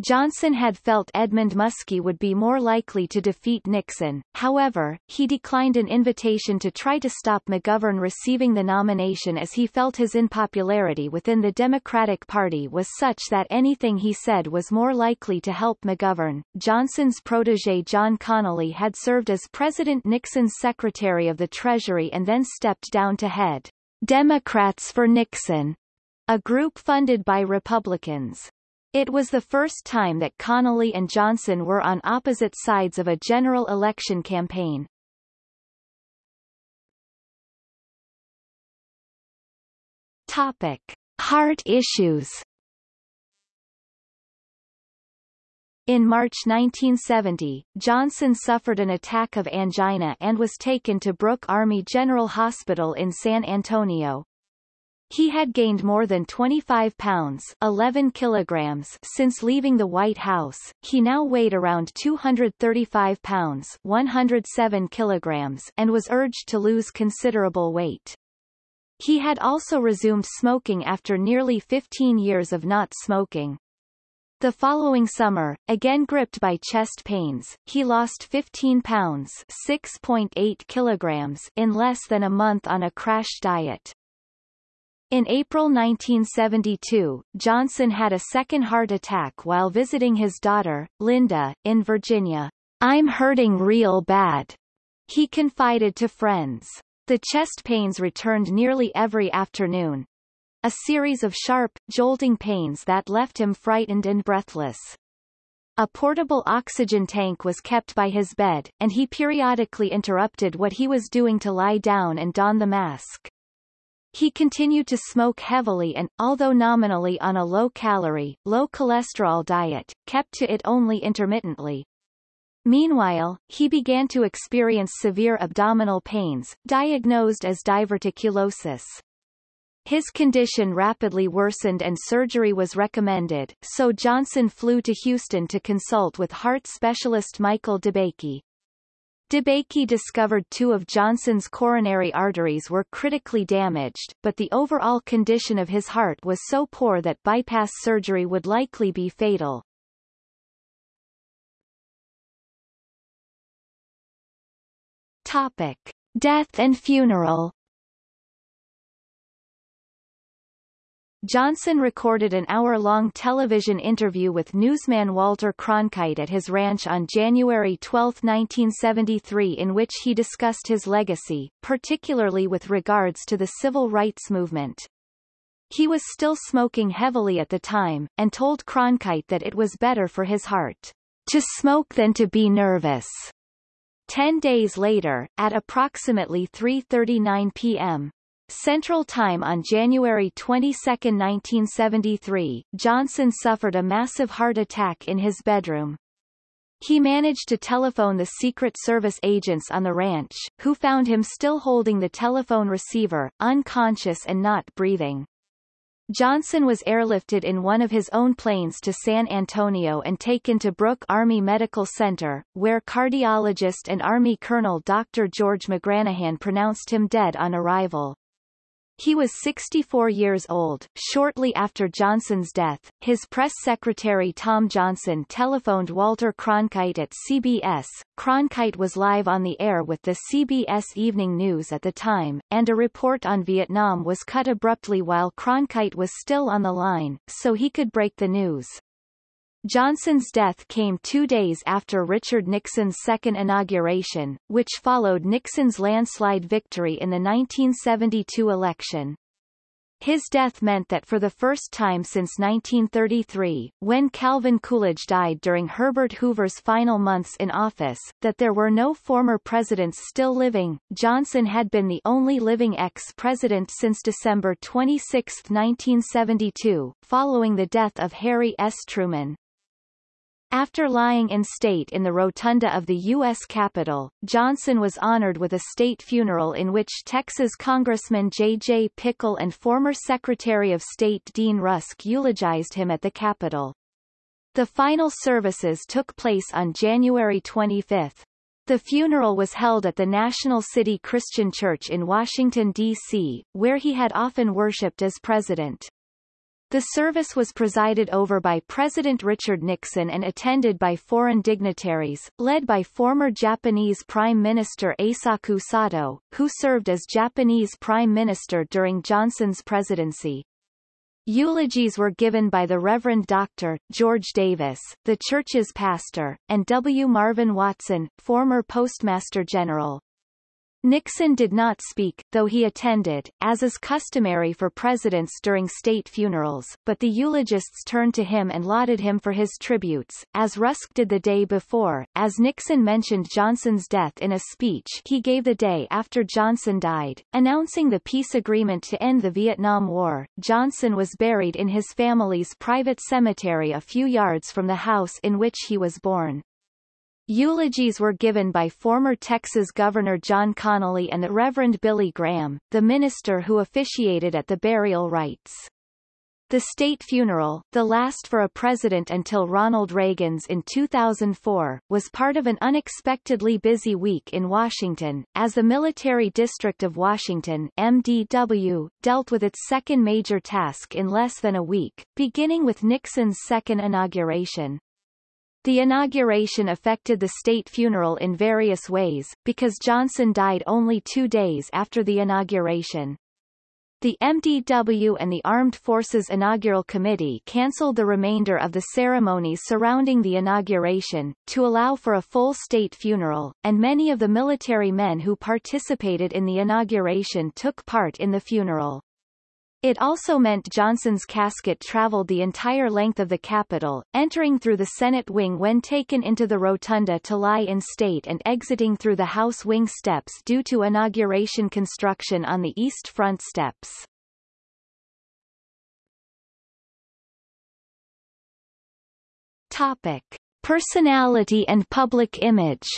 Johnson had felt Edmund Muskie would be more likely to defeat Nixon, however, he declined an invitation to try to stop McGovern receiving the nomination as he felt his unpopularity within the Democratic Party was such that anything he said was more likely to help McGovern. Johnson's protege John Connally had served as President Nixon's Secretary of the Treasury and then stepped down to head Democrats for Nixon, a group funded by Republicans. It was the first time that Connally and Johnson were on opposite sides of a general election campaign. Topic. Heart issues In March 1970, Johnson suffered an attack of angina and was taken to Brooke Army General Hospital in San Antonio, he had gained more than 25 pounds 11 kilograms since leaving the White House. He now weighed around 235 pounds 107 kilograms and was urged to lose considerable weight. He had also resumed smoking after nearly 15 years of not smoking. The following summer, again gripped by chest pains, he lost 15 pounds 6.8 kilograms in less than a month on a crash diet. In April 1972, Johnson had a second heart attack while visiting his daughter, Linda, in Virginia. I'm hurting real bad. He confided to friends. The chest pains returned nearly every afternoon. A series of sharp, jolting pains that left him frightened and breathless. A portable oxygen tank was kept by his bed, and he periodically interrupted what he was doing to lie down and don the mask. He continued to smoke heavily and, although nominally on a low-calorie, low-cholesterol diet, kept to it only intermittently. Meanwhile, he began to experience severe abdominal pains, diagnosed as diverticulosis. His condition rapidly worsened and surgery was recommended, so Johnson flew to Houston to consult with heart specialist Michael DeBakey. DeBakey discovered two of Johnson's coronary arteries were critically damaged, but the overall condition of his heart was so poor that bypass surgery would likely be fatal. Topic. Death and funeral Johnson recorded an hour-long television interview with newsman Walter Cronkite at his ranch on January 12, 1973 in which he discussed his legacy, particularly with regards to the civil rights movement. He was still smoking heavily at the time, and told Cronkite that it was better for his heart to smoke than to be nervous. Ten days later, at approximately 3.39 p.m., Central Time on January 22, 1973, Johnson suffered a massive heart attack in his bedroom. He managed to telephone the Secret Service agents on the ranch, who found him still holding the telephone receiver, unconscious and not breathing. Johnson was airlifted in one of his own planes to San Antonio and taken to Brooke Army Medical Center, where cardiologist and Army Colonel Dr. George McGranahan pronounced him dead on arrival. He was 64 years old. Shortly after Johnson's death, his press secretary Tom Johnson telephoned Walter Cronkite at CBS. Cronkite was live on the air with the CBS Evening News at the time, and a report on Vietnam was cut abruptly while Cronkite was still on the line, so he could break the news. Johnson's death came two days after Richard Nixon's second inauguration, which followed Nixon's landslide victory in the 1972 election. His death meant that for the first time since 1933, when Calvin Coolidge died during Herbert Hoover's final months in office, that there were no former presidents still living. Johnson had been the only living ex-president since December 26, 1972, following the death of Harry S. Truman. After lying in state in the rotunda of the U.S. Capitol, Johnson was honored with a state funeral in which Texas Congressman J.J. Pickle and former Secretary of State Dean Rusk eulogized him at the Capitol. The final services took place on January 25. The funeral was held at the National City Christian Church in Washington, D.C., where he had often worshipped as president. The service was presided over by President Richard Nixon and attended by foreign dignitaries, led by former Japanese Prime Minister Eisaku Sato, who served as Japanese Prime Minister during Johnson's presidency. Eulogies were given by the Reverend Dr. George Davis, the church's pastor, and W. Marvin Watson, former Postmaster General. Nixon did not speak, though he attended, as is customary for presidents during state funerals, but the eulogists turned to him and lauded him for his tributes, as Rusk did the day before, as Nixon mentioned Johnson's death in a speech he gave the day after Johnson died, announcing the peace agreement to end the Vietnam War. Johnson was buried in his family's private cemetery a few yards from the house in which he was born. Eulogies were given by former Texas Governor John Connally and the Reverend Billy Graham, the minister who officiated at the burial rites. The state funeral, the last for a president until Ronald Reagan's in 2004, was part of an unexpectedly busy week in Washington, as the Military District of Washington MDW, dealt with its second major task in less than a week, beginning with Nixon's second inauguration. The inauguration affected the state funeral in various ways, because Johnson died only two days after the inauguration. The MDW and the Armed Forces Inaugural Committee cancelled the remainder of the ceremonies surrounding the inauguration, to allow for a full state funeral, and many of the military men who participated in the inauguration took part in the funeral. It also meant Johnson's casket traveled the entire length of the Capitol, entering through the Senate wing when taken into the rotunda to lie in state and exiting through the House wing steps due to inauguration construction on the east front steps. Topic. Personality and public image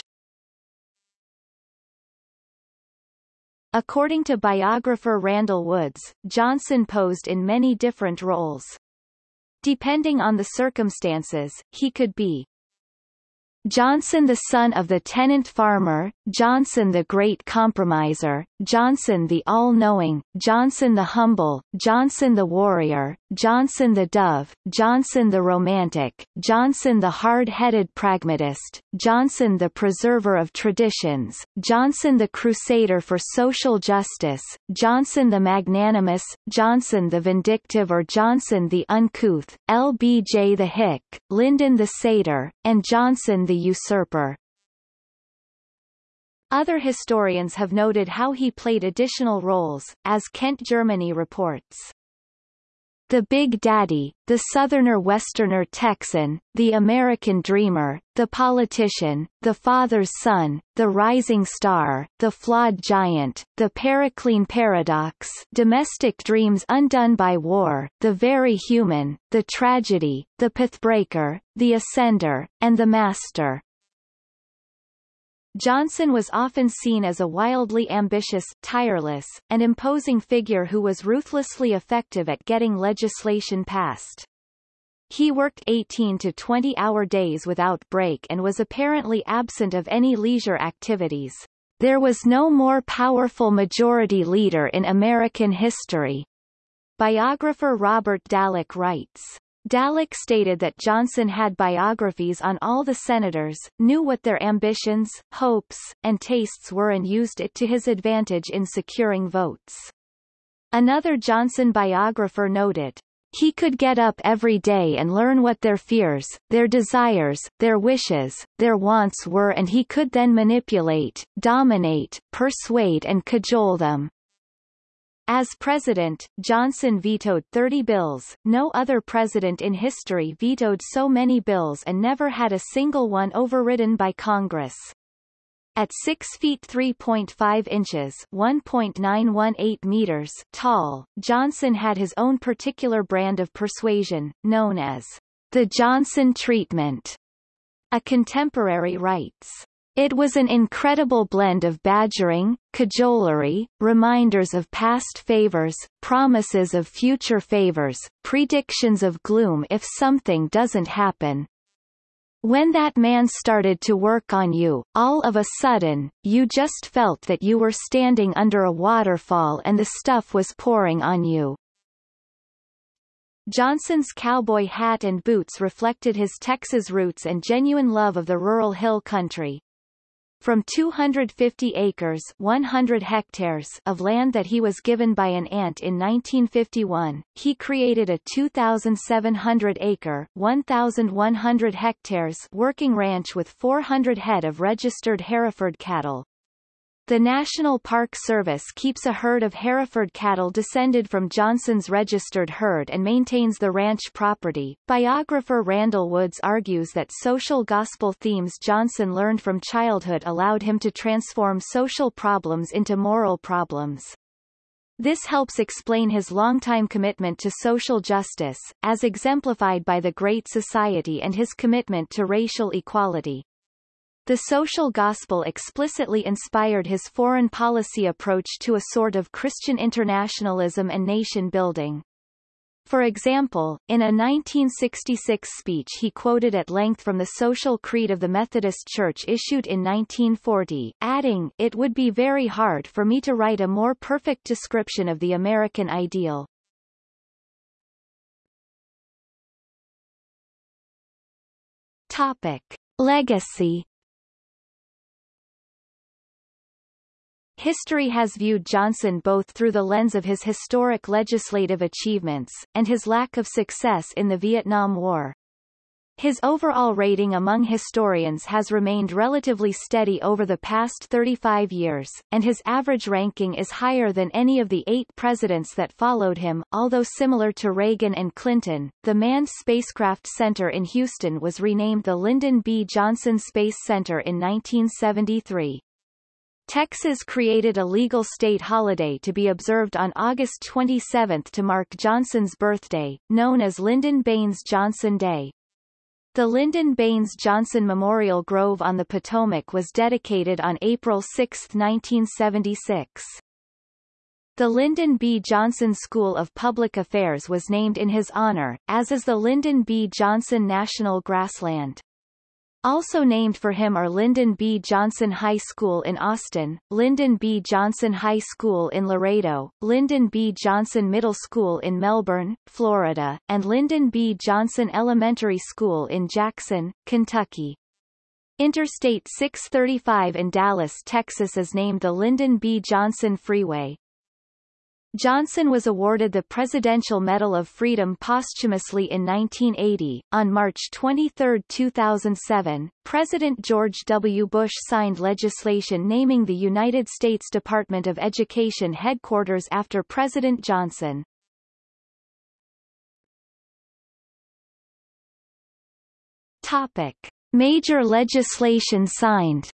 According to biographer Randall Woods, Johnson posed in many different roles. Depending on the circumstances, he could be Johnson the son of the tenant farmer, Johnson the great compromiser, Johnson the all-knowing, Johnson the humble, Johnson the warrior, Johnson the dove, Johnson the romantic, Johnson the hard-headed pragmatist, Johnson the preserver of traditions, Johnson the crusader for social justice, Johnson the magnanimous, Johnson the vindictive or Johnson the uncouth, LBJ the hick, Lyndon the satyr, and Johnson the usurper. Other historians have noted how he played additional roles, as Kent Germany reports. The Big Daddy, the Southerner Westerner Texan, the American Dreamer, the Politician, the Father's Son, the Rising Star, the Flawed Giant, the Periclean Paradox Domestic Dreams Undone by War, the Very Human, the Tragedy, the Pathbreaker, the Ascender, and the Master. Johnson was often seen as a wildly ambitious, tireless, and imposing figure who was ruthlessly effective at getting legislation passed. He worked 18 to 20-hour days without break and was apparently absent of any leisure activities. There was no more powerful majority leader in American history. Biographer Robert Dallek writes. Dallek stated that Johnson had biographies on all the senators, knew what their ambitions, hopes, and tastes were and used it to his advantage in securing votes. Another Johnson biographer noted, he could get up every day and learn what their fears, their desires, their wishes, their wants were and he could then manipulate, dominate, persuade and cajole them. As president, Johnson vetoed 30 bills. No other president in history vetoed so many bills and never had a single one overridden by Congress. At 6 feet 3.5 inches 1.918 meters tall, Johnson had his own particular brand of persuasion, known as the Johnson treatment. A contemporary writes, it was an incredible blend of badgering, cajolery, reminders of past favors, promises of future favors, predictions of gloom if something doesn't happen. When that man started to work on you, all of a sudden, you just felt that you were standing under a waterfall and the stuff was pouring on you. Johnson's cowboy hat and boots reflected his Texas roots and genuine love of the rural hill country. From 250 acres 100 hectares of land that he was given by an aunt in 1951, he created a 2,700-acre 1,100 hectares working ranch with 400 head of registered Hereford cattle. The National Park Service keeps a herd of Hereford cattle descended from Johnson's registered herd and maintains the ranch property. Biographer Randall Woods argues that social gospel themes Johnson learned from childhood allowed him to transform social problems into moral problems. This helps explain his longtime commitment to social justice, as exemplified by the Great Society and his commitment to racial equality. The social gospel explicitly inspired his foreign policy approach to a sort of Christian internationalism and nation-building. For example, in a 1966 speech he quoted at length from the Social Creed of the Methodist Church issued in 1940, adding, It would be very hard for me to write a more perfect description of the American ideal. Topic. Legacy History has viewed Johnson both through the lens of his historic legislative achievements, and his lack of success in the Vietnam War. His overall rating among historians has remained relatively steady over the past 35 years, and his average ranking is higher than any of the eight presidents that followed him. Although similar to Reagan and Clinton, the Manned Spacecraft Center in Houston was renamed the Lyndon B. Johnson Space Center in 1973. Texas created a legal state holiday to be observed on August 27 to mark Johnson's birthday, known as Lyndon Baines Johnson Day. The Lyndon Baines Johnson Memorial Grove on the Potomac was dedicated on April 6, 1976. The Lyndon B. Johnson School of Public Affairs was named in his honor, as is the Lyndon B. Johnson National Grassland. Also named for him are Lyndon B. Johnson High School in Austin, Lyndon B. Johnson High School in Laredo, Lyndon B. Johnson Middle School in Melbourne, Florida, and Lyndon B. Johnson Elementary School in Jackson, Kentucky. Interstate 635 in Dallas, Texas is named the Lyndon B. Johnson Freeway. Johnson was awarded the Presidential Medal of Freedom posthumously in 1980. On March 23, 2007, President George W. Bush signed legislation naming the United States Department of Education headquarters after President Johnson. Topic. Major legislation signed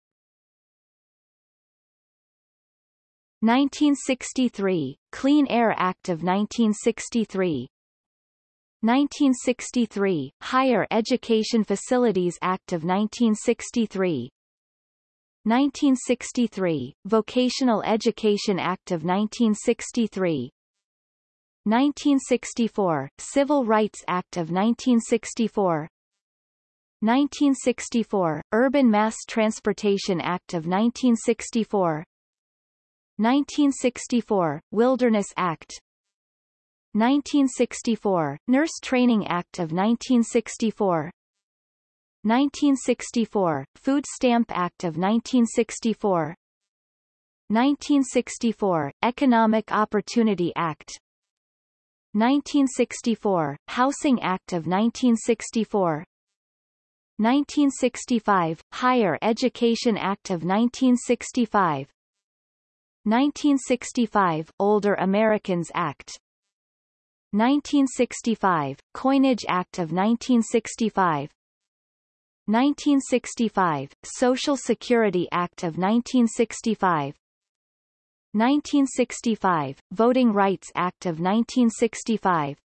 1963 Clean Air Act of 1963 1963 Higher Education Facilities Act of 1963 1963 Vocational Education Act of 1963 1964 Civil Rights Act of 1964 1964 Urban Mass Transportation Act of 1964 1964 Wilderness Act. 1964 Nurse Training Act of 1964 1964 Food Stamp Act of 1964 1964 Economic Opportunity Act. 1964 Housing Act of 1964 1965 Higher Education Act of 1965 1965 Older Americans Act. 1965 Coinage Act of 1965 1965 Social Security Act of 1965 1965 Voting Rights Act of 1965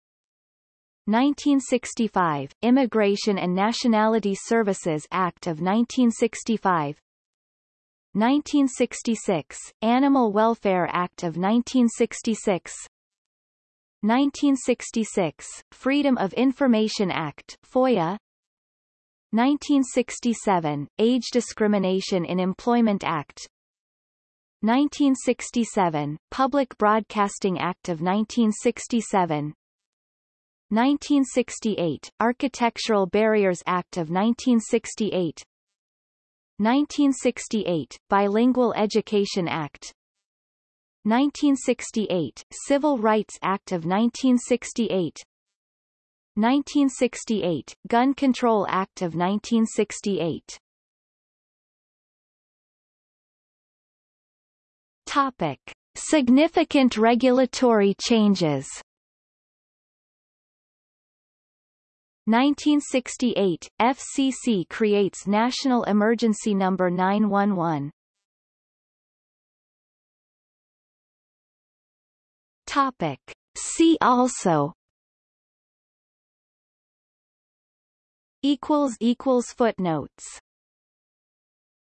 1965 Immigration and Nationality Services Act of 1965 1966, Animal Welfare Act of 1966 1966, Freedom of Information Act FOIA. 1967, Age Discrimination in Employment Act. 1967, Public Broadcasting Act of 1967 1968, Architectural Barriers Act of 1968 1968, Bilingual Education Act. 1968, Civil Rights Act of 1968 1968, Gun Control Act of 1968 Topic. Significant regulatory changes 1968, FCC creates National Emergency Number 911. Topic. See also equals equals footnotes